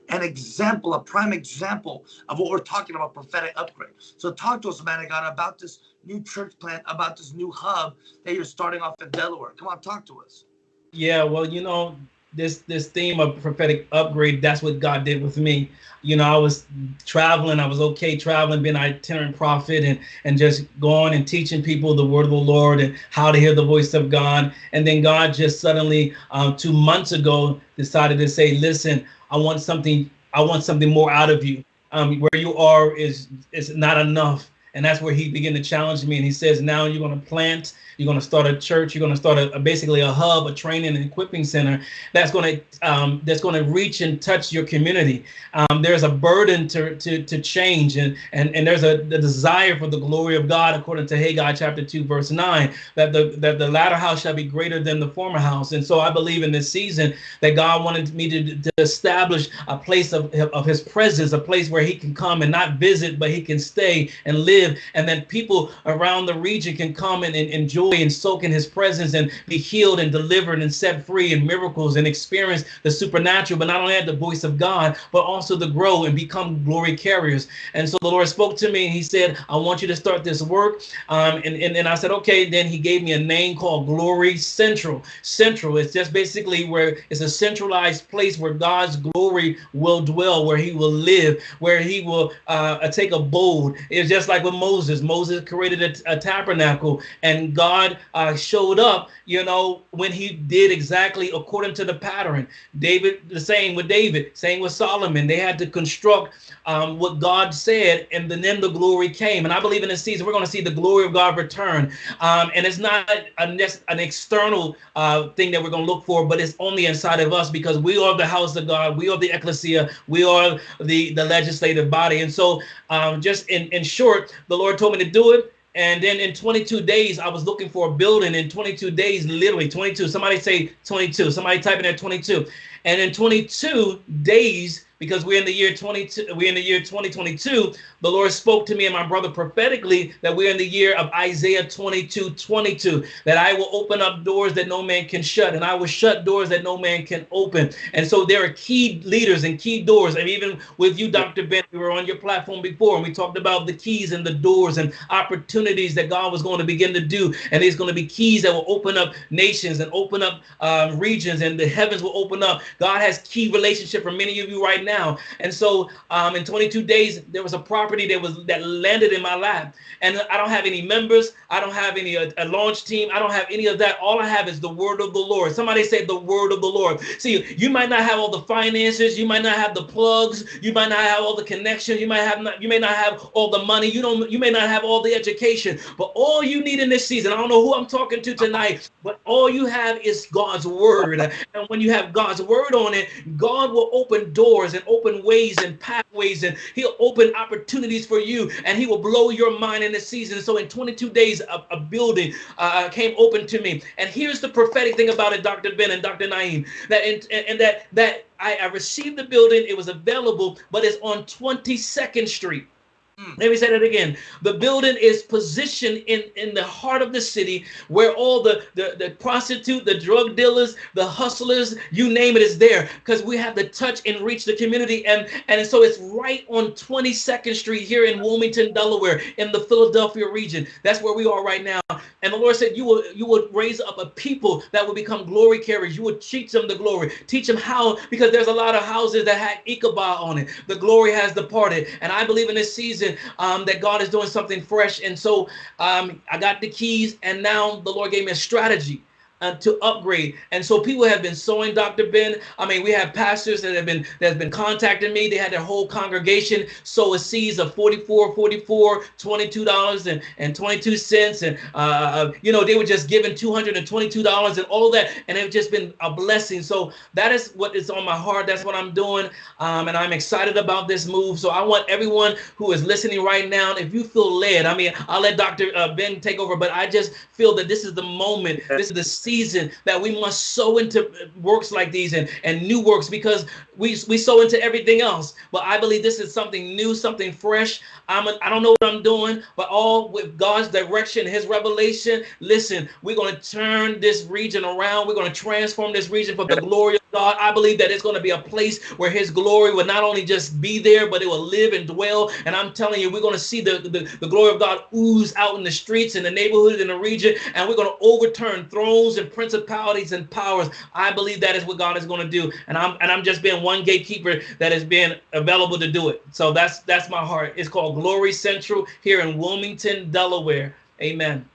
an example, a prime example of what we're talking about prophetic upgrade. So talk to us, man of God, about this new church plant, about this new hub that you're starting off in Delaware. Come on, talk to us. Yeah, well, you know, this this theme of prophetic upgrade that's what god did with me. You know i was traveling i was okay traveling being an itinerant prophet and and just going and teaching people the word of the lord and how to hear the voice of god. And then god just suddenly uh, two months ago decided to say listen i want something i want something more out of you. Um, where you are is is not enough. And that's where he began to challenge me and he says now you're going to plant you're going to start a church. You're going to start a, a, basically a hub, a training and equipping center that's going to um, that's going to reach and touch your community. Um, there's a burden to to, to change, and and and there's a desire for the glory of God, according to Haggai chapter two verse nine, that the that the latter house shall be greater than the former house. And so I believe in this season that God wanted me to, to establish a place of of His presence, a place where He can come and not visit, but He can stay and live, and then people around the region can come and, and enjoy joy and soak in his presence and be healed and delivered and set free and miracles and experience the supernatural, but not only at the voice of God, but also to grow and become glory carriers. And so the Lord spoke to me and he said, I want you to start this work. Um, and, and, and I said, okay, then he gave me a name called Glory Central. Central, it's just basically where it's a centralized place where God's glory will dwell, where he will live, where he will uh, take a bold. It's just like with Moses. Moses created a, a tabernacle and God God uh, showed up, you know, when he did exactly according to the pattern. David, the same with David, same with Solomon. They had to construct um, what God said, and then the glory came. And I believe in this season, we're going to see the glory of God return. Um, and it's not a, an external uh, thing that we're going to look for, but it's only inside of us because we are the house of God. We are the ecclesia. We are the, the legislative body. And so, um, just in, in short, the Lord told me to do it. And then in 22 days, I was looking for a building in 22 days, literally 22. Somebody say 22. Somebody type in there 22. And in 22 days, because we're in the year 22 we're in the year 2022 the lord spoke to me and my brother prophetically that we're in the year of isaiah 22 22 that i will open up doors that no man can shut and i will shut doors that no man can open. And so there are key leaders and key doors. And even with you dr ben we were on your platform before and we talked about the keys and the doors and opportunities that god was going to begin to do. And there's going to be keys that will open up nations and open up um, regions and the heavens will open up. God has key relationship for many of you right now now. And so um, in 22 days, there was a property that was that landed in my lap. And I don't have any members. I don't have any a, uh, a launch team. I don't have any of that. All I have is the word of the Lord. Somebody say the word of the Lord. See, you might not have all the finances. You might not have the plugs. You might not have all the connections. You might have not. You may not have all the money. You don't. You may not have all the education. But all you need in this season, I don't know who I'm talking to tonight, but all you have is God's word. And when you have God's word on it, God will open doors and open ways and pathways and he'll open opportunities for you and he will blow your mind in this season. So in 22 days, a, a building uh, came open to me. And here's the prophetic thing about it, Dr. Ben and Dr. Naeem, that in, and that that I, I received the building, it was available, but it's on 22nd Street. Mm. Let me say that again. The building is positioned in, in the heart of the city where all the, the, the prostitute, the drug dealers, the hustlers, you name it, is there because we have to touch and reach the community. And, and so it's right on 22nd Street here in Wilmington, Delaware, in the Philadelphia region. That's where we are right now. And the Lord said, You will you will raise up a people that will become glory carriers. You will teach them the glory, teach them how, because there's a lot of houses that had Ichabod on it. The glory has departed. And I believe in this season season um, that God is doing something fresh. And so um, I got the keys, and now the Lord gave me a strategy uh, to upgrade. And so people have been sowing Dr. Ben. I mean, we have pastors that have been that have been contacting me. They had their whole congregation sow a seeds of 44, 44, 22 dollars and, and 22 cents. And uh, uh, you know, they were just giving 222 dollars and all that. And it's just been a blessing. So that is what is on my heart. That's what I'm doing. Um, and I'm excited about this move. So I want everyone who is listening right now, if you feel led, I mean, I'll let Dr. Uh, ben take over, but I just feel that this is the moment. This is the season season that we must sow into uh, works like these and, and new works because we, we sow into everything else. But I believe this is something new, something fresh. I'm a, I don't know what I'm doing, but all with God's direction, his revelation. Listen, we're going to turn this region around. We're going to transform this region for the glory of God. I believe that it's going to be a place where his glory will not only just be there, but it will live and dwell. And I'm telling you, we're going to see the, the, the glory of God ooze out in the streets, in the neighborhoods, in the region, and we're going to overturn thrones and principalities and powers. I believe that is what God is going to do. And I'm and I'm just being one gatekeeper that has been available to do it. So that's that's my heart. It's called Glory Central here in Wilmington, Delaware. Amen.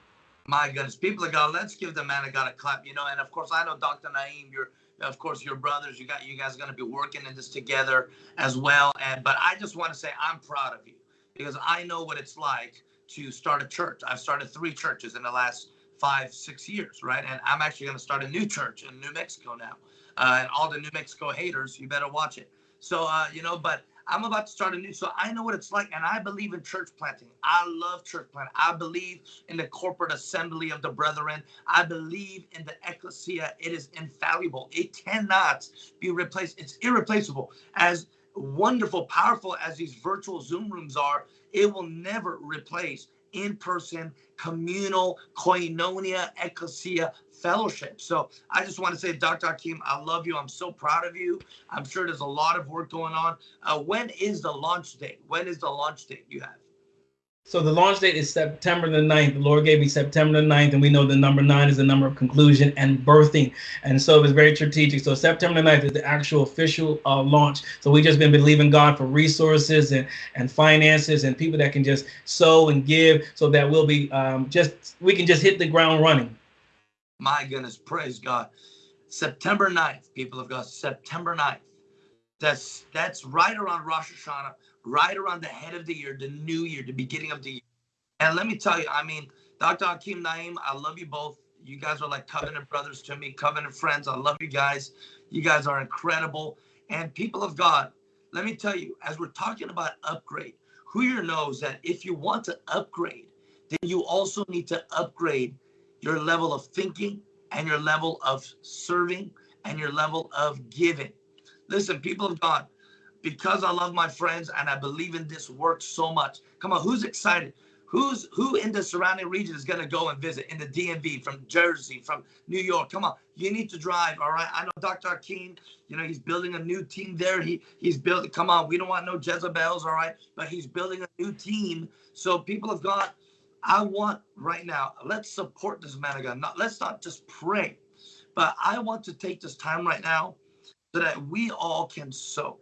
My goodness, people of God, let's give the man of God a clap. You know, and of course, I know Dr. Naeem, you're of course your brothers. You got you guys going to be working in this together as well. And but I just want to say I'm proud of you because I know what it's like to start a church. I've started three churches in the last five, six years, right? And I'm actually going to start a new church in New Mexico now. Uh, and all the New Mexico haters, you better watch it. So, uh, you know, but I'm about to start a new, so I know what it's like, and I believe in church planting. I love church planting. I believe in the corporate assembly of the brethren. I believe in the ecclesia. It is infallible. It cannot be replaced. It's irreplaceable. As wonderful, powerful as these virtual Zoom rooms are, it will never replace in-person communal koinonia ecclesia fellowship. So I just want to say, Dr. Hakeem, I love you. I'm so proud of you. I'm sure there's a lot of work going on. Uh, when is the launch date? When is the launch date you have? So the launch date is September the 9th. The Lord gave me September the 9th, and we know the number nine is the number of conclusion and birthing. And so it was very strategic. So September the 9th is the actual official uh, launch. So we just been believing God for resources and, and finances and people that can just sow and give so that we'll be um, just, we can just hit the ground running. My goodness, praise God. September 9th, people of God, September 9th. That's that's right around Rosh Hashanah right around the head of the year, the new year, the beginning of the year. And let me tell you, I mean, Dr. Hakeem Naeem, I love you both. You guys are like covenant brothers to me, covenant friends. I love you guys. You guys are incredible. And people of God, let me tell you, as we're talking about upgrade, who here knows that if you want to upgrade, then you also need to upgrade your level of thinking and your level of serving and your level of giving. Listen, people of God, because I love my friends and I believe in this work so much. Come on, who's excited? Who's who in the surrounding region is going to go and visit in the DMV from Jersey, from New York? Come on, you need to drive. All right. I know Dr. Hakeem, you know, he's building a new team there. He he's building. Come on, we don't want no Jezebels. All right, but he's building a new team. So people of God, I want right now. Let's support this man of God. Not let's not just pray, but I want to take this time right now so that we all can sow.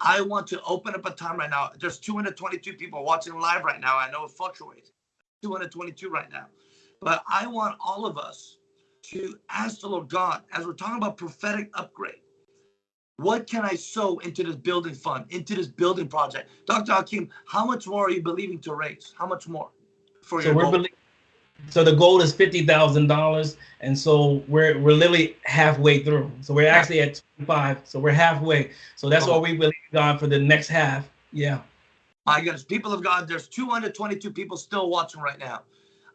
I want to open up a time right now. There's 222 people watching live right now. I know it fluctuates. 222 right now. But I want all of us to ask the Lord God, as we're talking about prophetic upgrade, what can I sow into this building fund, into this building project? Dr. Hakeem, how much more are you believing to raise? How much more for so your we're goal? so the goal is fifty thousand dollars, and so we're we're literally halfway through. So we're actually at twenty five. So we're halfway. So that's oh. what we believe God for the next half. Yeah. My goodness, people of God, there's 222 people still watching right now.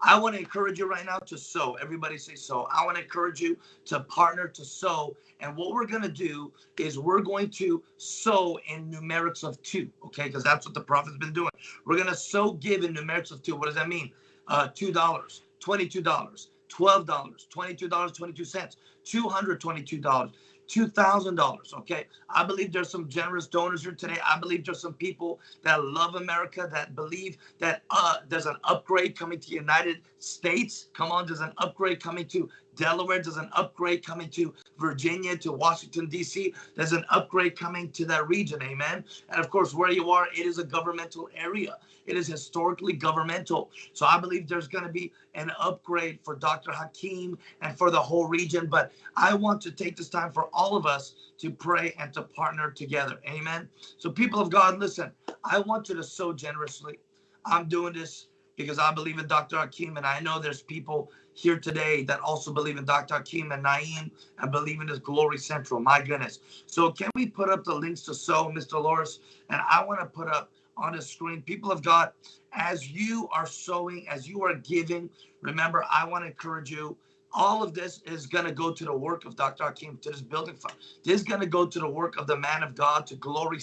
I want to encourage you right now to sow. Everybody say sow. I want to encourage you to partner to sow. And what we're going to do is we're going to sow in numerics of two, okay? Because that's what the prophet's been doing. We're going to sow give in numerics of two. What does that mean? uh, $2, $22, $12, $22, 22 cents, $222, $2,000. Okay. I believe there's some generous donors here today. I believe there's some people that love America that believe that uh, there's an upgrade coming to the United States. Come on, there's an upgrade coming to Delaware. There's an upgrade coming to Virginia, to Washington, D.C. There's an upgrade coming to that region. Amen. And of course, where you are, it is a governmental area. It is historically governmental. So I believe there's going to be an upgrade for Dr. Hakeem and for the whole region. But I want to take this time for all of us to pray and to partner together. Amen. So, people of God, listen, I want you to sow generously. I'm doing this because I believe in Dr. Hakeem, and I know there's people here today that also believe in Dr. Hakeem and Naeem and believe in this Glory Central. My goodness. So can we put up the links to sow, Mr. Loris? And I want to put up on the screen, people of God, as you are sowing, as you are giving, remember, I want to encourage you. All of this is going to go to the work of Dr. Hakeem, to this building fund. This is going to go to the work of the man of God, to glory.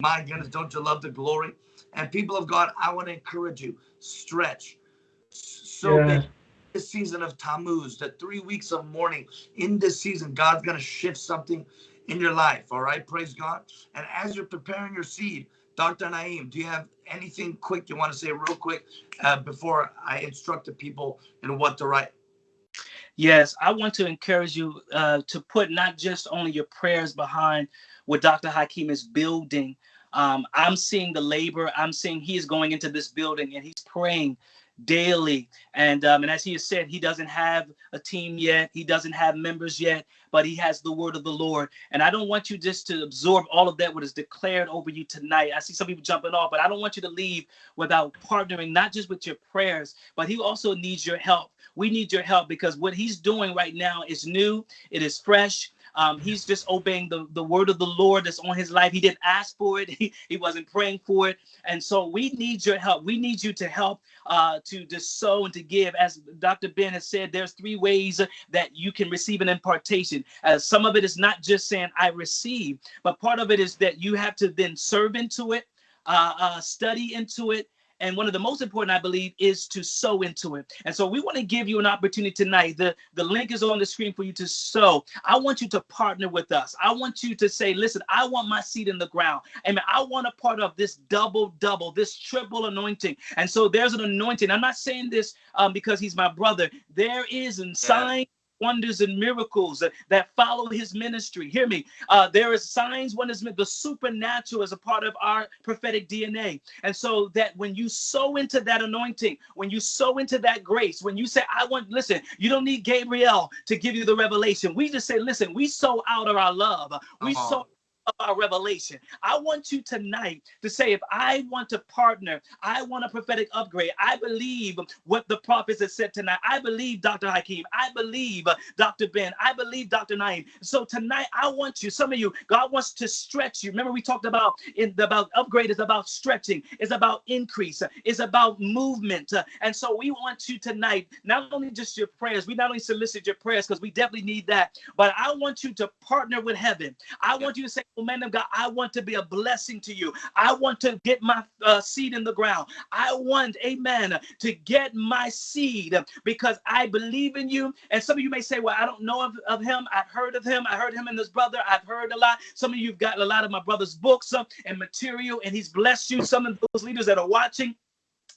My goodness, don't you love the glory? And people of God, I want to encourage you, stretch. So yeah. This season of Tammuz, the three weeks of mourning, in this season, God's going to shift something in your life. All right, praise God. And as you're preparing your seed, Dr. Naeem, do you have anything quick you want to say real quick uh, before I instruct the people in what to write? Yes, I want to encourage you uh, to put not just only your prayers behind what Dr. Hakeem is building. Um, I'm seeing the labor. I'm seeing he is going into this building and he's praying daily. And um, and as he has said, he doesn't have a team yet. He doesn't have members yet, but he has the word of the Lord. And I don't want you just to absorb all of that what is declared over you tonight. I see some people jumping off, but I don't want you to leave without partnering not just with your prayers, but he also needs your help. We need your help because what he's doing right now is new. It is fresh. Um, he's just obeying the, the word of the Lord that's on his life. He didn't ask for it. [laughs] He, he wasn't praying for it. And so we need your help. We need you to help uh, to just sow and to give. As Dr. Ben has said, there's three ways that you can receive an impartation. Uh, some of it is not just saying I receive, but part of it is that you have to then serve into it, uh, uh, study into it, and one of the most important, I believe, is to sow into it. And so we want to give you an opportunity tonight. The, the link is on the screen for you to sow. I want you to partner with us. I want you to say, listen, I want my seed in the ground. Amen. I want a part of this double, double, this triple anointing. And so there's an anointing. I'm not saying this um, because he's my brother. There is a sign wonders and miracles that, that follow his ministry. Hear me. Uh, there is signs, wonders, the supernatural is a part of our prophetic DNA. And so that when you sow into that anointing, when you sow into that grace, when you say, I want, listen, you don't need Gabriel to give you the revelation. We just say, listen, we sow out of our love. We sow of our revelation. I want you tonight to say, if I want to partner, I want a prophetic upgrade. I believe what the prophets have said tonight. I believe Dr. Hakeem. I believe uh, Dr. Ben. I believe Dr. Naeem. So tonight, I want you, some of you, God wants to stretch you. Remember, we talked about in the about upgrade is about stretching, is about increase, is about movement. And so we want you tonight, not only just your prayers, we not only solicit your prayers because we definitely need that, but I want you to partner with heaven. I want you to say, man of God, I want to be a blessing to you. I want to get my uh, seed in the ground. I want, amen, to get my seed because I believe in you. And some of you may say, well, I don't know of, of him. I've heard of him. I heard him and his brother. I've heard a lot. Some of you've got a lot of my brother's books uh, and material, and he's blessed you. Some of those leaders that are watching,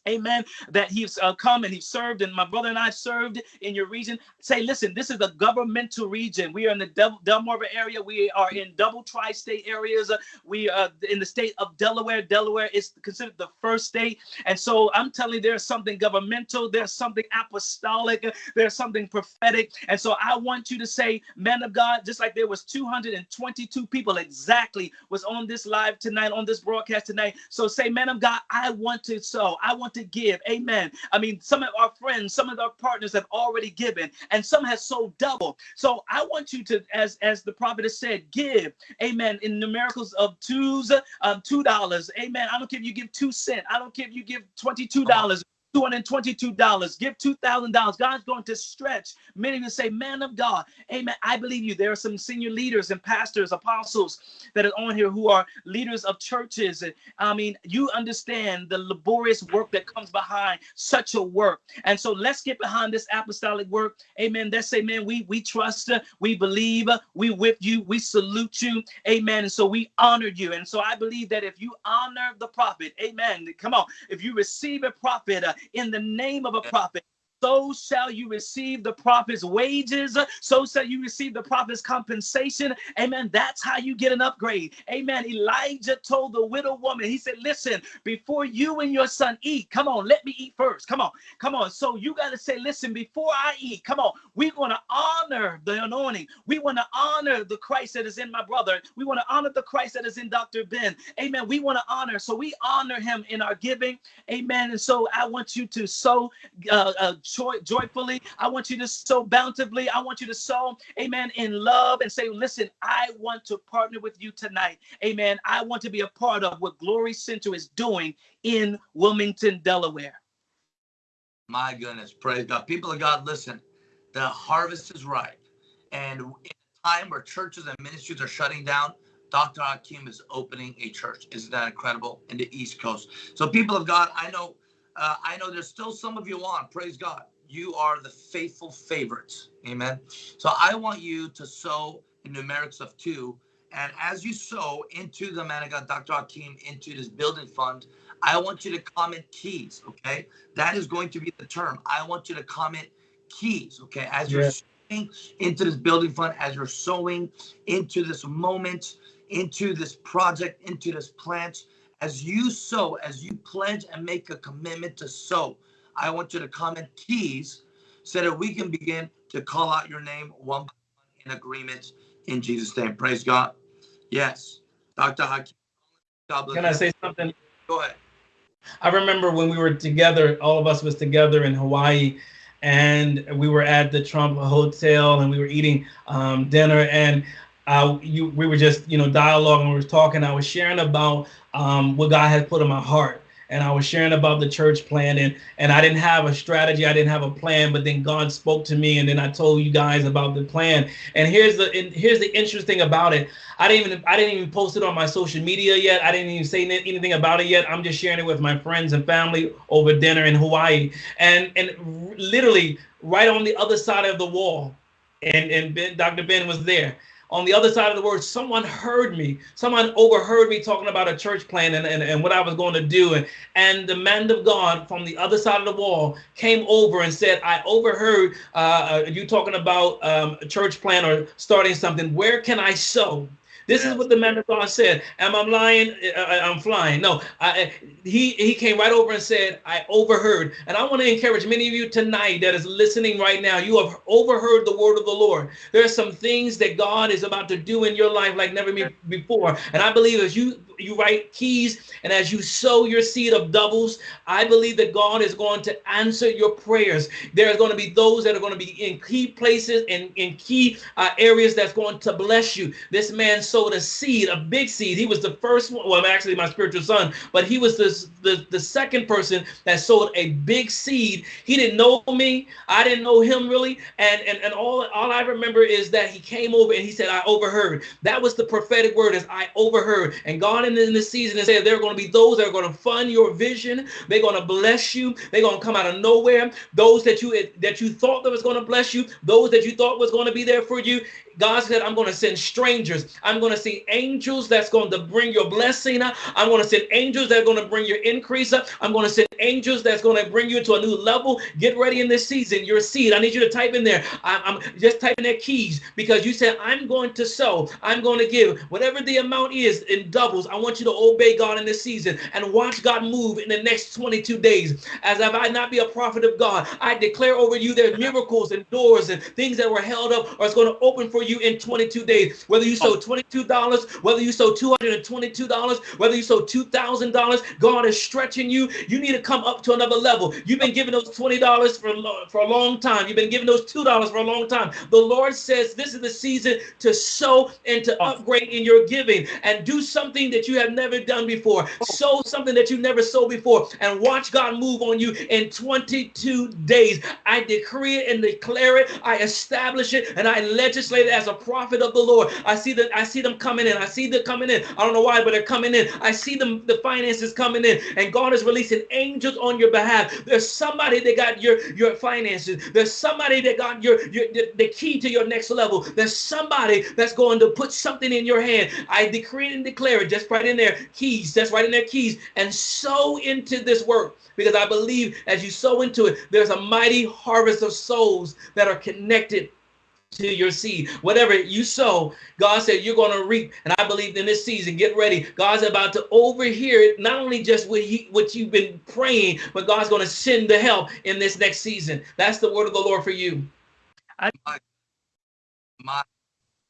amen, that he's uh, come and he's served, and my brother and I served in your region. Say, listen, this is a governmental region. We are in the Del- Delmarva area. We are in double tri-state areas. Uh, we are in the state of Delaware. Delaware is considered the first state. And so I'm telling you, there's something governmental, there's something apostolic, there's something prophetic. And so I want you to say, man of God, just like there was 222 people exactly was on this live tonight, on this broadcast tonight. So say, man of God, I want to sow. I want to give. Amen. I mean, some of our friends, some of our partners have already given, and some has sold double. So I want you to, as as the prophet has said, give. Amen. In numericals of twos, um, two dollars. Amen. I don't care if you give two cent. I don't care if you give twenty-two dollars. $222. Give $2,000. God's going to stretch. Many you say, Man of God, amen. I believe you. There are some senior leaders and pastors, apostles that are on here who are leaders of churches. And I mean, you understand the laborious work that comes behind such a work. And so let's get behind this apostolic work. Amen. Let's say, man, we, we trust, we believe, we with you, we salute you. Amen. And so we honor you. And so I believe that if you honor the prophet, amen. Come on. If you receive a prophet, uh, in the name of a prophet so shall you receive the prophet's wages. So shall you receive the prophet's compensation. Amen. That's how you get an upgrade. Amen. Elijah told the widow woman, he said, Listen, before you and your son eat, come on, let me eat first. Come on, come on. So you got to say, Listen, before I eat, come on, we're going to honor the anointing. We want to honor the Christ that is in my brother. We want to honor the Christ that is in Dr. Ben. Amen. We want to honor. So we honor him in our giving. Amen. And so I want you to sow. Uh, uh, joy, joyfully. I want you to sow bountifully. I want you to sow, amen, in love and say, listen, I want to partner with you tonight. Amen. I want to be a part of what Glory Center is doing in Wilmington, Delaware. My goodness, praise God. People of God, listen, the harvest is ripe. And in a time where churches and ministries are shutting down, Dr. Hakeem is opening a church. Isn't that incredible? In the East Coast. So, people of God, I know uh, I know there's still some of you on. Praise God. You are the faithful favorites. Amen. So I want you to sow in numerics of two. And as you sow into the man of God, Dr. Hakeem, into this building fund, I want you to comment keys. Okay. That is going to be the term. I want you to comment keys. Okay. As you're sowing into this building fund, as you're sowing into this moment, into this project, into this plant, as you sow, as you pledge and make a commitment to sow, I want you to comment keys so that we can begin to call out your name one by one in agreement in Jesus' name. Praise God. Yes. Dr. Hakeem. Can I say something? Go ahead. I remember when we were together, all of us was together in Hawaii, and we were at the Trump Hotel, and we were eating um, dinner, and uh, you, we were just, you know, dialoguing, we were talking. I was sharing about um, what God had put in my heart. And I was sharing about the church plan, and and I didn't have a strategy, I didn't have a plan, but then God spoke to me, and then I told you guys about the plan. And here's the and here's the interesting about it. I didn't even I didn't even post it on my social media yet. I didn't even say anything about it yet. I'm just sharing it with my friends and family over dinner in Hawaii, and and literally right on the other side of the wall, and and ben, Dr. Ben was there on the other side of the word, someone heard me. Someone overheard me talking about a church plan and, and, and what I was going to do. And, and the man of God from the other side of the wall came over and said, I overheard uh, uh you talking about um, a church plan or starting something. Where can I sow? This is what the man of God said. Am I lying? I, I'm flying. No, I, he he came right over and said, I overheard. And I want to encourage many of you tonight that is listening right now. You have overheard the word of the Lord. There are some things that God is about to do in your life like never before. And I believe as you you write keys and as you sow your seed of doubles, I believe that God is going to answer your prayers. There are going to be those that are going to be in key places and in key uh, areas that's going to bless you. This man sowed a seed, a big seed. He was the first one, well, actually my spiritual son, but he was the, the, the second person that sowed a big seed. He didn't know me. I didn't know him really. And, and, and all, all I remember is that he came over and he said, I overheard. That was the prophetic word as I overheard. And God in this season and say there are going to be those that are going to fund your vision. They're going to bless you. They're going to come out of nowhere. Those that you that you thought that was going to bless you, those that you thought was going to be there for you, God said, I'm going to send strangers. I'm going to send angels that's going to bring your blessing. I'm going to send angels that are going to bring your increase. I'm going to send angels that's going to bring you to a new level. Get ready in this season. Your seed. I need you to type in there. I'm, just typing their keys because you said, I'm going to sow. I'm going to give whatever the amount is in doubles. I want you to obey God in this season and watch God move in the next 22 days. As if I not be a prophet of God, I declare over you there's miracles and doors and things that were held up are going to open for you you in 22 days. Whether you sow $22, whether you sow $222, whether you sow $2,000, God is stretching you. You need to come up to another level. You've been giving those $20 for, for a long time. You've been giving those $2 for a long time. The Lord says this is the season to sow and to upgrade in your giving and do something that you have never done before. Sow something that you never sowed before and watch God move on you in 22 days. I decree it and declare it. I establish it and I legislate it as a prophet of the Lord. I see that I see them coming in. I see them coming in. I don't know why, but they're coming in. I see them the finances coming in, and God is releasing angels on your behalf. There's somebody that got your your finances. There's somebody that got your, your the, the key to your next level. There's somebody that's going to put something in your hand. I decree and declare it. Just right in there, keys. That's right in there, keys, and sow into this work because I believe as you sow into it, there's a mighty harvest of souls that are connected to your seed. Whatever you sow, God said you're going to reap. And I believe in this season, get ready. God's about to overhear it, not only just what, he, what you've been praying, but God's going to send the help in this next season. That's the word of the Lord for you. I, my,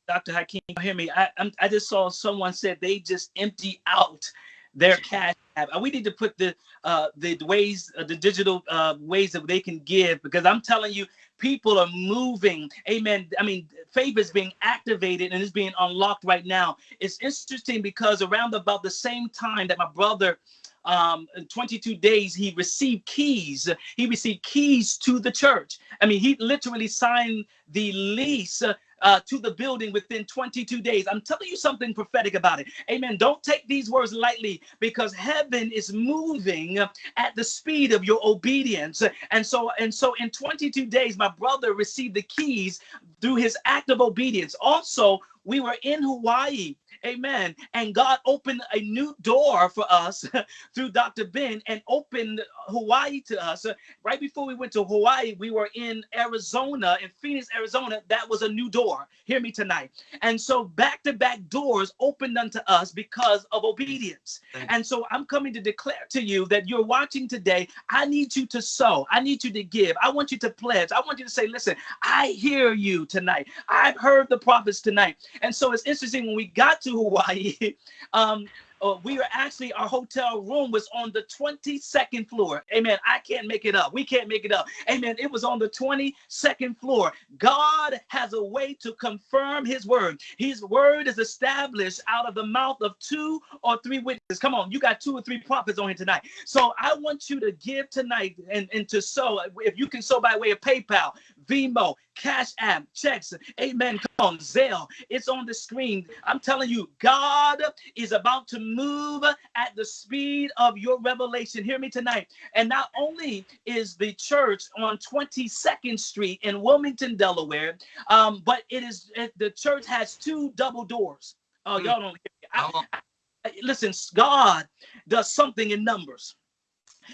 Dr. Hakeem, hear me. I, I'm, I just saw someone said they just empty out their cash app. We need to put the uh, the ways, uh, the digital uh, ways that they can give, because I'm telling you, people are moving. Amen. I mean, faith is being activated and is being unlocked right now. It's interesting because around about the same time that my brother um, in 22 days, he received keys. He received keys to the church. I mean, he literally signed the lease uh, to the building within 22 days. I'm telling you something prophetic about it. Amen. Don't take these words lightly because heaven is moving at the speed of your obedience. And so, and so in 22 days, my brother received the keys through his act of obedience. Also, we were in Hawaii Amen. And God opened a new door for us [laughs] through Dr. Ben and opened Hawaii to us. Right before we went to Hawaii, we were in Arizona, in Phoenix, Arizona. That was a new door. Hear me tonight. And so back to back doors opened unto us because of obedience. And so I'm coming to declare to you that you're watching today. I need you to sow. I need you to give. I want you to pledge. I want you to say, listen, I hear you tonight. I've heard the prophets tonight. And so it's interesting when we got to to Hawaii, [laughs] um, uh, we were actually our hotel room was on the 22nd floor. Amen. I can't make it up. We can't make it up. Amen. It was on the 22nd floor. God has a way to confirm his word. His word is established out of the mouth of two or three witnesses. Come on, you got two or three prophets on here tonight. So I want you to give tonight and, and to sow. If you can sow by way of PayPal, Venmo, Cash App, checks. Amen. Come on, Zelle. It's on the screen. I'm telling you, God is about to move at the speed of your revelation. Hear me tonight. And not only is the church on 22nd Street in Wilmington, Delaware, um, but it is it, the church has two double doors. Oh, y'all don't hear me. I, I, listen, God does something in numbers.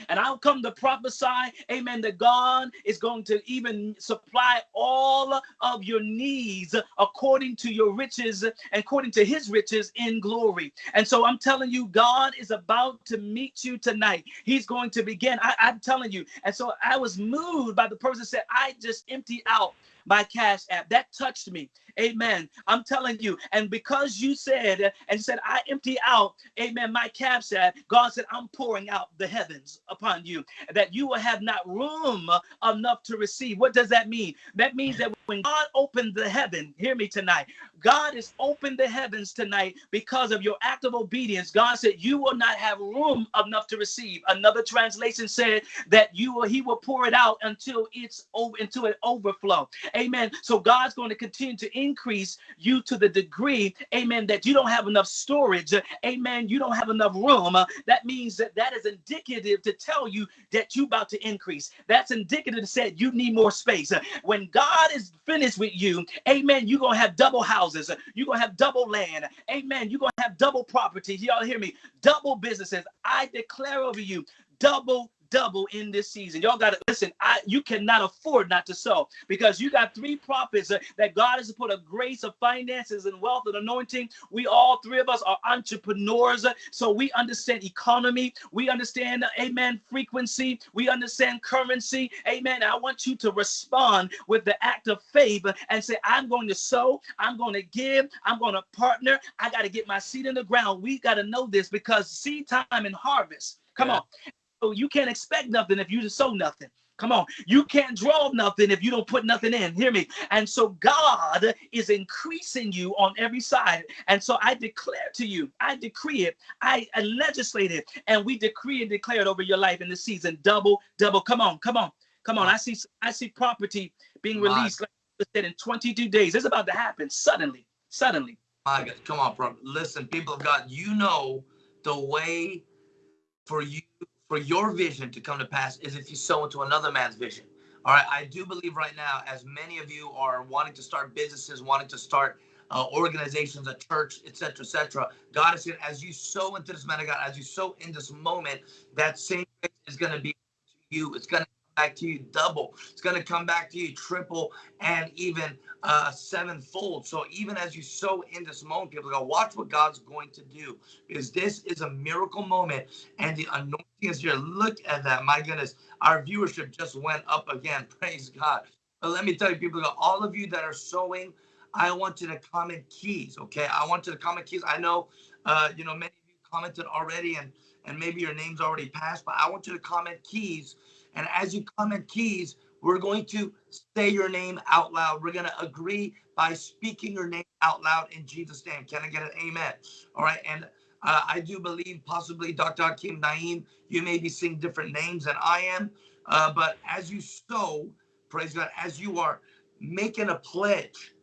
And I'll come to prophesy, amen, that God is going to even supply all of your needs according to your riches, according to his riches in glory. And so I'm telling you, God is about to meet you tonight. He's going to begin. I, am telling you. And so I was moved by the person said, I just emptied out my cash app. That touched me. Amen. I'm telling you. And because you said and said, I empty out, amen, my cash app, God said, I'm pouring out the heavens upon you, that you will have not room enough to receive. What does that mean? That means that when God opened the heaven, hear me tonight, God has opened the heavens tonight because of your act of obedience. God said, You will not have room enough to receive. Another translation said that you will, He will pour it out until it's over, until it overflow. Amen. So God's going to continue to increase you to the degree, amen, that you don't have enough storage. Amen. You don't have enough room. that means that that is indicative to tell you that you're about to increase. That's indicative to say you need more space. when God is finished with you, amen, you're going to have double houses. You're going to have double land. Amen. You're going to have double properties. Y'all hear me? Double businesses. I declare over you double double in this season. Y'all got to listen. I you cannot afford not to sow because you got three prophets uh, that God has put a grace of finances and wealth and anointing. We all three of us are entrepreneurs, uh, so we understand economy. We understand, uh, amen, frequency. We understand currency. Amen. I want you to respond with the act of favor and say, I'm going to sow. I'm going to give. I'm going to partner. I got to get my seed in the ground. We got to know this because seed time and harvest. Come yeah. on. So you can't expect nothing if you just sow nothing. Come on. You can't draw nothing if you don't put nothing in. Hear me. And so God is increasing you on every side. And so I declare to you, I decree it, I, I legislate it, and we decree and declare it over your life in the season. Double, double. Come on, come on, come on. I see I see property being released like I said in 22 days. It's about to happen suddenly. Suddenly. My God, come on, bro. Listen, people of God, you know the way for you for your vision to come to pass is if you sow into another man's vision. All right. I do believe right now, as many of you are wanting to start businesses, wanting to start uh, organizations, a church, etc., etc. God is saying, as you sow into this man of God, as you sow in this moment, that same is going to be you. It's going to back to you double. It's going to come back to you triple and even uh, sevenfold. So even as you sow in this moment, people go, watch what God's going to do because this is a miracle moment and the anointing is here. Look at that. My goodness, our viewership just went up again. [laughs] Praise God. But let me tell you, people, go, all of you that are sowing, I want you to comment keys. Okay. I want you to comment keys. I know, uh, you know, many of you commented already and, and maybe your name's already passed, but I want you to comment keys and as you comment keys, we're going to say your name out loud. We're going to agree by speaking your name out loud in Jesus' name. Can I get an amen? All right. And uh, I do believe possibly Dr. Hakeem Naeem, you may be seeing different names than I am. Uh, but as you sow, praise God, as you are making a pledge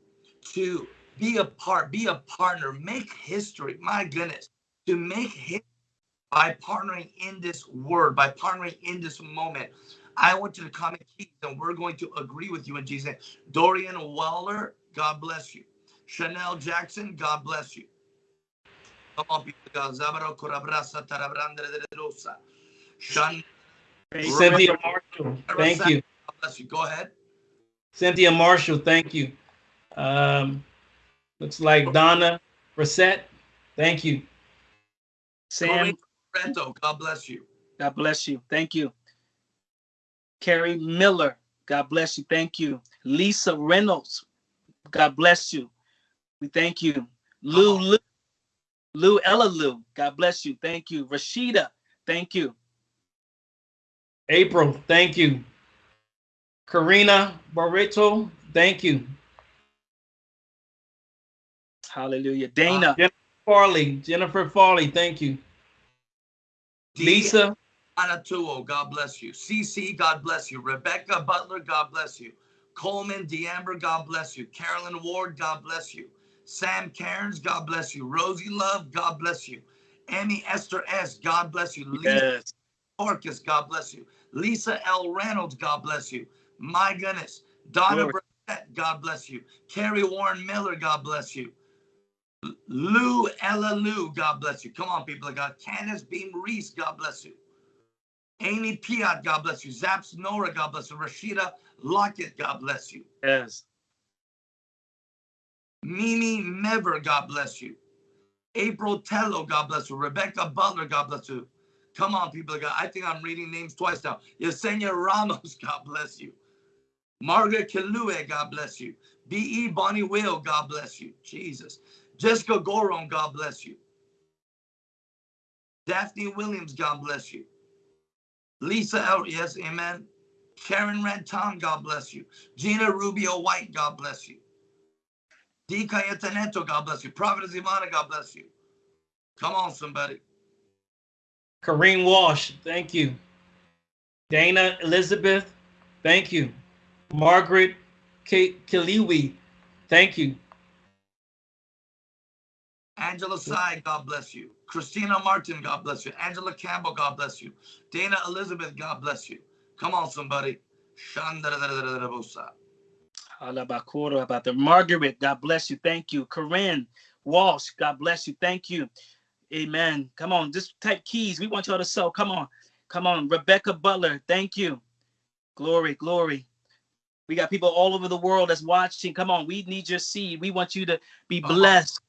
to be a part, be a partner, make history. My goodness, to make history by partnering in this word, by partnering in this moment. I want you to comment keys and we're going to agree with you in Jesus' Dorian Waller, God bless you. Chanel Jackson, God bless you. Come on, people. Cynthia Marshall, thank you. God bless you. Go ahead. Cynthia Marshall, thank you. Um, looks like Donna Brissett, thank you. Sam Brento, God bless you. God bless you. Thank you. Carrie Miller, God bless you. Thank you. Lisa Reynolds, God bless you. We thank you. Lou Lou, Lou Ella Lou, God bless you. Thank you. Rashida, thank you. April, thank you. Karina Barreto, thank you. Hallelujah. Dana. Uh, Jennifer Farley, Jennifer Farley, thank you. Lisa. Anatuo, God bless you. CC, God bless you. Rebecca Butler, God bless you. Coleman D'Amber, God bless you. Carolyn Ward, God bless you. Sam Cairns, God bless you. Rosie Love, God bless you. Amy Esther S, God bless you. Yes. Orcus, God bless you. Lisa L. Reynolds, God bless you. My goodness. Donna Brett, God bless you. Carrie Warren Miller, God bless you. Lou Ella Lou, God bless you. Come on, people of God. Candace Beam Reese, God bless you. Amy Piat, God bless you. Zaps Nora, God bless you. Rashida Lockett, God bless you. Yes. Mimi Mever, God bless you. April Tello, God bless you. Rebecca Butler, God bless you. Come on, people. God. I think I'm reading names twice now. Yesenia Ramos, God bless you. Margaret Kilue, God bless you. B.E. Bonnie Will, God bless you. Jesus. Jessica Goron, God bless you. Daphne Williams, God bless you. Lisa L. Yes, amen. Karen Red Tom, God bless you. Gina Rubio White, God bless you. D. God bless you. Prophet Ivana, God bless you. Come on, somebody. Kareem Walsh, thank you. Dana Elizabeth, thank you. Margaret K- Kiliwi, thank you. Angela Sai, God bless you. Christina Martin, God bless you. Angela Campbell, God bless you. Dana Elizabeth, God bless you. Come on, somebody. Shandarabosa. Alabakoro about the Margaret, God bless you. Thank you. Corinne Walsh, God bless you. Thank you. Amen. Come on, just type keys. We want y'all to sell. Come on. Come on. Rebecca Butler, thank you. Glory, glory. We got people all over the world that's watching. Come on, we need your seed. We want you to be blessed.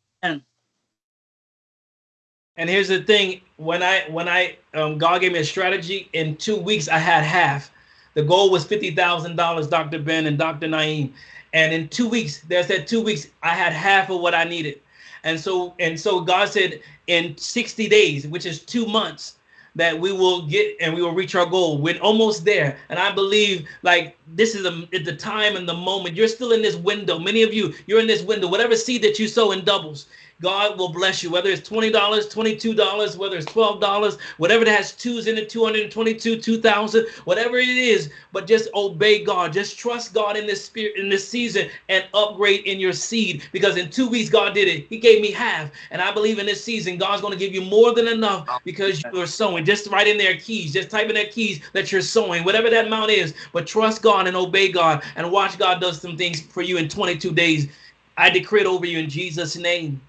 And here's the thing: when I when I um, God gave me a strategy in two weeks, I had half. The goal was fifty thousand dollars, Dr. Ben and Dr. Naeem. And in two weeks, there's that two weeks, I had half of what I needed. And so and so God said in 60 days, which is two months, that we will get and we will reach our goal. We're almost there. And I believe like this is a, the time and the moment. You're still in this window. Many of you, you're in this window. Whatever seed that you sow in doubles, God will bless you. Whether it's $20, $22, whether it's $12, whatever that has twos in it, 222, 2000, whatever it is, but just obey God. Just trust God in this spirit in this season and upgrade in your seed because in 2 weeks God did it. He gave me half. And I believe in this season God's going to give you more than enough because you are sowing. Just write in their keys. Just type in their keys that you're sowing, whatever that amount is. But trust God and obey God and watch God does some things for you in 22 days. I decree it over you in Jesus' name.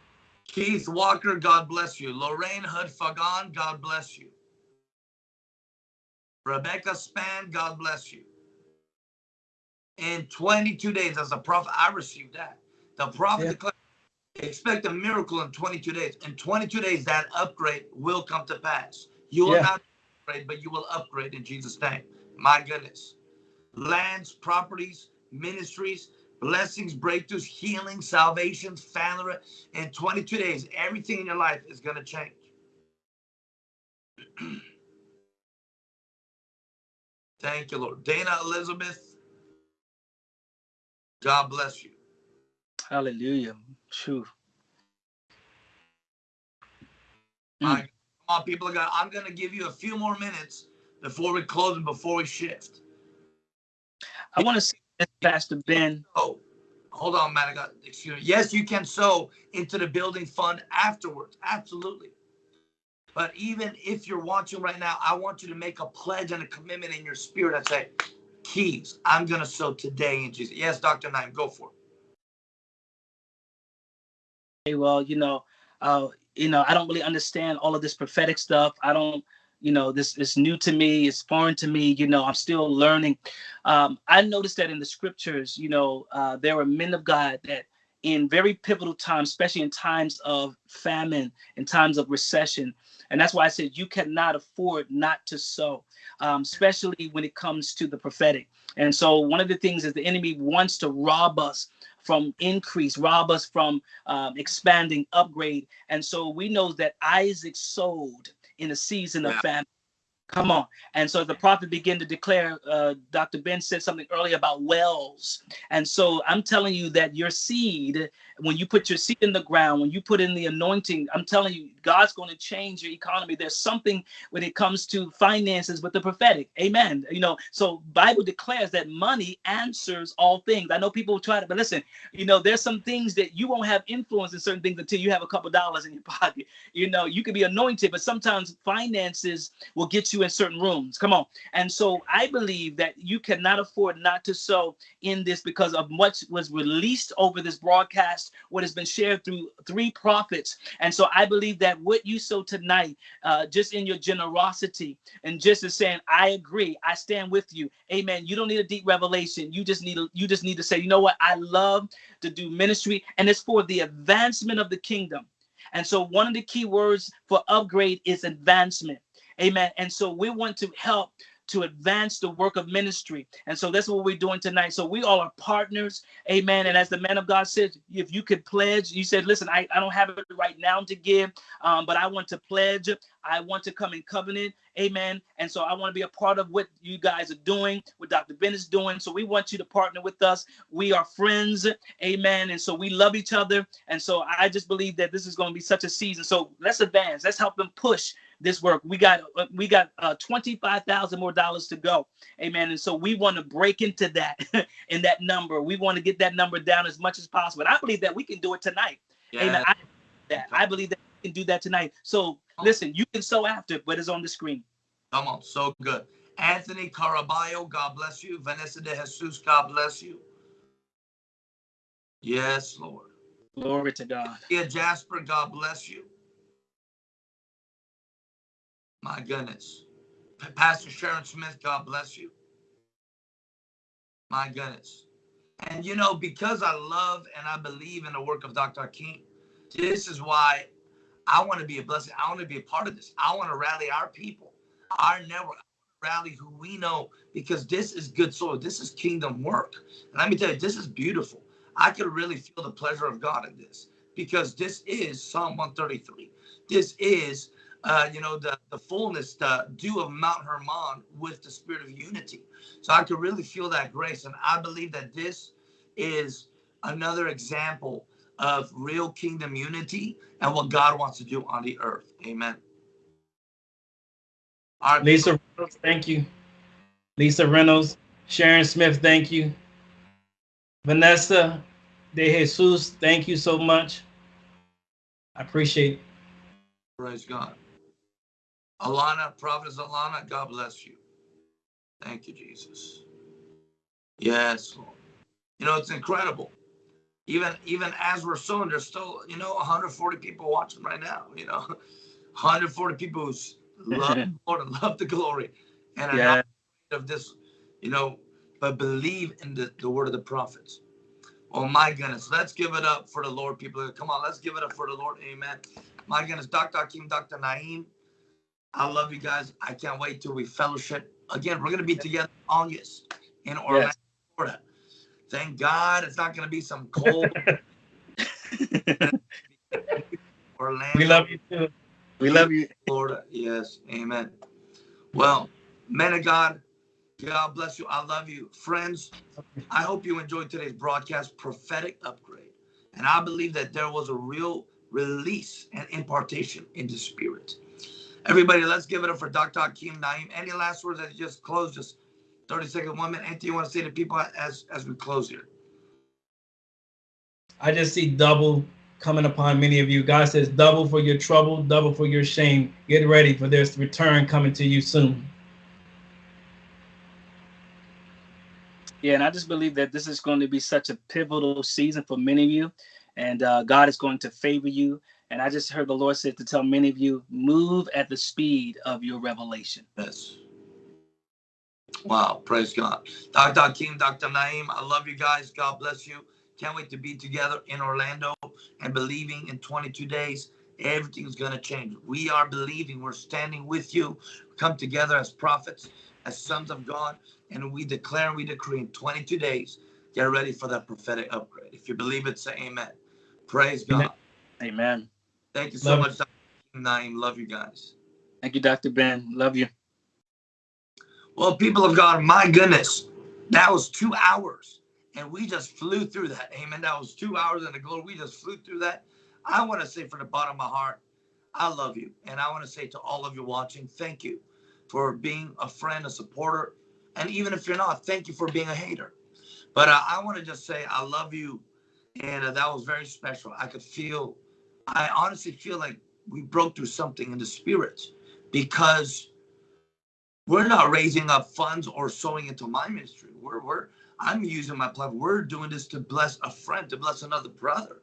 Keith Walker, God bless you. Lorraine Hood Fagan, God bless you. Rebecca Span, God bless you. In 22 days, as a prophet, I received that. The prophet Yeah. declared, expect a miracle in 22 days. In 22 days, that upgrade will come to pass. You will Yeah. not upgrade, but you will upgrade in Jesus' name. My goodness. Lands, properties, ministries, blessings, breakthroughs, healing, salvation, family. In 22 days, everything in your life is going to change. [clears throat] Thank you, Lord. Dana Elizabeth, God bless you. hallelujah. True. My, mm. come on, people of God. I'm going to give you a few more minutes before we close and before we shift. I want to say this, Pastor Ben. Oh, hold on, man. I got, excuse me. Yes, you can sow into the building fund afterwards. Absolutely. But even if you're watching right now, I want you to make a pledge and a commitment in your spirit and say, Keys, I'm going to sow today in Jesus. Yes, Dr. Naeem, go for it. Hey, well, you know, uh, you know, I don't really understand all of this prophetic stuff. I don't, you know, this is new to me. It's foreign to me. You know, I'm still learning. Um, I noticed that in the scriptures, you know, uh, there were men of God that in very pivotal times, especially in times of famine, in times of recession, and that's why I said you cannot afford not to sow, um, especially when it comes to the prophetic. And so, one of the things is the enemy wants to rob us from increase, rob us from um, expanding, upgrade. And so we know that Isaac sowed in a season of famine. Come on. And so the prophet began to declare, uh, Dr. Ben said something earlier about wells. And so I'm telling you that your seed, when you put your seed in the ground, when you put in the anointing, I'm telling you, God's going to change your economy. There's something when it comes to finances with the prophetic. Amen. You know, so Bible declares that money answers all things. I know people try to, but listen, you know, there's some things that you won't have influence in certain things until you have a couple dollars in your [laughs] pocket. You know, you can be anointed, but sometimes finances will get you in certain rooms. Come on. And so I believe that you cannot afford not to sow in this because of what was released over this broadcast, what has been shared through three prophets. And so I believe that what you sow tonight, uh, just in your generosity and just as saying, I agree, I stand with you. Amen. You don't need a deep revelation. You just need you just need to say, you know what? I love to do ministry, and it's for the advancement of the kingdom. And so one of the key words for upgrade is advancement. Amen. And so we want to help to advance the work of ministry. And so that's what we're doing tonight. So we all are partners. Amen. And as the man of God said, if you could pledge, you said, listen, I, I don't have it right now to give, um, but I want to pledge. I want to come in covenant. Amen. And so I want to be a part of what you guys are doing, what Dr. Ben is doing. So we want you to partner with us. We are friends. Amen. And so we love each other. And so I just believe that this is going to be such a season. So let's advance. Let's help them push this work. We got we got uh, twenty five thousand more dollars to go, amen. And so we want to break into that [laughs] in that number. We want to get that number down as much as possible. And I believe that we can do it tonight, yeah. amen. I, that I believe that we can do that tonight. So listen, you can sow after, but it's on the screen. Come on, so good. Anthony Caraballo, God bless you. Vanessa de Jesus, God bless you. Yes, Lord. Glory to God. Yeah, Jasper, God bless you. My goodness. Pastor Sharon Smith, God bless you. My goodness. And you know, because I love and I believe in the work of Dr. King, this is why I want to be a blessing. I want to be a part of this. I want to rally our people, our network, rally who we know, because this is good soil. This is kingdom work. And let me tell you, this is beautiful. I could really feel the pleasure of God in this because this is Psalm 133. This is uh, you know, the, the fullness, the dew of Mount Hermon with the spirit of unity. So I could really feel that grace. And I believe that this is another example of real kingdom unity and what God wants to do on the earth. Amen. All right, Lisa Reynolds, thank you. Lisa Reynolds, Sharon Smith, thank you. Vanessa De Jesus, thank you so much. I appreciate it. Praise God. Alana, Prophetess Alana, God bless you. Thank you, Jesus. Yes, Lord. You know, it's incredible. Even even as we're sowing, there's still, you know, 140 people watching right now, you know. [laughs] 140 people who love [laughs] the Lord and love the glory. And yeah. of this, you know, but believe in the, the word of the prophets. Oh my goodness. Let's give it up for the Lord, people. Come on, let's give it up for the Lord. Amen. My goodness, Dr. Hakeem, Dr. Naeem. I love you guys. I can't wait till we fellowship again. We're gonna be together August in Orlando, yes. Florida. Thank God it's not gonna be some cold. [laughs] Orlando. We love you too. We love you, Florida. Yes, Amen. Well, men of God, God bless you. I love you, friends. I hope you enjoyed today's broadcast, prophetic upgrade, and I believe that there was a real release and impartation in the spirit. Everybody, let's give it up for Dr. Hakeem Naeem. Any last words as you just close just 30 second one minute? Anything you want to say to people as as we close here? I just see double coming upon many of you. God says, double for your trouble, double for your shame. Get ready for this return coming to you soon. Yeah, and I just believe that this is going to be such a pivotal season for many of you, and uh, God is going to favor you. And I just heard the Lord said to tell many of you, move at the speed of your revelation. Yes. Wow, praise God. Dr. Hakeem, Dr. Naeem, I love you guys. God bless you. Can't wait to be together in Orlando and believing in 22 days, everything's going to change. We are believing, we're standing with you. Come together as prophets, as sons of God, and we declare and we decree in 22 days, get ready for that prophetic upgrade. If you believe it, say amen. Praise God. Amen. Thank you so Love much, Dr. Naeem. Love you guys. Thank you, Dr. Ben. Love you. Well, people of God, my goodness, that was two hours. And we just flew through that. Amen. That was two hours in the glory. We just flew through that. I want to say from the bottom of my heart, I love you. And I want to say to all of you watching, thank you for being a friend, a supporter. And even if you're not, thank you for being a hater. But uh, I want to just say, I love you. And uh, that was very special. I could feel I honestly feel like we broke through something in the spirit because We're not raising up funds or sowing into my ministry. We're, we're, I'm using my platform. We're doing this to bless a friend, to bless another brother.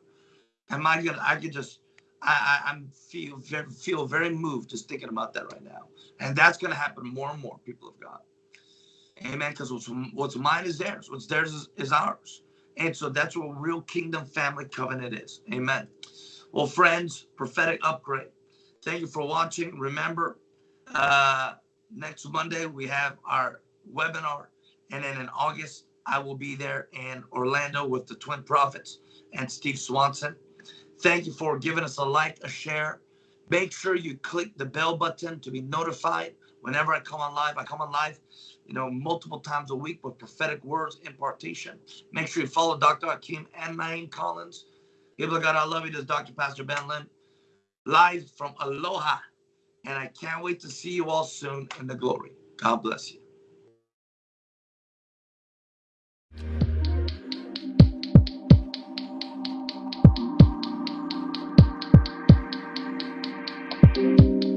And my God, I could just, I, I, I'm feel very, feel very moved just thinking about that right now. And that's going to happen more and more, people of God. Amen. Because what's, what's mine is theirs. What's theirs is, is ours. And so that's what real kingdom family covenant is. Amen. Well, friends, prophetic upgrade. Thank you for watching. Remember, uh, next Monday we have our webinar. And then in August, I will be there in Orlando with the Twin Prophets and Steve Swanson. Thank you for giving us a like, a share. Make sure you click the bell button to be notified whenever I come on live. I come on live, you know, multiple times a week with prophetic words, impartation. Make sure you follow Dr. Hakeem and Naeem Collins. People of God, I love you. This is Dr. Pastor Ben Lim, live from Aloha. And I can't wait to see you all soon in the glory. God bless you.